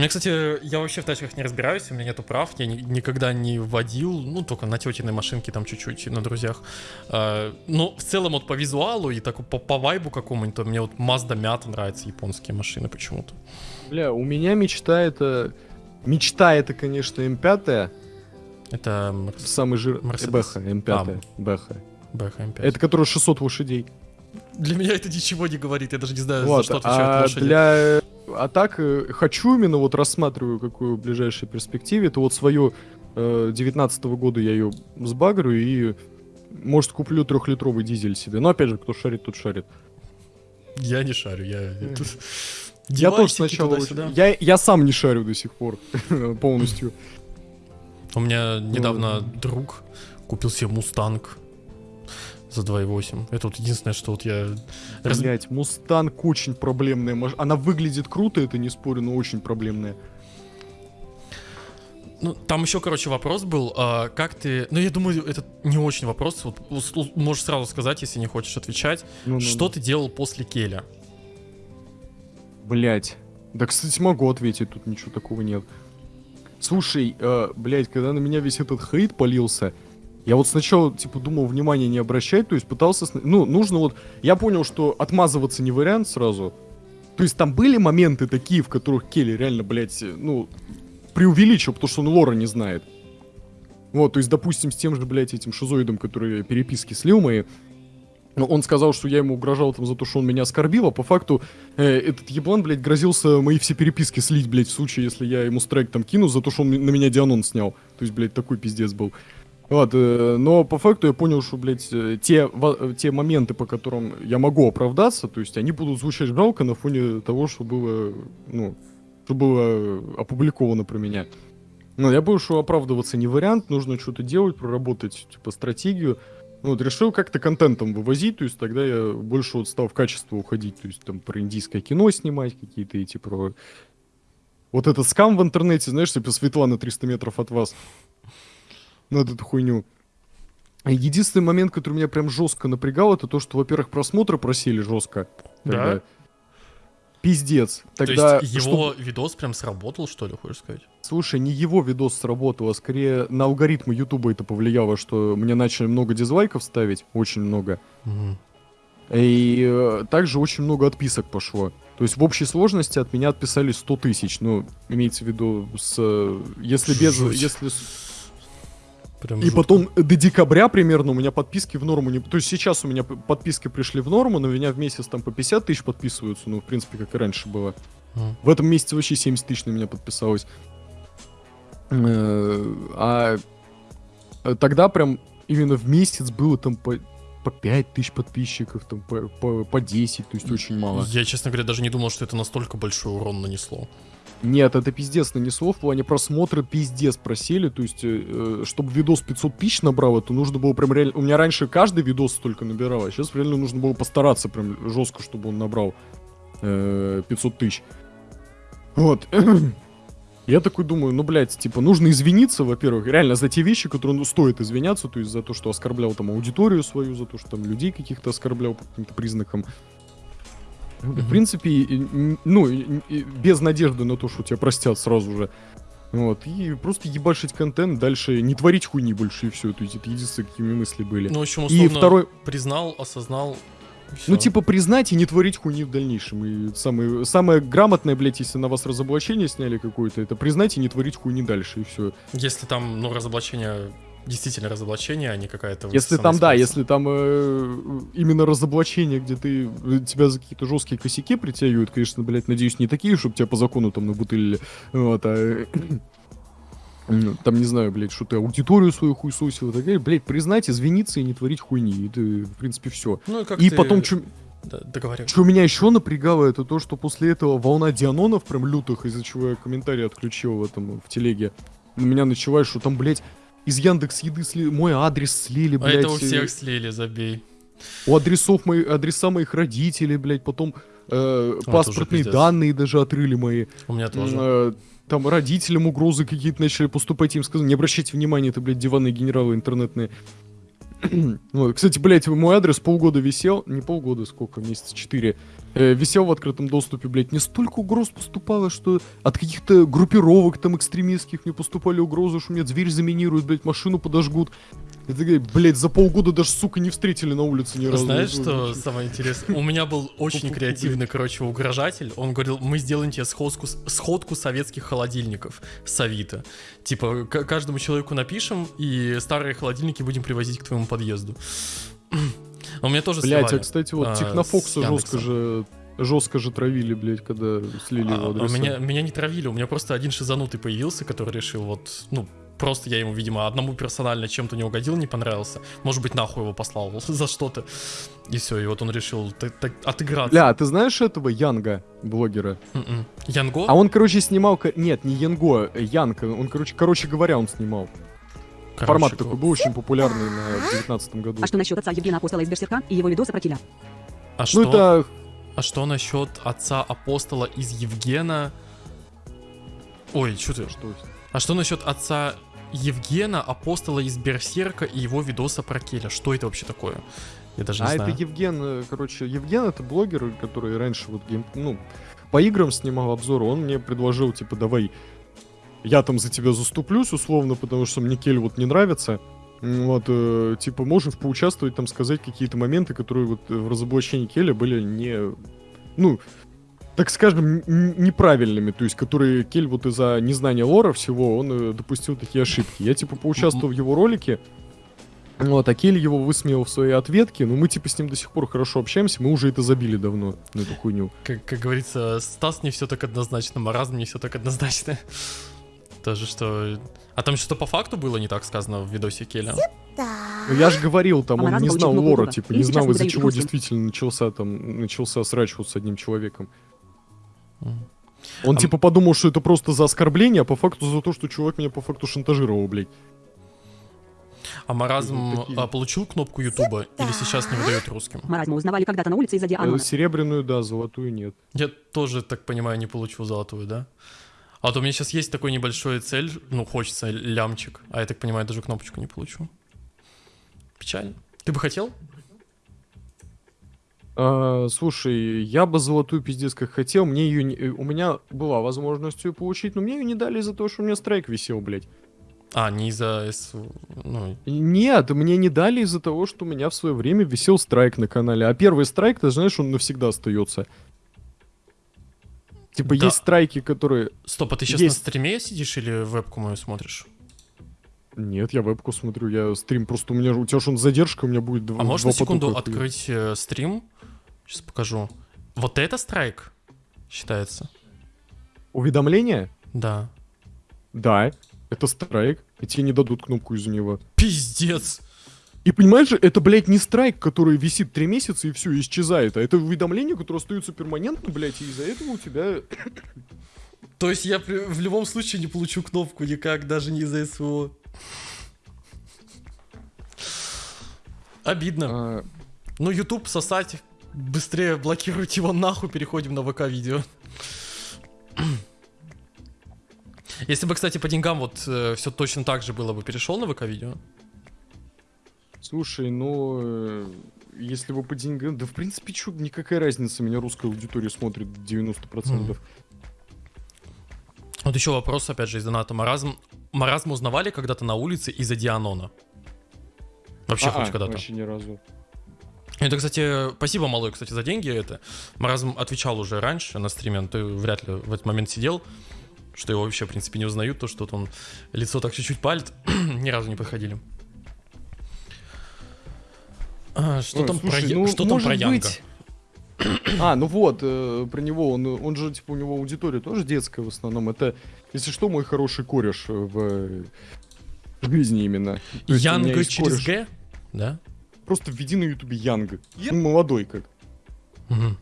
Меня, кстати, я вообще в тачках не разбираюсь, у меня нету прав, я ни- никогда не водил, ну, только на тетиной машинке там чуть-чуть, на друзьях. А, но в целом вот по визуалу и так по, по вайбу какому-нибудь, мне вот Mazda Miata нравятся, японские машины почему-то. Бля, у меня мечта это... Мечта это, конечно, М5, Это Мерс- самый жир... Мерседес. Бэха, М5, А. Бэха. BHM 5. Это который 600 лошадей. Для меня это ничего не говорит, я даже не знаю, за Вот, что отвечают а лошади. для... А так, э, хочу именно, вот рассматриваю, какую в ближайшей перспективе, это вот свою э, 19 года я ее сбагрю и, может, куплю трехлитровый дизель себе. Но, опять же, кто шарит, тот шарит. Я не шарю, я... тут Я тоже сначала... Я, я сам не шарю до сих пор полностью. У меня недавно Ну. друг купил себе Мустанг за 2.8. Это вот единственное, что вот я... Блять, Мустанг очень проблемная. Она выглядит круто, это не спорю, но очень проблемная. Ну, там еще, короче, вопрос был, а, как ты... Ну, я думаю, это не очень вопрос, вот можешь сразу сказать, если не хочешь отвечать. Ну, Что ты делал после Келя? Блять. Да, кстати, могу ответить, тут ничего такого нет. Слушай, э, блять, когда на меня весь этот хейт полился, я вот сначала, типа, думал внимания не обращать, то есть пытался... Ну, нужно вот... Я понял, что отмазываться не вариант сразу. То есть там были моменты такие, в которых Келли реально, блядь, э, ну, преувеличил, потому что он лора не знает. Вот, то есть, допустим, с тем же, блядь, этим шизоидом, который переписки слил мои, ну, он сказал, что я ему угрожал там за то, что он меня оскорбил, а по факту э, этот еблан, блядь, грозился мои все переписки слить, блядь, в случае, если я ему страйк там кину за то, что он на меня Дианон снял. То есть, блядь, такой пиздец был. Вот, э, но по факту я понял, что, блядь, э, те, э, те моменты, по которым я могу оправдаться, то есть они будут звучать жалко на фоне того, что было, ну, что было опубликовано про меня. Ну, я понял, что оправдываться не вариант, нужно что-то делать, проработать, типа, стратегию. Ну, вот решил как-то контентом вывозить, то есть тогда я больше вот стал в качество уходить, то есть там про индийское кино снимать какие-то эти про... Вот этот скам в интернете, знаешь, типа Светлана 300 метров от вас. Вот эту хуйню. Единственный момент, который меня прям жестко напрягал, это то, что, во-первых, просмотры просили жестко. Да? Тогда. Пиздец. Тогда, То есть его видос прям сработал, что ли, хочешь сказать? Слушай, не его видос сработал, а скорее на алгоритмы Ютуба это повлияло, что мне начали много дизлайков ставить, очень много. Мгм. И э, также очень много отписок пошло. То есть в общей сложности от меня отписались 100 тысяч. Ну, имеется в виду, с, э, если без... Если с- Прям И жутко. потом до декабря примерно у меня подписки в норму не... То есть сейчас у меня подписки пришли в норму, но у меня в месяц там по 50 тысяч подписываются. Ну, в принципе, как и раньше было. Мгм. В этом месяце вообще 70 тысяч на меня подписалось. Э, А тогда прям именно в месяц было там по, по 5 тысяч подписчиков, там по, по, по 10, то есть очень мало. Я, честно говоря, даже не думал, что это настолько большой урон нанесло. Нет, это пиздец нанесло, в плане просмотра пиздец просели, то есть, э, э, чтобы видос 500 тысяч набрал, это нужно было прям реально... У меня раньше каждый видос столько набирал, а сейчас реально нужно было постараться прям жестко, чтобы он набрал э, 500 тысяч. Вот. Я такой думаю, ну, блядь, типа, нужно извиниться, во-первых, реально за те вещи, которые ну, стоит извиняться, то есть за то, что оскорблял там аудиторию свою, за то, что там людей каких-то оскорблял по каким-то признакам. В принципе, и- и- ну, и- и без надежды на то, что тебя простят сразу же. Вот, и просто ебашить контент, дальше не творить хуйни больше, и все. То есть это единственные, какими мысли были. Ну, в общем, и условно, второй... признал, осознал, Всё. Ну, типа, признать и не творить хуйни в дальнейшем. И самое, самое грамотное, блядь, если на вас разоблачение сняли какое-то, это признать и не творить хуйни дальше, и все. Если там, ну, разоблачение, действительно разоблачение, а не какая-то... Если там, да, если там э, именно разоблачение, где ты э, тебя за какие-то жесткие косяки притягивают, конечно, блядь, надеюсь, не такие, чтобы тебя по закону там набутылили. Вот, а э, м, там, не знаю, блядь, что ты аудиторию свою хуйсосил и так далее. Блядь, признать, извиниться и не творить хуйни. Это, в принципе, все. Ну, и как И ты- потом, что Да, договаривай. меня еще напрягало, это то, что после этого волна дианонов прям лютых, из-за чего я комментарий отключил в этом, в телеге. На меня началась, что там, блядь, из Яндекс еды сли... мой адрес слили, А блядь. это у э, всех слили, забей. у адресов мои, адреса моих родителей, блядь, потом э, уже паспортные пиздец. данные даже отрыли мои. У меня тоже. э, там родителям угрозы какие-то начали поступать, им сказали, не обращайте внимания, это, блядь, диванные генералы интернетные. Вот, Кстати, блядь, мой адрес полгода висел, не полгода, сколько, месяца четыре, э, висел в открытом доступе, блядь, мне столько угроз поступало, что от каких-то группировок там экстремистских мне поступали угрозы, что мне дверь заминируют, блядь, машину подожгут. Это, блядь, за полгода даже, сука, не встретили на улице ни разу. Знаешь, что самое интересное? У меня был очень креативный, короче, угрожатель. Он говорил, мы сделаем тебе сходку, сходку советских холодильников с Авито. Типа, каждому человеку напишем, и старые холодильники будем привозить к твоему подъезду. А у меня тоже Блять, а сливали. кстати, вот а, Технофокса жестко же жестко же травили, блядь, когда слили его А, а адреса. меня, меня не травили, у меня просто один шизанутый появился, который решил вот, ну, просто я ему, видимо, одному персонально чем-то не угодил, не понравился. Может быть, нахуй его послал за что-то. И все, и вот он решил отыграться. Бля, а ты знаешь этого Янга, блогера? М-м. Янго? А он, короче, снимал... Нет, не Янго, э, Янг. Он, короче, короче говоря, он снимал. Короче, Формат такой был очень популярный на девятнадцатом году. А что насчет отца Евгена Апостола из Берсерка и его видоса про Киля? А что, Ну это... а что насчет отца апостола из Евгена? Ой, что ты? Что? А что насчет отца Евгена, апостола из Берсерка и его видоса про Келя? Что это вообще такое? Я даже не А знаю. это Евген, э, короче, Евген это блогер, который раньше вот гейм... Ну, по играм снимал обзоры. Он мне предложил, типа, давай я там за тебя заступлюсь, условно, потому что мне Кель вот не нравится. Вот, э, типа, можешь поучаствовать, там, сказать какие-то моменты, которые вот в разоблачении Келя были не... Ну, так скажем, неправильными, то есть, которые Кель вот из-за незнания лора всего, он э, допустил такие ошибки. Я, типа, поучаствовал в его ролике, вот, а Келли его высмеял в своей ответке, но мы, типа, с ним до сих пор хорошо общаемся, мы уже это забили давно, на эту хуйню. Как, как говорится, Стас не все так однозначно, маразм не все так однозначно. Тоже что... А там что-то по факту было не так сказано в видосе Келя? Ну, я же говорил, там, А он не знал лора, типа, не знал, из-за чего действительно начался там, начался срач вот с одним человеком. Он, А типа, подумал, что это просто за оскорбление, а по факту за то, что чувак меня по факту шантажировал, блядь. А маразм такие. а, получил кнопку Ютуба или сейчас не выдает русским? Маразма узнавали когда-то на улице из-за Э, Дианона. Серебряную, да, золотую нет. Я тоже, так понимаю, не получил золотую, да? А вот у меня сейчас есть такой небольшой цель, ну, хочется лямчик, а я так понимаю, даже кнопочку не получу. Печально. Ты бы хотел? А, слушай, я бы золотую пиздец как хотел, мне ее не... э, У меня была возможность ее получить, но мне ее не дали из-за того, что у меня страйк висел, блядь. А, не из-за... Ну, Нет, мне не дали из-за того, что у меня в свое время висел страйк на канале. А первый страйк, ты знаешь, он навсегда остается. Типа Да. есть страйки, которые... стоп, а ты сейчас Есть. на стриме сидишь или вебку мою смотришь? Нет, я вебку смотрю, я стрим просто у меня же- у тебя же он задержка, у меня будет два. А два на секунду потока хуя. открыть э, стрим? Сейчас покажу. Вот это страйк считается? Уведомление? Да. Да, это страйк, и тебе не дадут кнопку из-за него. Пиздец! И понимаешь же, это, блядь, не страйк, который висит три месяца и все, исчезает, а это уведомление, которое остается перманентно, блядь, и из-за этого у тебя... То есть я в любом случае не получу кнопку никак, даже не из-за СВО. Обидно. а, Ну, YouTube сосать. Быстрее блокируйте его нахуй, переходим на ВК-видео. Если бы, кстати, по деньгам вот все точно так же было бы, перешел на ВК-видео? Слушай, ну, э, если бы по деньгам... Да, в принципе, чё, никакая разница, меня русская аудитория смотрит 90%. Вот еще вопрос, опять же, из доната Маразм. Маразм узнавали когда-то на улице из-за Дианона? Вообще А-а, хоть когда-то? Вообще ни разу. Это, кстати, спасибо, малой, кстати, за деньги. Это Маразм отвечал уже раньше на стриме, но ты вряд ли в этот момент сидел, что его вообще, в принципе, не узнают, то, что он лицо так чуть-чуть палит, ни разу не подходили. А, что Ой, там слушай, про, ну, что там про Янга? быть- А, ну вот, э, про него, он, он же, типа, у него аудитория тоже детская в основном. Это, если что, мой хороший кореш в, в жизни именно. Янга через кореш. Г? Да? Просто введи на ютубе Янга. Ну, молодой как. Мгм.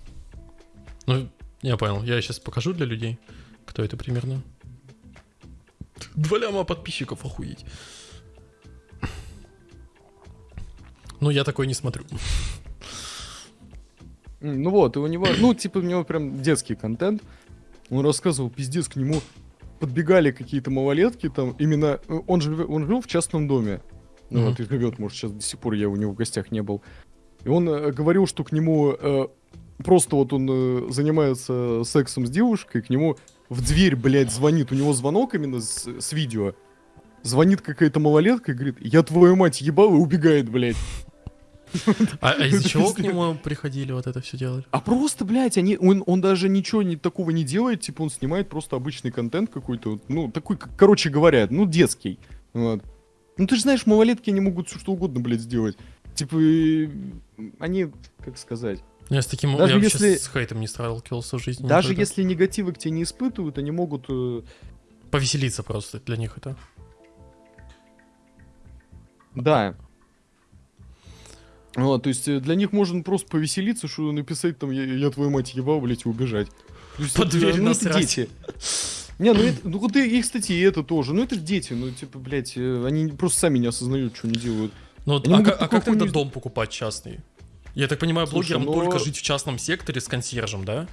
Ну, я понял. Я сейчас покажу для людей, кто это примерно. Два ляма подписчиков, охуеть. Ну, я такой не смотрю. Ну вот, и у него, ну, типа, у него прям детский контент. Он рассказывал, пиздец, к нему подбегали какие-то малолетки там, именно, э, он же, он жил в частном доме. Ну вот, и живет, может, сейчас до сих пор я у него в гостях не был. И он э, говорил, что к нему э, просто вот он э, занимается сексом с девушкой, к нему в дверь, блядь, звонит, у него звонок именно с, с видео. Звонит какая-то малолетка и говорит, я твою мать ебал и убегает, блядь. А, а из-за чего к нему приходили вот это все делали? А просто, блядь, они, он, он даже ничего не, такого не делает, типа он снимает просто обычный контент какой-то, вот, ну, такой, короче говоря, ну, детский. Вот. Ну, ты же знаешь, малолетки, они могут все что угодно, блядь, сделать. Типа, они, как сказать, Я с таким, Даже я если- с хейтом не сталкивался в жизни. даже никогда. если негатива к тебе не испытывают, они могут... э, Повеселиться просто для них это. да. Вот, то есть э, для них можно просто повеселиться, что написать там «я, я твою мать ебал, блядь, и убежать. То есть Под дверь ну, насрать. дети. Не, ну это, ну вот и, и, кстати, и это тоже. Ну это же дети, ну типа, блядь, э, они просто сами не осознают, что они делают. Ну, Они а, а как тогда дом покупать частный? Я так понимаю, Слушай, блогерам ну- только жить в частном секторе с консьержем, да?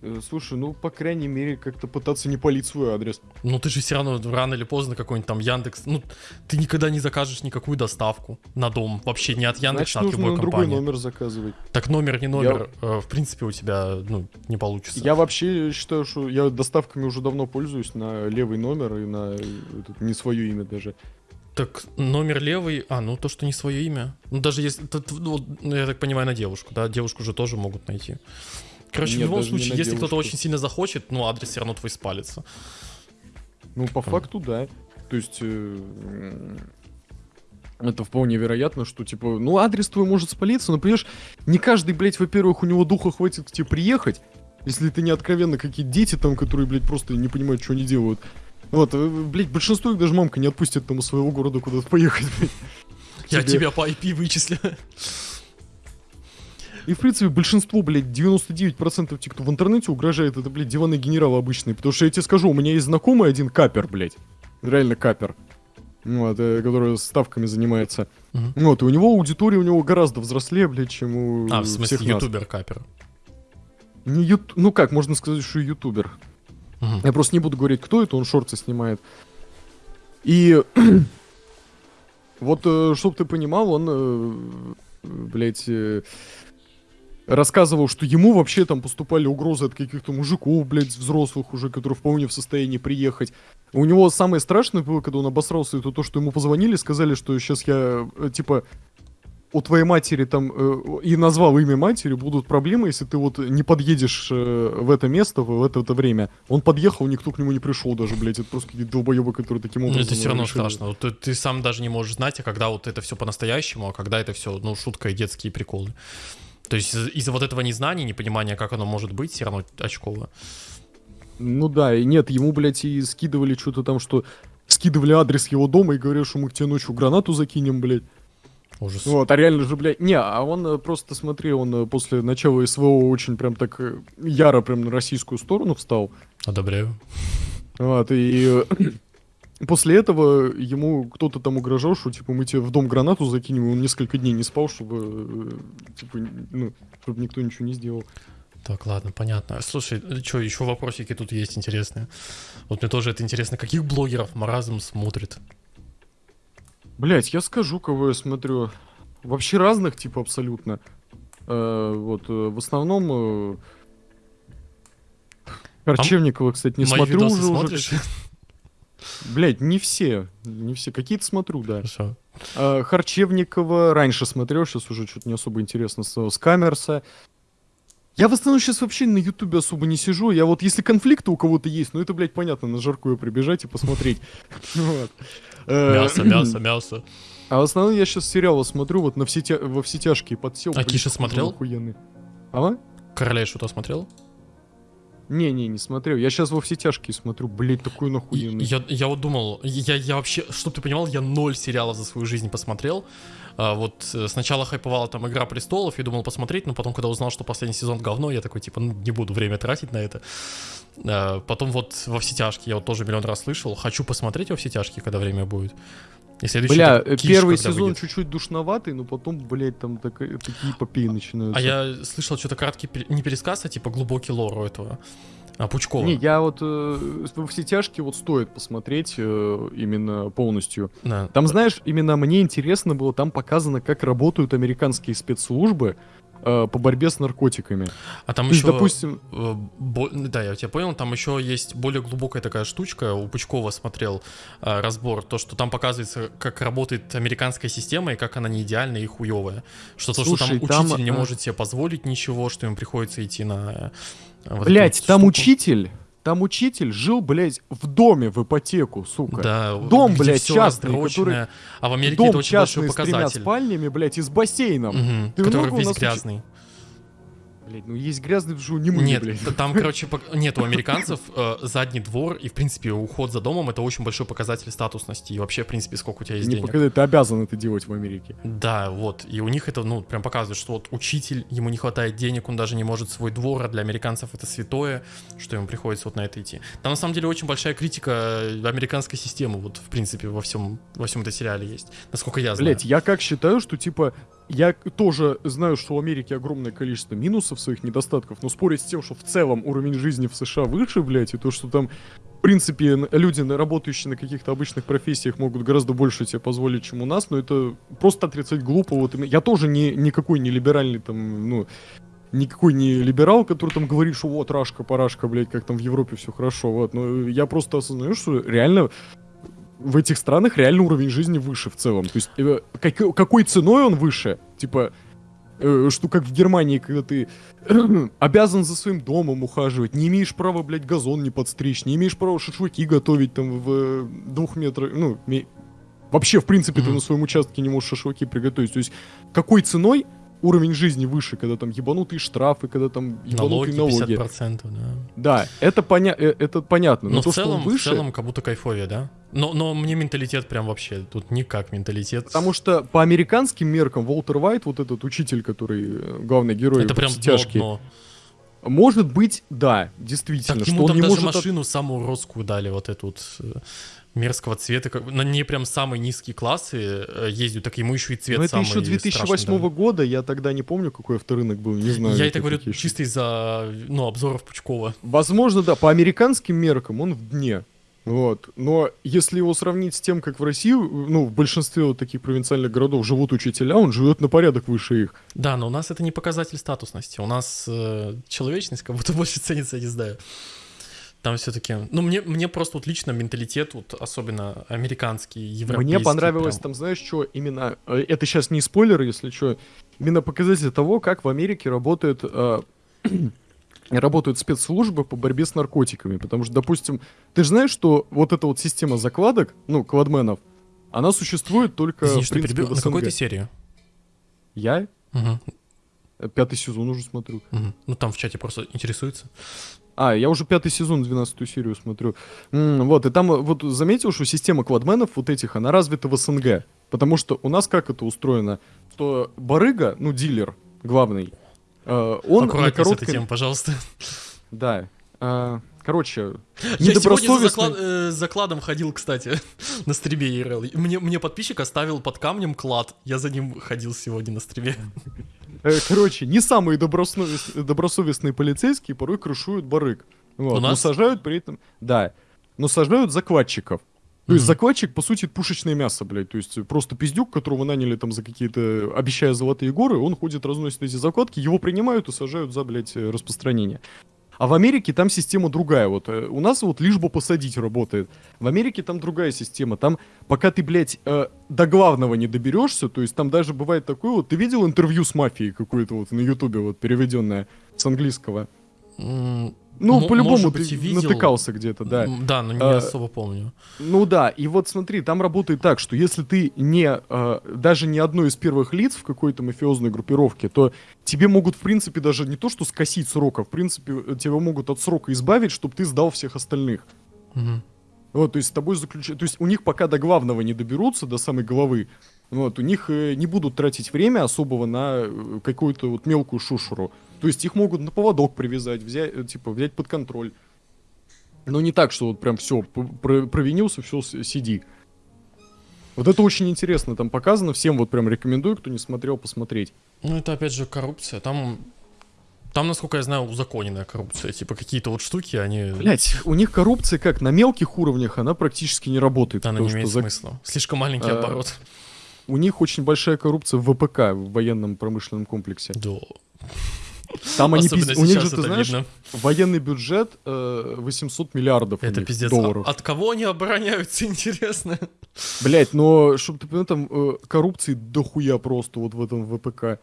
Э, Слушай, ну по крайней мере как-то пытаться не палить свой адрес. Ну ты же все равно рано или поздно какой-нибудь там Яндекс. Ну, ты никогда не закажешь никакую доставку на дом. Вообще не от Значит, Яндекса, а от любой на другой компании. номер заказывать. Так номер не номер, э, в принципе, у тебя ну, не получится. Я вообще считаю, что я доставками уже давно пользуюсь на левый номер и на э, этот, не свое имя даже. Так, номер левый, а, ну то, что не свое имя. Ну даже если, вот, ну, я так понимаю, на девушку, да, девушку же тоже могут найти. Короче, в Нет, любом даже не случае, если кто-то очень сильно захочет, ну адрес все равно твой спалится. Ну, по факту, да. То есть... э, Это вполне вероятно, что, типа, ну, адрес твой может спалиться, но, понимаешь, не каждый, блядь, во-первых, у него духа хватит к тебе приехать, если ты не откровенно какие-то дети там, которые, блядь, просто не понимают, что они делают. Вот, э, блядь, большинство их даже мамка не отпустит там из своего города куда-то поехать, блядь. Я тебя по IP вычислю. И, в принципе, большинство, блядь, 99% тех, кто в интернете угрожает, это, блядь, диванные генералы обычные. Потому что я тебе скажу, у меня есть знакомый один капер, блядь. Реально капер. Вот, э, который ставками занимается. Мгм. Вот, и у него аудитория у него гораздо взрослее, блядь, чем у А, в смысле, всех нас. ютубер капер. Не ют... Ну как, можно сказать, что ютубер. Мгм. Я просто не буду говорить, кто это, он шорты снимает. И вот, э, чтоб ты понимал, он, э, блядь, рассказывал, что ему вообще там поступали угрозы от каких-то мужиков, блядь, взрослых уже, которые вполне в состоянии приехать. У него самое страшное было, когда он обосрался, это то, что ему позвонили, сказали, что сейчас я, э, типа, у твоей матери там, э, и назвал имя матери, будут проблемы, если ты вот не подъедешь э, в это место в, в это, это время. Он подъехал, никто к нему не пришел даже, блядь, это просто какие-то долбоебы, которые таким Ну, образом... это все равно решили. страшно. Вот ты, ты сам даже не можешь знать, а когда вот это все по-настоящему, а когда это все, ну, шутка и детские приколы. То есть из- из-за вот этого незнания, непонимания, как оно может быть, все равно очково. Ну да, и нет, ему, блядь, и скидывали что-то там, что... Скидывали адрес его дома и говорят, что мы к тебе ночью гранату закинем, блядь. Ужас. Вот, а реально же, блядь, не, а он э, просто, смотри, он э, после начала СВО очень прям так э, яро прям на российскую сторону встал. Одобряю. Вот, и после этого ему кто-то там угрожал, что, типа, мы тебе в дом гранату закинем, и он несколько дней не спал, чтобы, э, типа, ну, чтобы никто ничего не сделал. Так, ладно, понятно. Слушай, что, еще вопросики тут есть интересные. Вот мне тоже это интересно. Каких блогеров Маразм смотрит? Блять, я скажу, кого я смотрю. Вообще разных, типа, абсолютно. Э, вот, э, в основном... Э, Корчевникова, кстати, не Мои смотрю уже. уже? Блять, не все. Не все. Какие-то смотрю, да. Хорошо. А, Харчевникова раньше смотрел, сейчас уже что-то не особо интересно стало. Скамерса. Я в основном сейчас вообще на Ютубе особо не сижу. Я вот, если конфликты у кого-то есть, ну это, блядь, понятно, на жаркую прибежать и посмотреть. Э, Мясо, мясо, мясо. А в основном я сейчас сериалы смотрю, вот на все во все тяжкие подсел. А Киша смотрел? охуенный. А? Короля и Шута смотрел? Не-не, не смотрел. Я сейчас во все тяжкие смотрю. Блять, такой нахуенный. Я, я вот думал, я, я вообще, чтоб ты понимал, я ноль сериалов за свою жизнь посмотрел. А, вот э, сначала хайповала там Игра престолов и думал посмотреть, но потом, когда узнал, что последний сезон говно, я такой, типа, ну, не буду время тратить на это. А, потом вот во все тяжкие, я вот тоже миллион раз слышал, хочу посмотреть во все тяжкие, когда время будет. И Бля, так, э, первый сезон чуть-чуть душноватый, но потом, блять, там такая- такие эпопеи начинаются. А я слышал что-то краткий, не пересказ, а типа глубокий лор у этого. А, Пучкова. Не, я вот э, все тяжкие вот стоит посмотреть э, именно полностью. Да. Там, знаешь, именно мне интересно было, там показано, как работают американские спецслужбы э, по борьбе с наркотиками. А там То есть, еще, допустим, э, бо- да, я тебя понял, там еще есть более глубокая такая штучка, у Пучкова смотрел э, разбор, то, что там показывается, как работает американская система и как она не идеальная и хуевая. Что то, что там там, учитель не э, может себе позволить ничего, что ему приходится идти на... э, вот блять, там штуку. учитель, там учитель жил, блядь, в доме в ипотеку, сука. Да, Дом, блядь, частный, расстроченное. А в Америке Дом это очень большой частный с тремя показатель. спальнями, блядь, и с бассейном. Мгм, Ты который много у весь нас уч- Блядь, ну есть грязный в жу, не мы, Нет, блядь. там, короче, пок- нет, у американцев э, задний двор и, в принципе, уход за домом это очень большой показатель статусности и вообще, в принципе, сколько у тебя есть Не денег. показать, ты обязан это делать в Америке. Да, вот. И у них это, ну, прям показывает, что вот учитель, ему не хватает денег, он даже не может свой двор, а для американцев это святое, что ему приходится вот на это идти. Там, на самом деле, очень большая критика американской системы, вот, в принципе, во всем, во всем этом сериале есть. Насколько я знаю. Блять, я как считаю, что типа я тоже знаю, что в Америке огромное количество минусов, своих недостатков, но спорить с тем, что в целом уровень жизни в США выше, блять, и то, что там, в принципе, люди, работающие на каких-то обычных профессиях, могут гораздо больше себе позволить, чем у нас, но это просто отрицать глупо. Вот я тоже не, никакой не либеральный там, ну, никакой не либерал, который там говорит, что вот, рашка, парашка, блядь, как там в Европе все хорошо, вот. Но я просто осознаю, что реально в этих странах реально уровень жизни выше в целом. То есть э, как- какой ценой он выше? Типа, э, что как в Германии, когда ты обязан за своим домом ухаживать, не имеешь права, блядь, газон не подстричь, не имеешь права шашлыки готовить там в э, двух метрах, ну, ме- вообще, в принципе, ты Мгм. на своем участке не можешь шашлыки приготовить. То есть какой ценой уровень жизни выше, когда там ебанутые штрафы, когда там налоги ебанутые налоги. 50%, да. Да, это, поня- э, это понятно. Но, Но то, в целом, что выше... в целом, как будто кайфовее, да? Но, но мне менталитет прям вообще, тут никак менталитет. Потому что по американским меркам Волтер Уайт, вот этот учитель, который э, главный герой это прям дно, тяжкие, дно. может быть, да, действительно, Так что ему он там не даже может... от- машину самую уродскую дали, вот эту вот э, мерзкого цвета. Как... На ней прям самые низкие классы э, ездят, так ему еще и цвет Но это самый еще 2008 страшный дали. года, я тогда не помню, какой авторынок был, не знаю. Я это это говорю еще. чисто из-за, ну, обзоров Пучкова. Возможно, да, по американским меркам он в дне. Вот. Но если его сравнить с тем, как в России, ну, в большинстве вот таких провинциальных городов живут учителя, он живет на порядок выше их. Да, но у нас это не показатель статусности. У нас э, человечность как будто больше ценится, я не знаю. Там все-таки... Ну, мне, мне просто вот лично менталитет, вот особенно американский, европейский. Мне понравилось прям. там, знаешь, что именно... э, Это сейчас не спойлер, если что. Именно показатель того, как в Америке работает... э, работают спецслужбы по борьбе с наркотиками. Потому что, допустим, ты же знаешь, что вот эта вот система закладок, ну, квадменов, она существует только, Извини, в принципе, в На какой ты СНГ. серии? Я э, пятый сезон уже смотрю. мгм. Ну, там в чате просто интересуется. А, я уже пятый сезон, 12 серию смотрю. М, вот, и там э, вот заметил, что система квадменов вот этих, она развита в СНГ. Потому что у нас как это устроено? Что барыга, ну, дилер главный, э, он на Аккуратнее с короткой... этой темой, пожалуйста. Да. э, короче, Я сегодня за заклад- э, с закладом ходил, кстати, на стриме ИРЛ. Мне, мне подписчик оставил под камнем клад. Я за ним ходил сегодня на стриме. Э, короче, не самые добросовес- добросовестные полицейские порой крышуют барыг. Вот, У но нас? сажают при этом... Да. Но сажают закладчиков. То есть закладчик, по сути, пушечное мясо, блядь. То есть просто пиздюк, которого наняли там за какие-то, обещая золотые горы, он ходит, разносит эти закладки, его принимают и сажают за, блядь, распространение. А в Америке там система другая. Вот э, у нас вот лишь бы посадить работает. В Америке там другая система. Там пока ты, блядь, э, до главного не доберешься, то есть там даже бывает такое вот. Ты видел интервью с мафией какое-то вот на Ютубе вот переведенное с английского? Ну, м- по-любому ты видел. натыкался где-то, да. Да, но не А, особо помню. Ну да, и вот смотри, там работает так, что если ты не э, даже не одно из первых лиц в какой-то мафиозной группировке, то тебе могут, в принципе, даже не то, что скосить срок, а в принципе э, тебя могут от срока избавить, чтобы ты сдал всех остальных. Мгм. Вот, то есть с тобой заключают... То есть у них пока до главного не доберутся, до самой головы, вот, у них не будут тратить время особого на какую-то вот мелкую шушеру. То есть их могут на поводок привязать, взять, э, типа, взять под контроль. Но не так, что вот прям все, провинился, все, сиди. Вот это очень интересно, там показано, всем вот прям рекомендую, кто не смотрел, посмотреть. Ну, это опять же коррупция. Там, там, насколько я знаю, узаконенная коррупция. Типа какие-то вот штуки, они... Блять, у них коррупция как на мелких уровнях, она практически не работает. Она не что имеет за- смысла. Слишком маленький А, оборот. У них очень большая коррупция в ВПК, в военном промышленном комплексе. Да. Там они пиз- у них же, ты знаешь, видно. военный бюджет э, 800 миллиардов Это пиздец. долларов. А- От кого они обороняются, интересно? Блять, но чтобы ты понял, там э, коррупции дохуя просто вот в этом ВПК.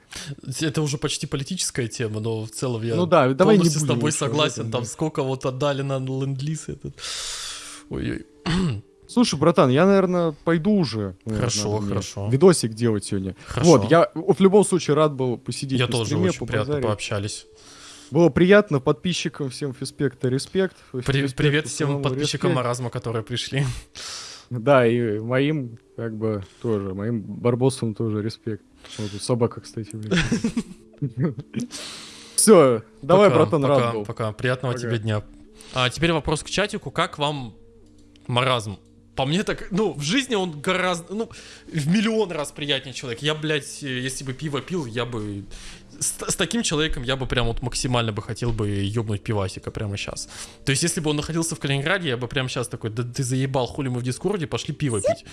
Это уже почти политическая тема, но в целом я Ну да, давай полностью с тобой согласен. этом, Там да. сколько вот отдали на ленд-лиз этот. Ой-ой. Слушай, братан, я, наверное, пойду уже. наверное, Хорошо, хорошо. Видосик делать сегодня. Хорошо. Вот, я в любом случае рад был посидеть Я тоже стриме, очень приятно пообщались. Было приятно, подписчикам всем Фиспекта респект. При- Фиспекту привет всем подписчикам респект. маразма, которые пришли. Да, и моим, как бы, тоже, моим барбосам тоже респект. Вот тут собака, кстати, Все, давай, братан, рад был. Пока. Приятного тебе дня. А теперь вопрос к чатику. Как вам маразм? По мне так, ну, в жизни он гораздо, ну, в миллион раз приятнее человек. Я, блядь, если бы пиво пил, я бы... С, с таким человеком я бы прям вот максимально бы хотел бы ёбнуть пивасика прямо сейчас. То есть, если бы он находился в Калининграде, я бы прямо сейчас такой, да ты заебал, хули мы в Дискорде, пошли пиво пить.